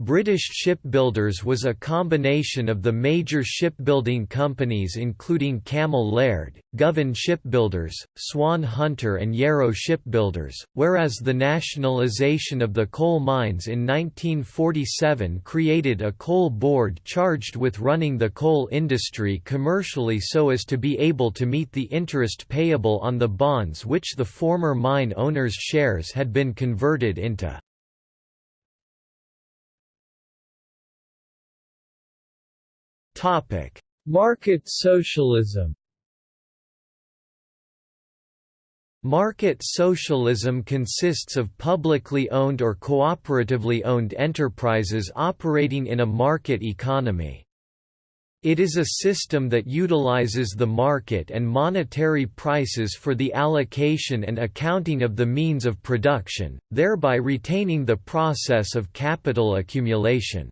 British Shipbuilders was a combination of the major shipbuilding companies including Cammell Laird, Govan Shipbuilders, Swan Hunter and Yarrow Shipbuilders, whereas the nationalisation of the coal mines in 1947 created a coal board charged with running the coal industry commercially so as to be able to meet the interest payable on the bonds which the former mine owners' shares had been converted into. Topic: Market socialism. Market socialism consists of publicly owned or cooperatively owned enterprises operating in a market economy. It is a system that utilizes the market and monetary prices for the allocation and accounting of the means of production, thereby retaining the process of capital accumulation.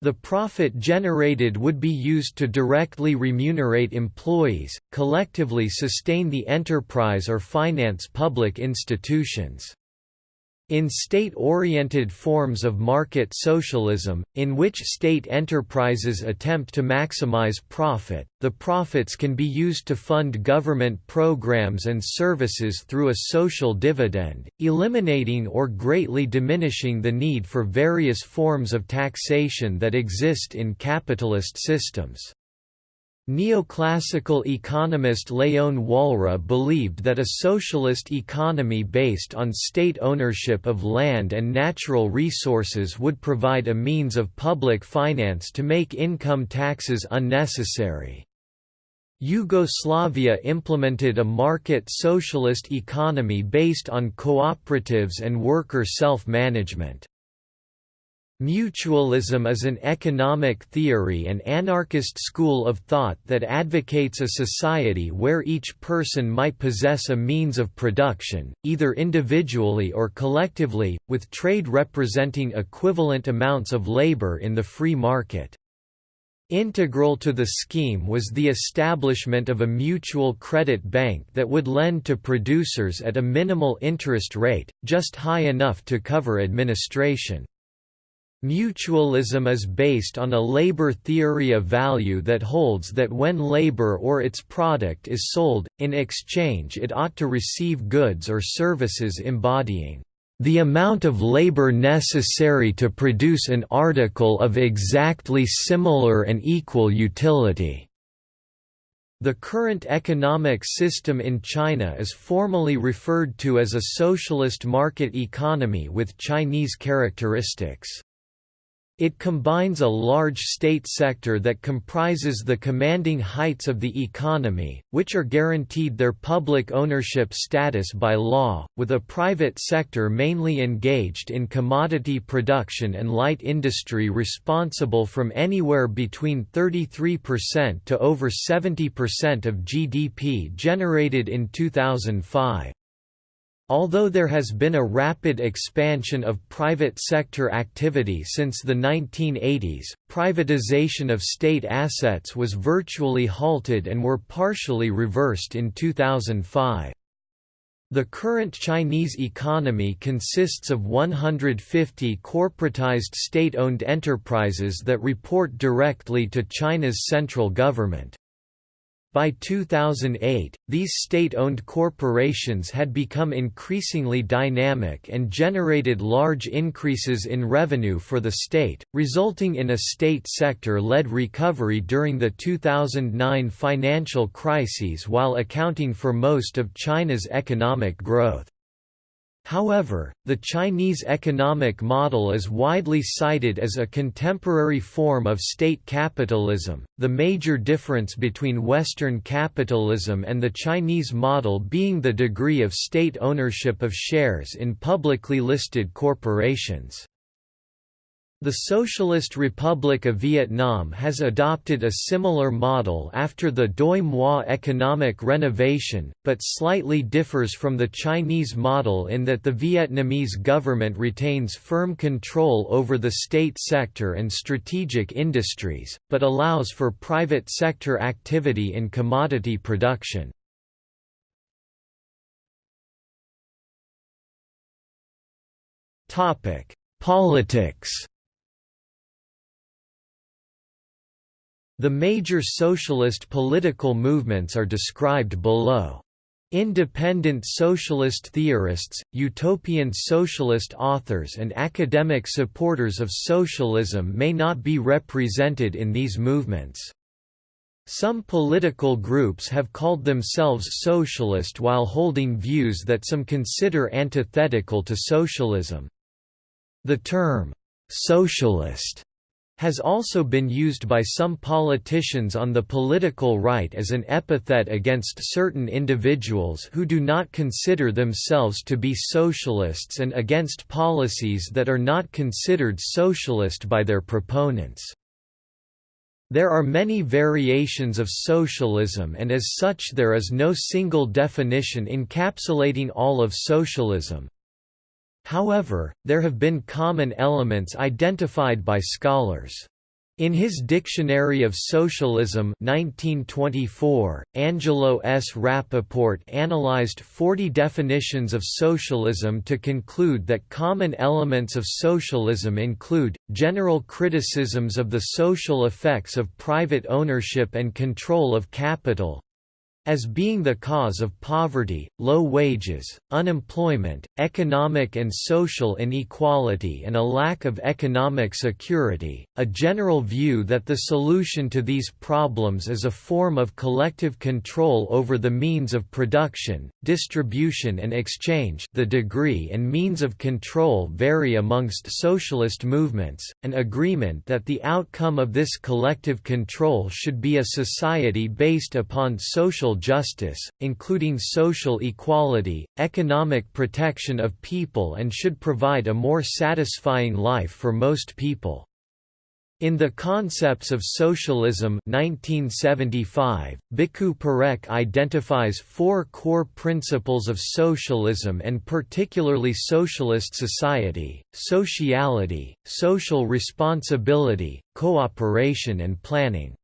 The profit generated would be used to directly remunerate employees, collectively sustain the enterprise or finance public institutions. In state-oriented forms of market socialism, in which state enterprises attempt to maximize profit, the profits can be used to fund government programs and services through a social dividend, eliminating or greatly diminishing the need for various forms of taxation that exist in capitalist systems. Neoclassical economist Leon Walras believed that a socialist economy based on state ownership of land and natural resources would provide a means of public finance to make income taxes unnecessary. Yugoslavia implemented a market socialist economy based on cooperatives and worker self-management. Mutualism is an economic theory and anarchist school of thought that advocates a society where each person might possess a means of production, either individually or collectively, with trade representing equivalent amounts of labor in the free market. Integral to the scheme was the establishment of a mutual credit bank that would lend to producers at a minimal interest rate, just high enough to cover administration. Mutualism is based on a labor theory of value that holds that when labor or its product is sold, in exchange it ought to receive goods or services embodying the amount of labor necessary to produce an article of exactly similar and equal utility. The current economic system in China is formally referred to as a socialist market economy with Chinese characteristics. It combines a large state sector that comprises the commanding heights of the economy, which are guaranteed their public ownership status by law, with a private sector mainly engaged in commodity production and light industry responsible from anywhere between 33% to over 70% of GDP generated in 2005. Although there has been a rapid expansion of private sector activity since the 1980s, privatization of state assets was virtually halted and were partially reversed in 2005. The current Chinese economy consists of 150 corporatized state-owned enterprises that report directly to China's central government. By 2008, these state-owned corporations had become increasingly dynamic and generated large increases in revenue for the state, resulting in a state sector-led recovery during the 2009 financial crises while accounting for most of China's economic growth. However, the Chinese economic model is widely cited as a contemporary form of state capitalism, the major difference between Western capitalism and the Chinese model being the degree of state ownership of shares in publicly listed corporations. The Socialist Republic of Vietnam has adopted a similar model after the Doi Moi economic renovation, but slightly differs from the Chinese model in that the Vietnamese government retains firm control over the state sector and strategic industries, but allows for private sector activity in commodity production. Politics The major socialist political movements are described below. Independent socialist theorists, utopian socialist authors and academic supporters of socialism may not be represented in these movements. Some political groups have called themselves socialist while holding views that some consider antithetical to socialism. The term, "'socialist' has also been used by some politicians on the political right as an epithet against certain individuals who do not consider themselves to be socialists and against policies that are not considered socialist by their proponents. There are many variations of socialism and as such there is no single definition encapsulating all of socialism. However, there have been common elements identified by scholars. In his Dictionary of Socialism 1924, Angelo S. Rappoport analyzed 40 definitions of socialism to conclude that common elements of socialism include, general criticisms of the social effects of private ownership and control of capital, as being the cause of poverty, low wages, unemployment, economic and social inequality and a lack of economic security, a general view that the solution to these problems is a form of collective control over the means of production, distribution and exchange. The degree and means of control vary amongst socialist movements, an agreement that the outcome of this collective control should be a society based upon social justice, including social equality, economic protection of people and should provide a more satisfying life for most people. In The Concepts of Socialism 1975, Bhikhu Parekh identifies four core principles of socialism and particularly socialist society, sociality, social responsibility, cooperation and planning.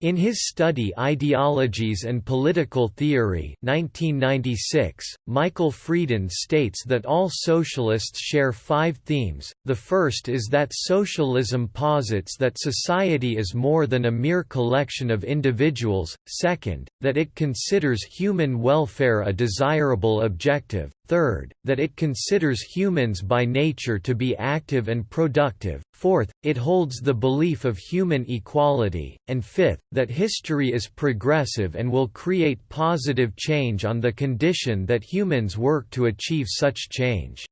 In his study Ideologies and Political Theory 1996, Michael Freeden states that all socialists share five themes, the first is that socialism posits that society is more than a mere collection of individuals, second, that it considers human welfare a desirable objective, third, that it considers humans by nature to be active and productive, fourth, it holds the belief of human equality, and fifth, that history is progressive and will create positive change on the condition that humans work to achieve such change.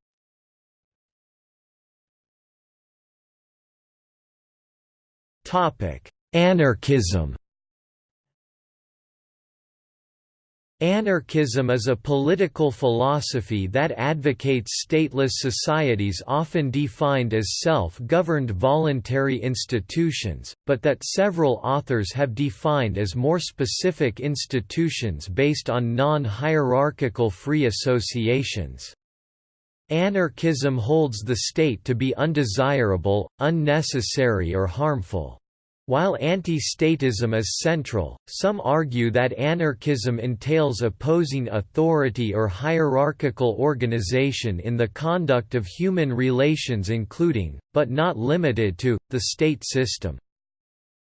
Anarchism Anarchism is a political philosophy that advocates stateless societies often defined as self-governed voluntary institutions, but that several authors have defined as more specific institutions based on non-hierarchical free associations. Anarchism holds the state to be undesirable, unnecessary or harmful. While anti-statism is central, some argue that anarchism entails opposing authority or hierarchical organization in the conduct of human relations including, but not limited to, the state system.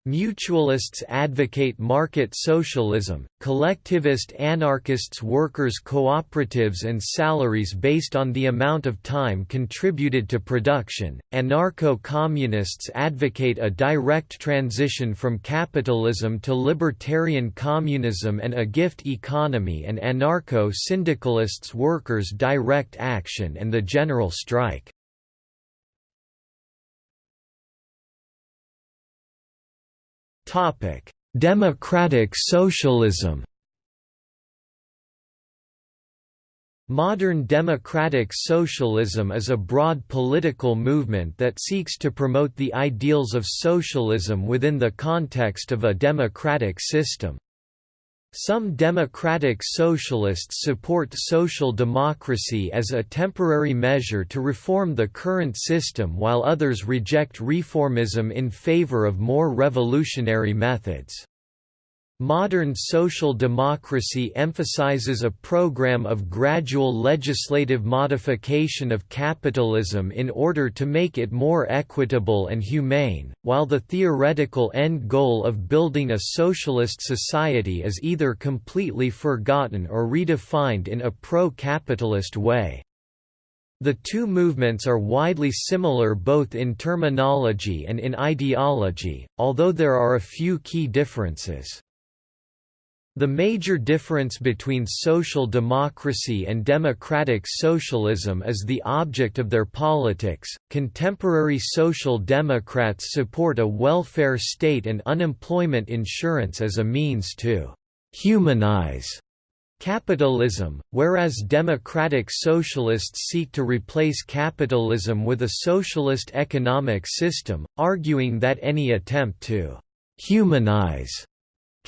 Mutualists advocate market socialism, collectivist anarchists workers' cooperatives and salaries based on the amount of time contributed to production, anarcho-communists advocate a direct transition from capitalism to libertarian communism and a gift economy and anarcho-syndicalists workers' direct action and the general strike. Democratic socialism. Modern democratic socialism is a broad political movement that seeks to promote the ideals of socialism within the context of a democratic system. Some democratic socialists support social democracy as a temporary measure to reform the current system while others reject reformism in favor of more revolutionary methods. Modern social democracy emphasizes a program of gradual legislative modification of capitalism in order to make it more equitable and humane, while the theoretical end goal of building a socialist society is either completely forgotten or redefined in a pro-capitalist way. The two movements are widely similar both in terminology and in ideology, although there are a few key differences. The major difference between social democracy and democratic socialism is the object of their politics. Contemporary social democrats support a welfare state and unemployment insurance as a means to humanize capitalism, whereas democratic socialists seek to replace capitalism with a socialist economic system, arguing that any attempt to humanize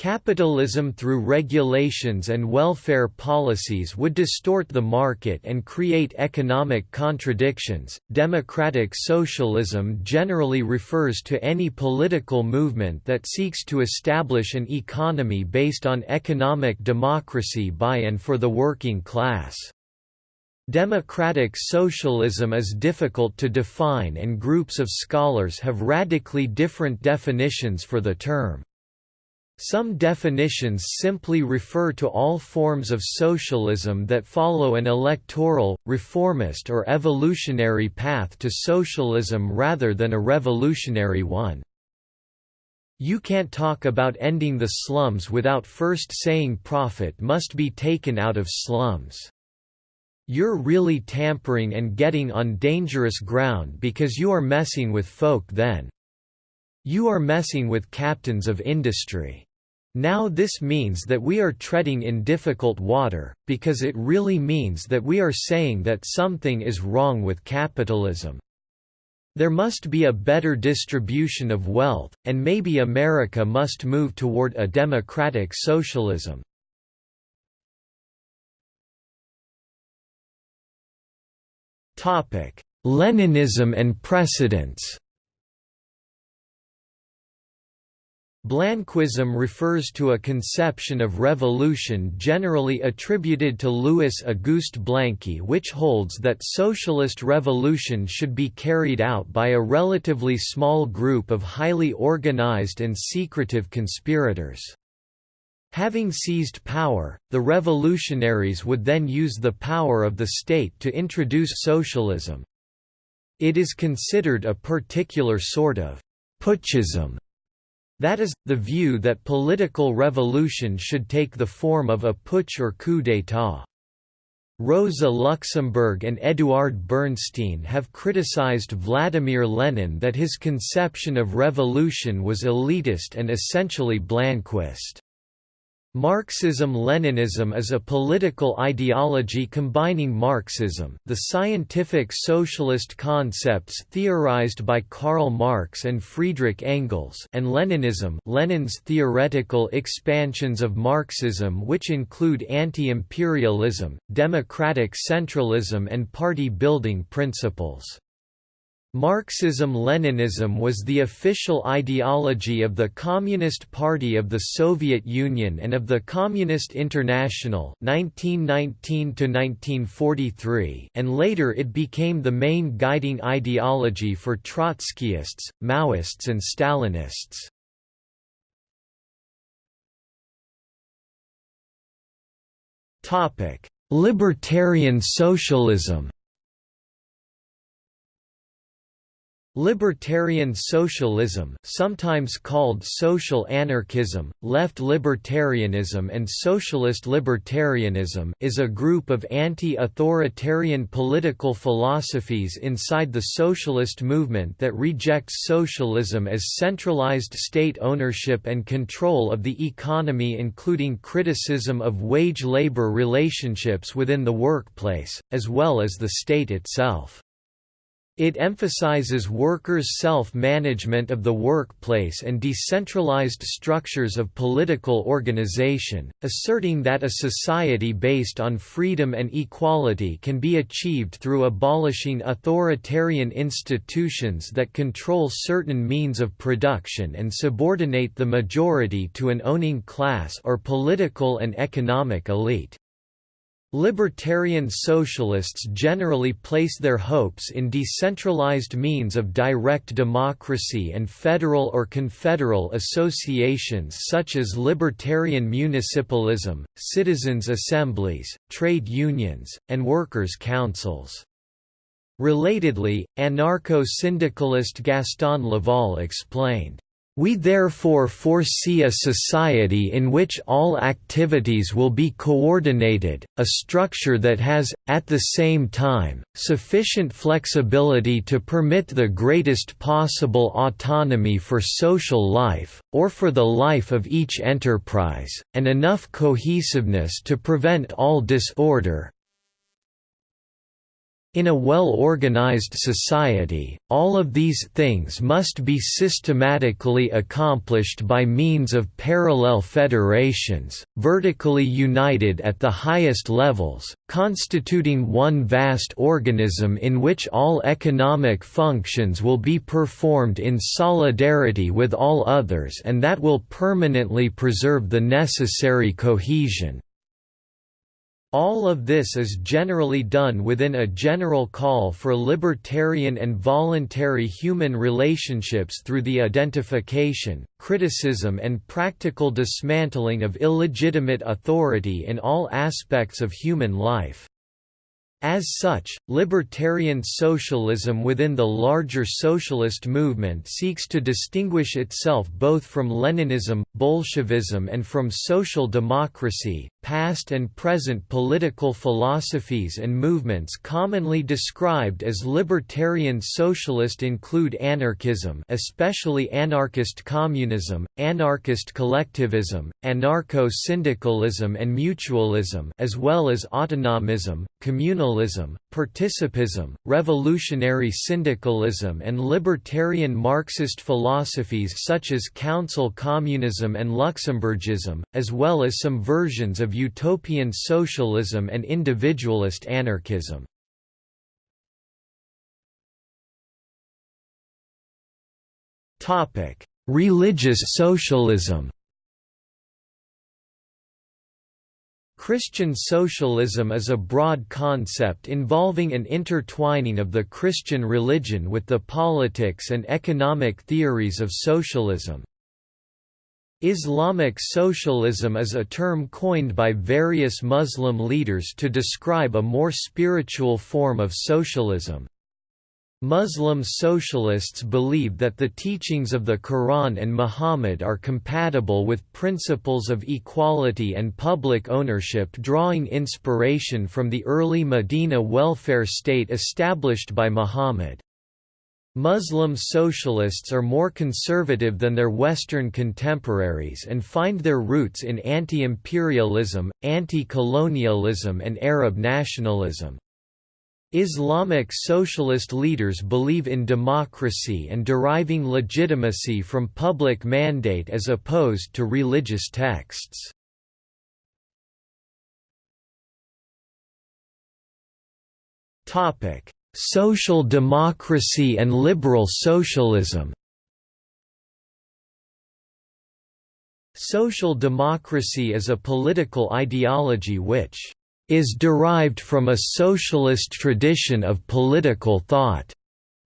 Capitalism through regulations and welfare policies would distort the market and create economic contradictions. Democratic socialism generally refers to any political movement that seeks to establish an economy based on economic democracy by and for the working class. Democratic socialism is difficult to define and groups of scholars have radically different definitions for the term. Some definitions simply refer to all forms of socialism that follow an electoral, reformist or evolutionary path to socialism rather than a revolutionary one. You can't talk about ending the slums without first saying profit must be taken out of slums. You're really tampering and getting on dangerous ground because you are messing with folk then. You are messing with captains of industry. Now this means that we are treading in difficult water, because it really means that we are saying that something is wrong with capitalism. There must be a better distribution of wealth, and maybe America must move toward a democratic socialism. Leninism and precedents Blanquism refers to a conception of revolution generally attributed to Louis Auguste Blanqui which holds that socialist revolution should be carried out by a relatively small group of highly organized and secretive conspirators. Having seized power, the revolutionaries would then use the power of the state to introduce socialism. It is considered a particular sort of putschism that is, the view that political revolution should take the form of a putsch or coup d'état. Rosa Luxemburg and Eduard Bernstein have criticized Vladimir Lenin that his conception of revolution was elitist and essentially Blanquist. Marxism-Leninism is a political ideology combining Marxism the scientific socialist concepts theorized by Karl Marx and Friedrich Engels and Leninism Lenin's theoretical expansions of Marxism which include anti-imperialism, democratic centralism and party-building principles. Marxism-Leninism was the official ideology of the Communist Party of the Soviet Union and of the Communist International 1919 and later it became the main guiding ideology for Trotskyists, Maoists and Stalinists. Libertarian socialism Libertarian socialism sometimes called social anarchism, left libertarianism and socialist libertarianism is a group of anti-authoritarian political philosophies inside the socialist movement that rejects socialism as centralized state ownership and control of the economy including criticism of wage-labor relationships within the workplace, as well as the state itself. It emphasizes workers' self-management of the workplace and decentralized structures of political organization, asserting that a society based on freedom and equality can be achieved through abolishing authoritarian institutions that control certain means of production and subordinate the majority to an owning class or political and economic elite. Libertarian socialists generally place their hopes in decentralized means of direct democracy and federal or confederal associations such as libertarian municipalism, citizens' assemblies, trade unions, and workers' councils. Relatedly, anarcho-syndicalist Gaston Leval explained, we therefore foresee a society in which all activities will be coordinated, a structure that has, at the same time, sufficient flexibility to permit the greatest possible autonomy for social life, or for the life of each enterprise, and enough cohesiveness to prevent all disorder, In a well-organized society, all of these things must be systematically accomplished by means of parallel federations, vertically united at the highest levels, constituting one vast organism in which all economic functions will be performed in solidarity with all others and that will permanently preserve the necessary cohesion. All of this is generally done within a general call for libertarian and voluntary human relationships through the identification, criticism and practical dismantling of illegitimate authority in all aspects of human life. As such, libertarian socialism within the larger socialist movement seeks to distinguish itself both from Leninism, Bolshevism and from social democracy. Past and present political philosophies and movements commonly described as libertarian socialist include anarchism, especially anarchist communism, anarchist collectivism, anarcho-syndicalism and mutualism, as well as autonomism, communalism, participism, revolutionary syndicalism and libertarian Marxist philosophies such as council communism and Luxemburgism, as well as some versions of utopian socialism and individualist anarchism. Religious socialism Christian socialism is a broad concept involving an intertwining of the Christian religion with the politics and economic theories of socialism. Islamic socialism is a term coined by various Muslim leaders to describe a more spiritual form of socialism. Muslim socialists believe that the teachings of the Quran and Muhammad are compatible with principles of equality and public ownership drawing inspiration from the early Medina welfare state established by Muhammad. Muslim socialists are more conservative than their Western contemporaries and find their roots in anti-imperialism, anti-colonialism and Arab nationalism. Islamic socialist leaders believe in democracy and deriving legitimacy from public mandate as opposed to religious texts. Social democracy and liberal socialism Social democracy is a political ideology which is derived from a socialist tradition of political thought.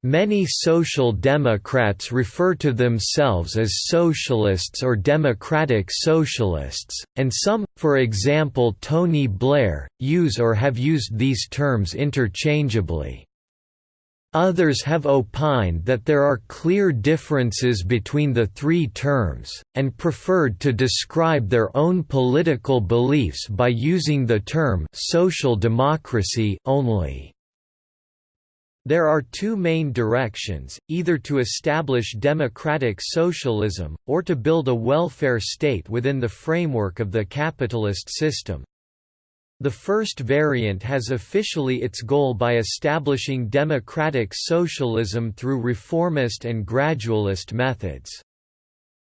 Many social democrats refer to themselves as socialists or democratic socialists, and some, for example Tony Blair, use or have used these terms interchangeably. Others have opined that there are clear differences between the three terms, and preferred to describe their own political beliefs by using the term «social democracy» only. There are two main directions, either to establish democratic socialism, or to build a welfare state within the framework of the capitalist system. The first variant has officially its goal by establishing democratic socialism through reformist and gradualist methods.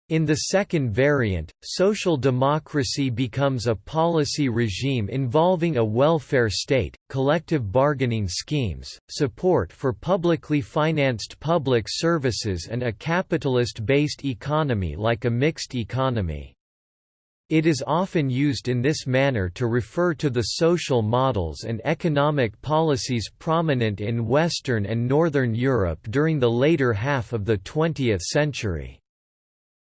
In the second variant, social democracy becomes a policy regime involving a welfare state, collective bargaining schemes, support for publicly financed public services and a capitalist-based economy like a mixed economy. It is often used in this manner to refer to the social models and economic policies prominent in Western and Northern Europe during the later half of the 20th century.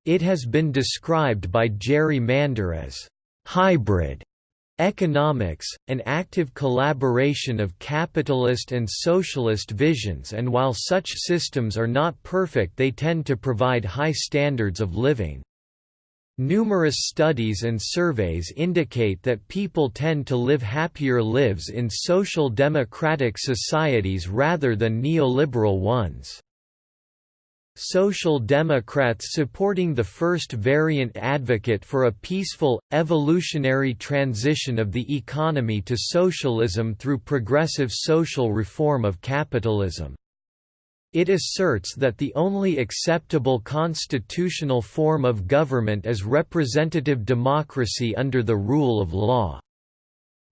It has been described by Jerry Mander as hybrid economics, an active collaboration of capitalist and socialist visions and while such systems are not perfect they tend to provide high standards of living. Numerous studies and surveys indicate that people tend to live happier lives in social democratic societies rather than neoliberal ones. Social Democrats supporting the first variant advocate for a peaceful, evolutionary transition of the economy to socialism through progressive social reform of capitalism. It asserts that the only acceptable constitutional form of government is representative democracy under the rule of law.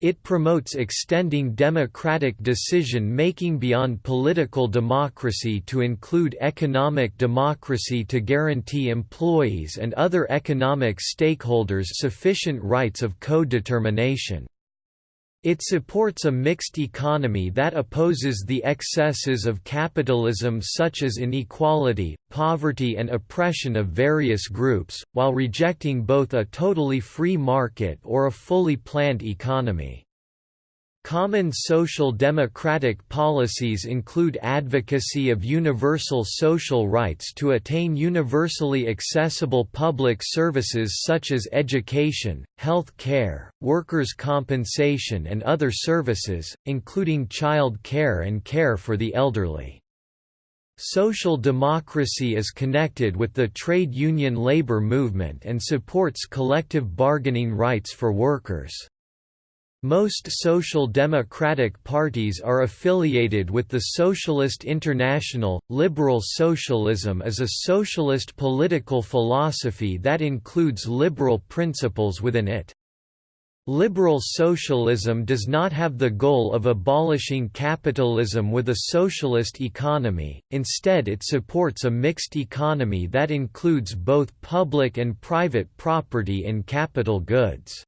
It promotes extending democratic decision-making beyond political democracy to include economic democracy to guarantee employees and other economic stakeholders sufficient rights of co-determination. It supports a mixed economy that opposes the excesses of capitalism such as inequality, poverty and oppression of various groups, while rejecting both a totally free market or a fully planned economy. Common social democratic policies include advocacy of universal social rights to attain universally accessible public services such as education, health care, workers' compensation and other services, including child care and care for the elderly. Social democracy is connected with the trade union labor movement and supports collective bargaining rights for workers. Most social democratic parties are affiliated with the Socialist International. Liberal socialism is a socialist political philosophy that includes liberal principles within it. Liberal socialism does not have the goal of abolishing capitalism with a socialist economy, instead it supports a mixed economy that includes both public and private property in capital goods.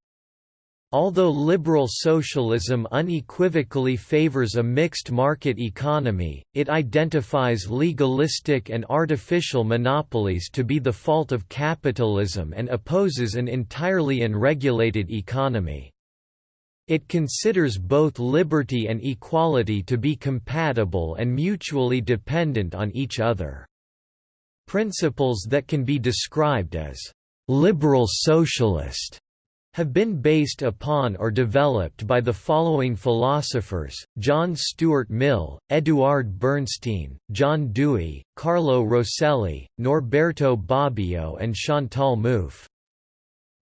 Although liberal socialism unequivocally favors a mixed market economy, it identifies legalistic and artificial monopolies to be the fault of capitalism and opposes an entirely unregulated economy. It considers both liberty and equality to be compatible and mutually dependent on each other. Principles that can be described as liberal socialist have been based upon or developed by the following philosophers, John Stuart Mill, Eduard Bernstein, John Dewey, Carlo Rosselli, Norberto Bobbio and Chantal Mouffe.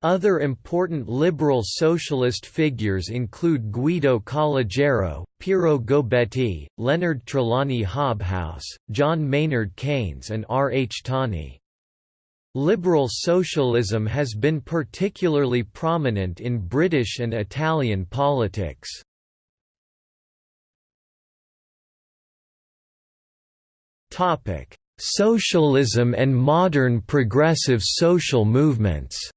Other important liberal socialist figures include Guido Calogero, Piero Gobetti, Leonard Trelawny Hobhouse, John Maynard Keynes and R. H. Tawney. Liberal socialism has been particularly prominent in British and Italian politics. Socialism and modern progressive social movements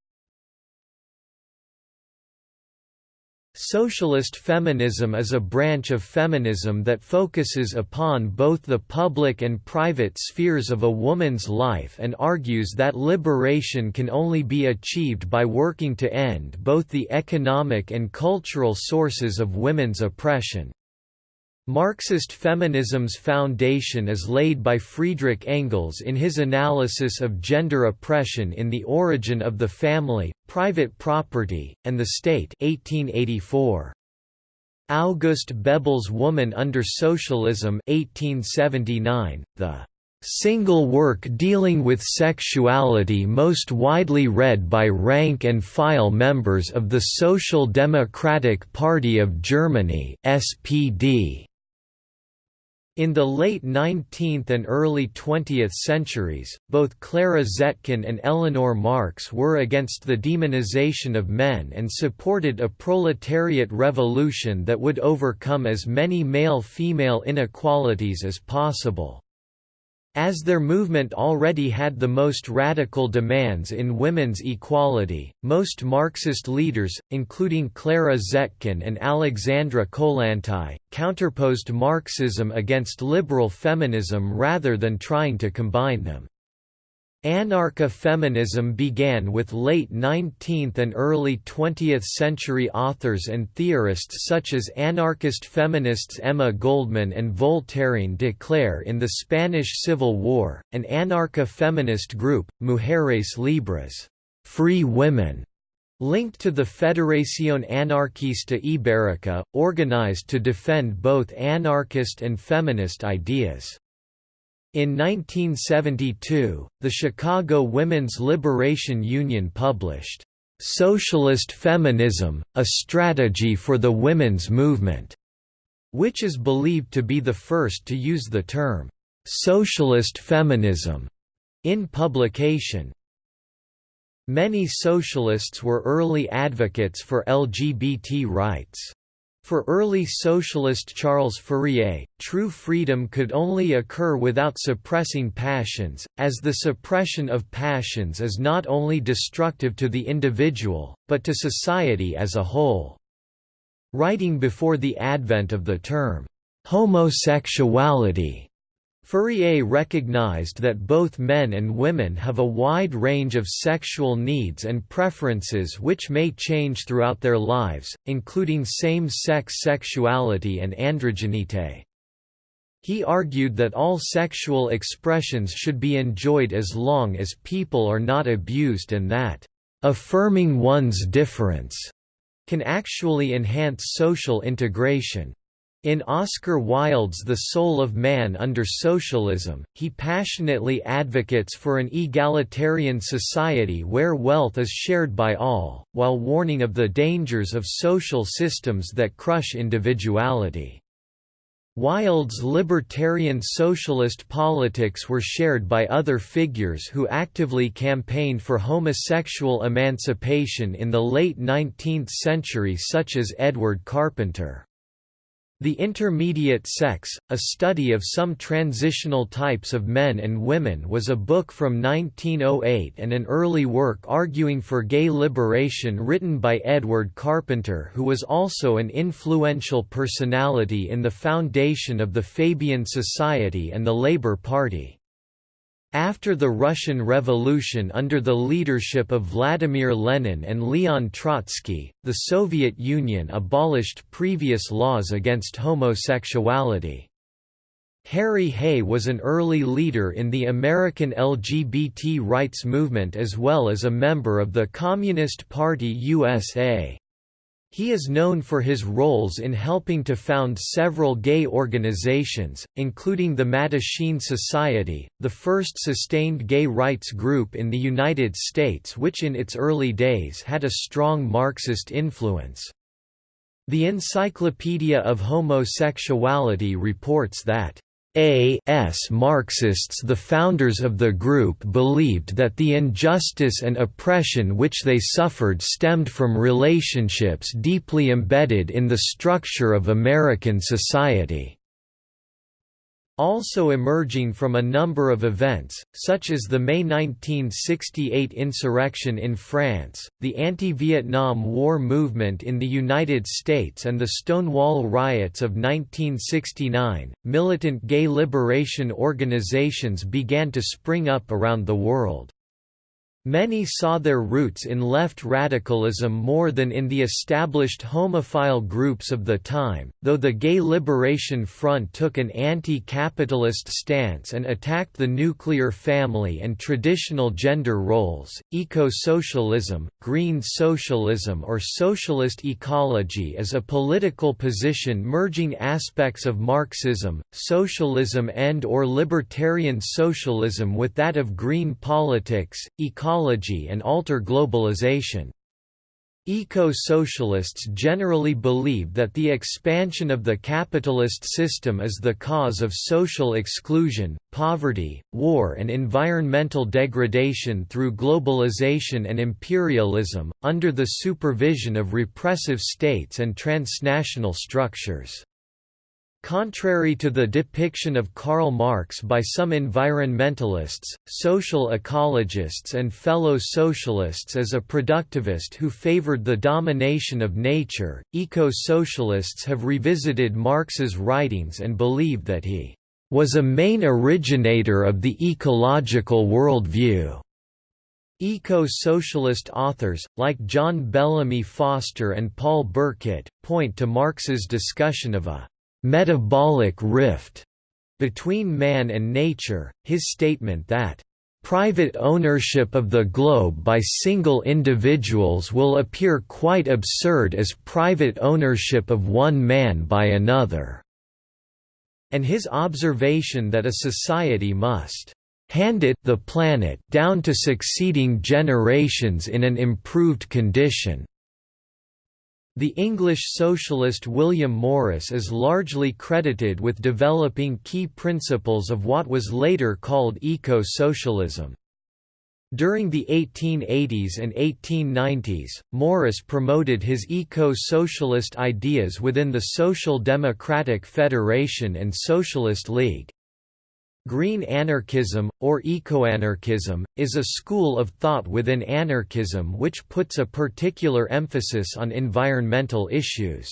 Socialist feminism is a branch of feminism that focuses upon both the public and private spheres of a woman's life and argues that liberation can only be achieved by working to end both the economic and cultural sources of women's oppression. Marxist feminism's foundation is laid by Friedrich Engels in his analysis of gender oppression in The Origin of the Family, Private Property, and the State 1884. August Bebel's Woman under Socialism 1879, the single work dealing with sexuality most widely read by rank-and-file members of the Social Democratic Party of Germany SPD. In the late 19th and early 20th centuries, both Clara Zetkin and Eleanor Marx were against the demonization of men and supported a proletariat revolution that would overcome as many male-female inequalities as possible. As their movement already had the most radical demands in women's equality, most Marxist leaders, including Clara Zetkin and Alexandra Kollontai, counterposed Marxism against liberal feminism rather than trying to combine them. Anarcha-feminism began with late 19th and early 20th century authors and theorists such as anarchist feminists Emma Goldman and Voltairine de Cleyre in the Spanish Civil War, an anarcha-feminist group, Mujeres Libres free women", linked to the Federación Anarquista Ibérica, organized to defend both anarchist and feminist ideas. In 1972, the Chicago Women's Liberation Union published, "'Socialist Feminism, A Strategy for the Women's Movement' which is believed to be the first to use the term, "'socialist feminism' in publication. Many socialists were early advocates for LGBT rights. For early socialist Charles Fourier, true freedom could only occur without suppressing passions, as the suppression of passions is not only destructive to the individual, but to society as a whole. Writing before the advent of the term, homosexuality, Fourier recognized that both men and women have a wide range of sexual needs and preferences which may change throughout their lives, including same-sex sexuality and androgenite. He argued that all sexual expressions should be enjoyed as long as people are not abused and that, "...affirming one's difference," can actually enhance social integration. In Oscar Wilde's The Soul of Man Under Socialism, he passionately advocates for an egalitarian society where wealth is shared by all, while warning of the dangers of social systems that crush individuality. Wilde's libertarian socialist politics were shared by other figures who actively campaigned for homosexual emancipation in the late 19th century such as Edward Carpenter. The Intermediate Sex, A Study of Some Transitional Types of Men and Women was a book from 1908 and an early work arguing for gay liberation written by Edward Carpenter who was also an influential personality in the foundation of the Fabian Society and the Labour Party. After the Russian Revolution under the leadership of Vladimir Lenin and Leon Trotsky, the Soviet Union abolished previous laws against homosexuality. Harry Hay was an early leader in the American LGBT rights movement as well as a member of the Communist Party USA. He is known for his roles in helping to found several gay organizations, including the Mattachine Society, the first sustained gay rights group in the United States which in its early days had a strong Marxist influence. The Encyclopedia of Homosexuality reports that a.s. Marxists the founders of the group believed that the injustice and oppression which they suffered stemmed from relationships deeply embedded in the structure of American society. Also emerging from a number of events, such as the May 1968 insurrection in France, the anti-Vietnam War movement in the United States and the Stonewall riots of 1969, militant gay liberation organizations began to spring up around the world. Many saw their roots in left radicalism more than in the established homophile groups of the time, though the Gay Liberation Front took an anti-capitalist stance and attacked the nuclear family and traditional gender roles. Eco-socialism, green socialism or socialist ecology is a political position merging aspects of Marxism, socialism and or libertarian socialism with that of green politics, ecology ecology and alter globalization. Eco-socialists generally believe that the expansion of the capitalist system is the cause of social exclusion, poverty, war and environmental degradation through globalization and imperialism, under the supervision of repressive states and transnational structures. Contrary to the depiction of Karl Marx by some environmentalists, social ecologists and fellow socialists as a productivist who favored the domination of nature, eco-socialists have revisited Marx's writings and believe that he was a main originator of the ecological worldview. Eco-socialist authors, like John Bellamy Foster and Paul Burkett, point to Marx's discussion of a metabolic rift between man and nature, his statement that private ownership of the globe by single individuals will appear quite absurd as private ownership of one man by another, and his observation that a society must hand it the planet down to succeeding generations in an improved condition. The English socialist William Morris is largely credited with developing key principles of what was later called eco-socialism. During the 1880s and 1890s, Morris promoted his eco-socialist ideas within the Social Democratic Federation and Socialist League. Green anarchism, or ecoanarchism, is a school of thought within anarchism which puts a particular emphasis on environmental issues.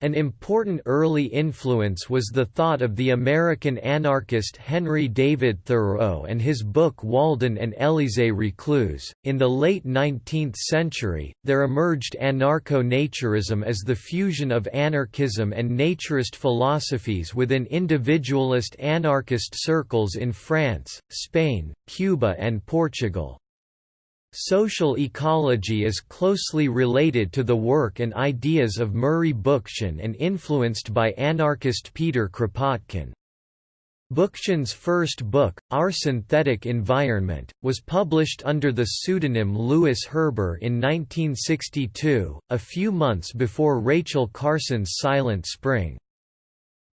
An important early influence was the thought of the American anarchist Henry David Thoreau and his book Walden and Élisée Reclus. In the late 19th century, there emerged anarcho naturism as the fusion of anarchism and naturist philosophies within individualist anarchist circles in France, Spain, Cuba, and Portugal. Social ecology is closely related to the work and ideas of Murray Bookchin and influenced by anarchist Peter Kropotkin. Bookchin's first book, Our Synthetic Environment, was published under the pseudonym Lewis Herber in 1962, a few months before Rachel Carson's Silent Spring.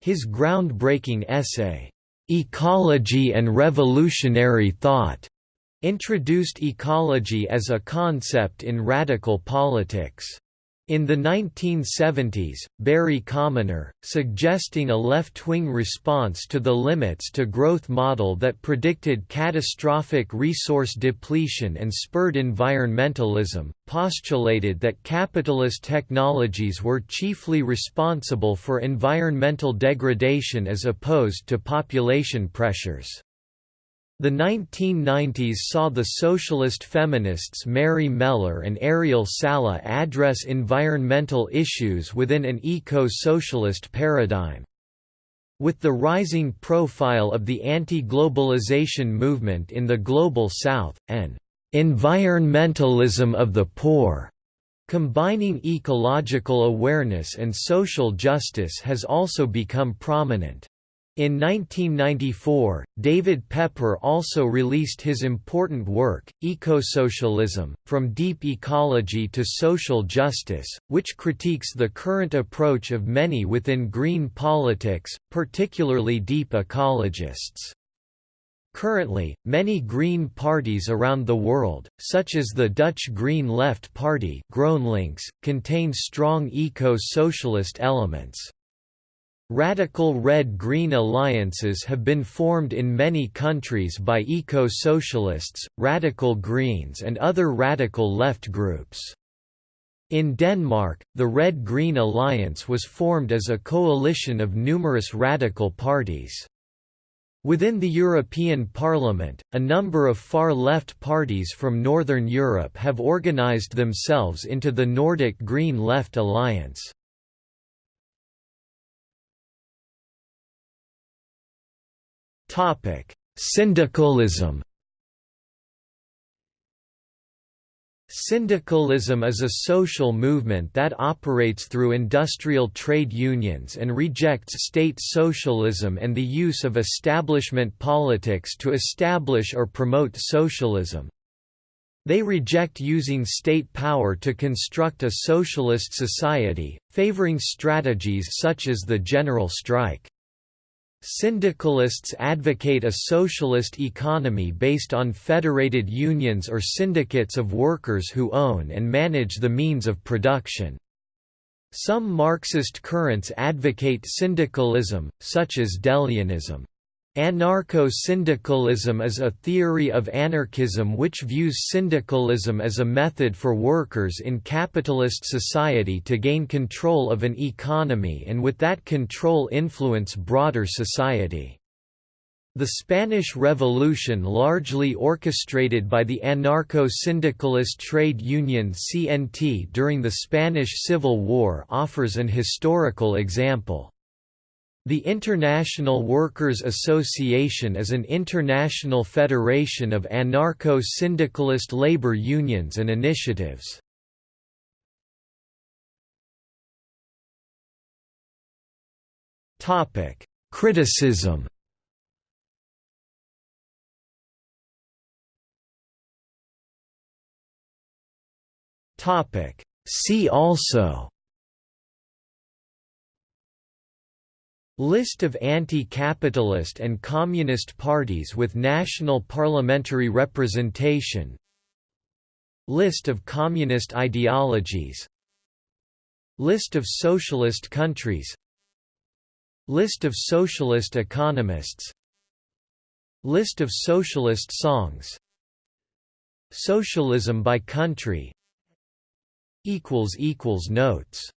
His groundbreaking essay, "'Ecology and Revolutionary Thought' introduced ecology as a concept in radical politics. In the 1970s, Barry Commoner, suggesting a left-wing response to the limits to growth model that predicted catastrophic resource depletion and spurred environmentalism, postulated that capitalist technologies were chiefly responsible for environmental degradation as opposed to population pressures. The 1990s saw the socialist feminists Mary Mellor and Ariel Salleh address environmental issues within an eco-socialist paradigm. With the rising profile of the anti-globalization movement in the Global South, and environmentalism of the poor, combining ecological awareness and social justice has also become prominent. In 1994, David Pepper also released his important work, Ecosocialism, From Deep Ecology to Social Justice, which critiques the current approach of many within green politics, particularly deep ecologists. Currently, many green parties around the world, such as the Dutch Green Left Party GroenLinks, contain strong eco-socialist elements. Radical Red-Green alliances have been formed in many countries by eco-socialists, radical Greens and other radical left groups. In Denmark, the Red-Green Alliance was formed as a coalition of numerous radical parties. Within the European Parliament, a number of far-left parties from Northern Europe have organized themselves into the Nordic Green Left Alliance. Topic: Syndicalism. Syndicalism is a social movement that operates through industrial trade unions and rejects state socialism and the use of establishment politics to establish or promote socialism. They reject using state power to construct a socialist society, favoring strategies such as the general strike. Syndicalists advocate a socialist economy based on federated unions or syndicates of workers who own and manage the means of production. Some Marxist currents advocate syndicalism, such as De Leonism. Anarcho-syndicalism is a theory of anarchism which views syndicalism as a method for workers in capitalist society to gain control of an economy and with that control influence broader society. The Spanish Revolution largely orchestrated by the anarcho-syndicalist trade union CNT during the Spanish Civil War offers an historical example. The International Workers' Association is an international federation of anarcho-syndicalist labor unions and initiatives. Criticism See also List of anti-capitalist and communist parties with national parliamentary representation List of communist ideologies List of socialist countries List of socialist economists List of socialist songs Socialism by country Notes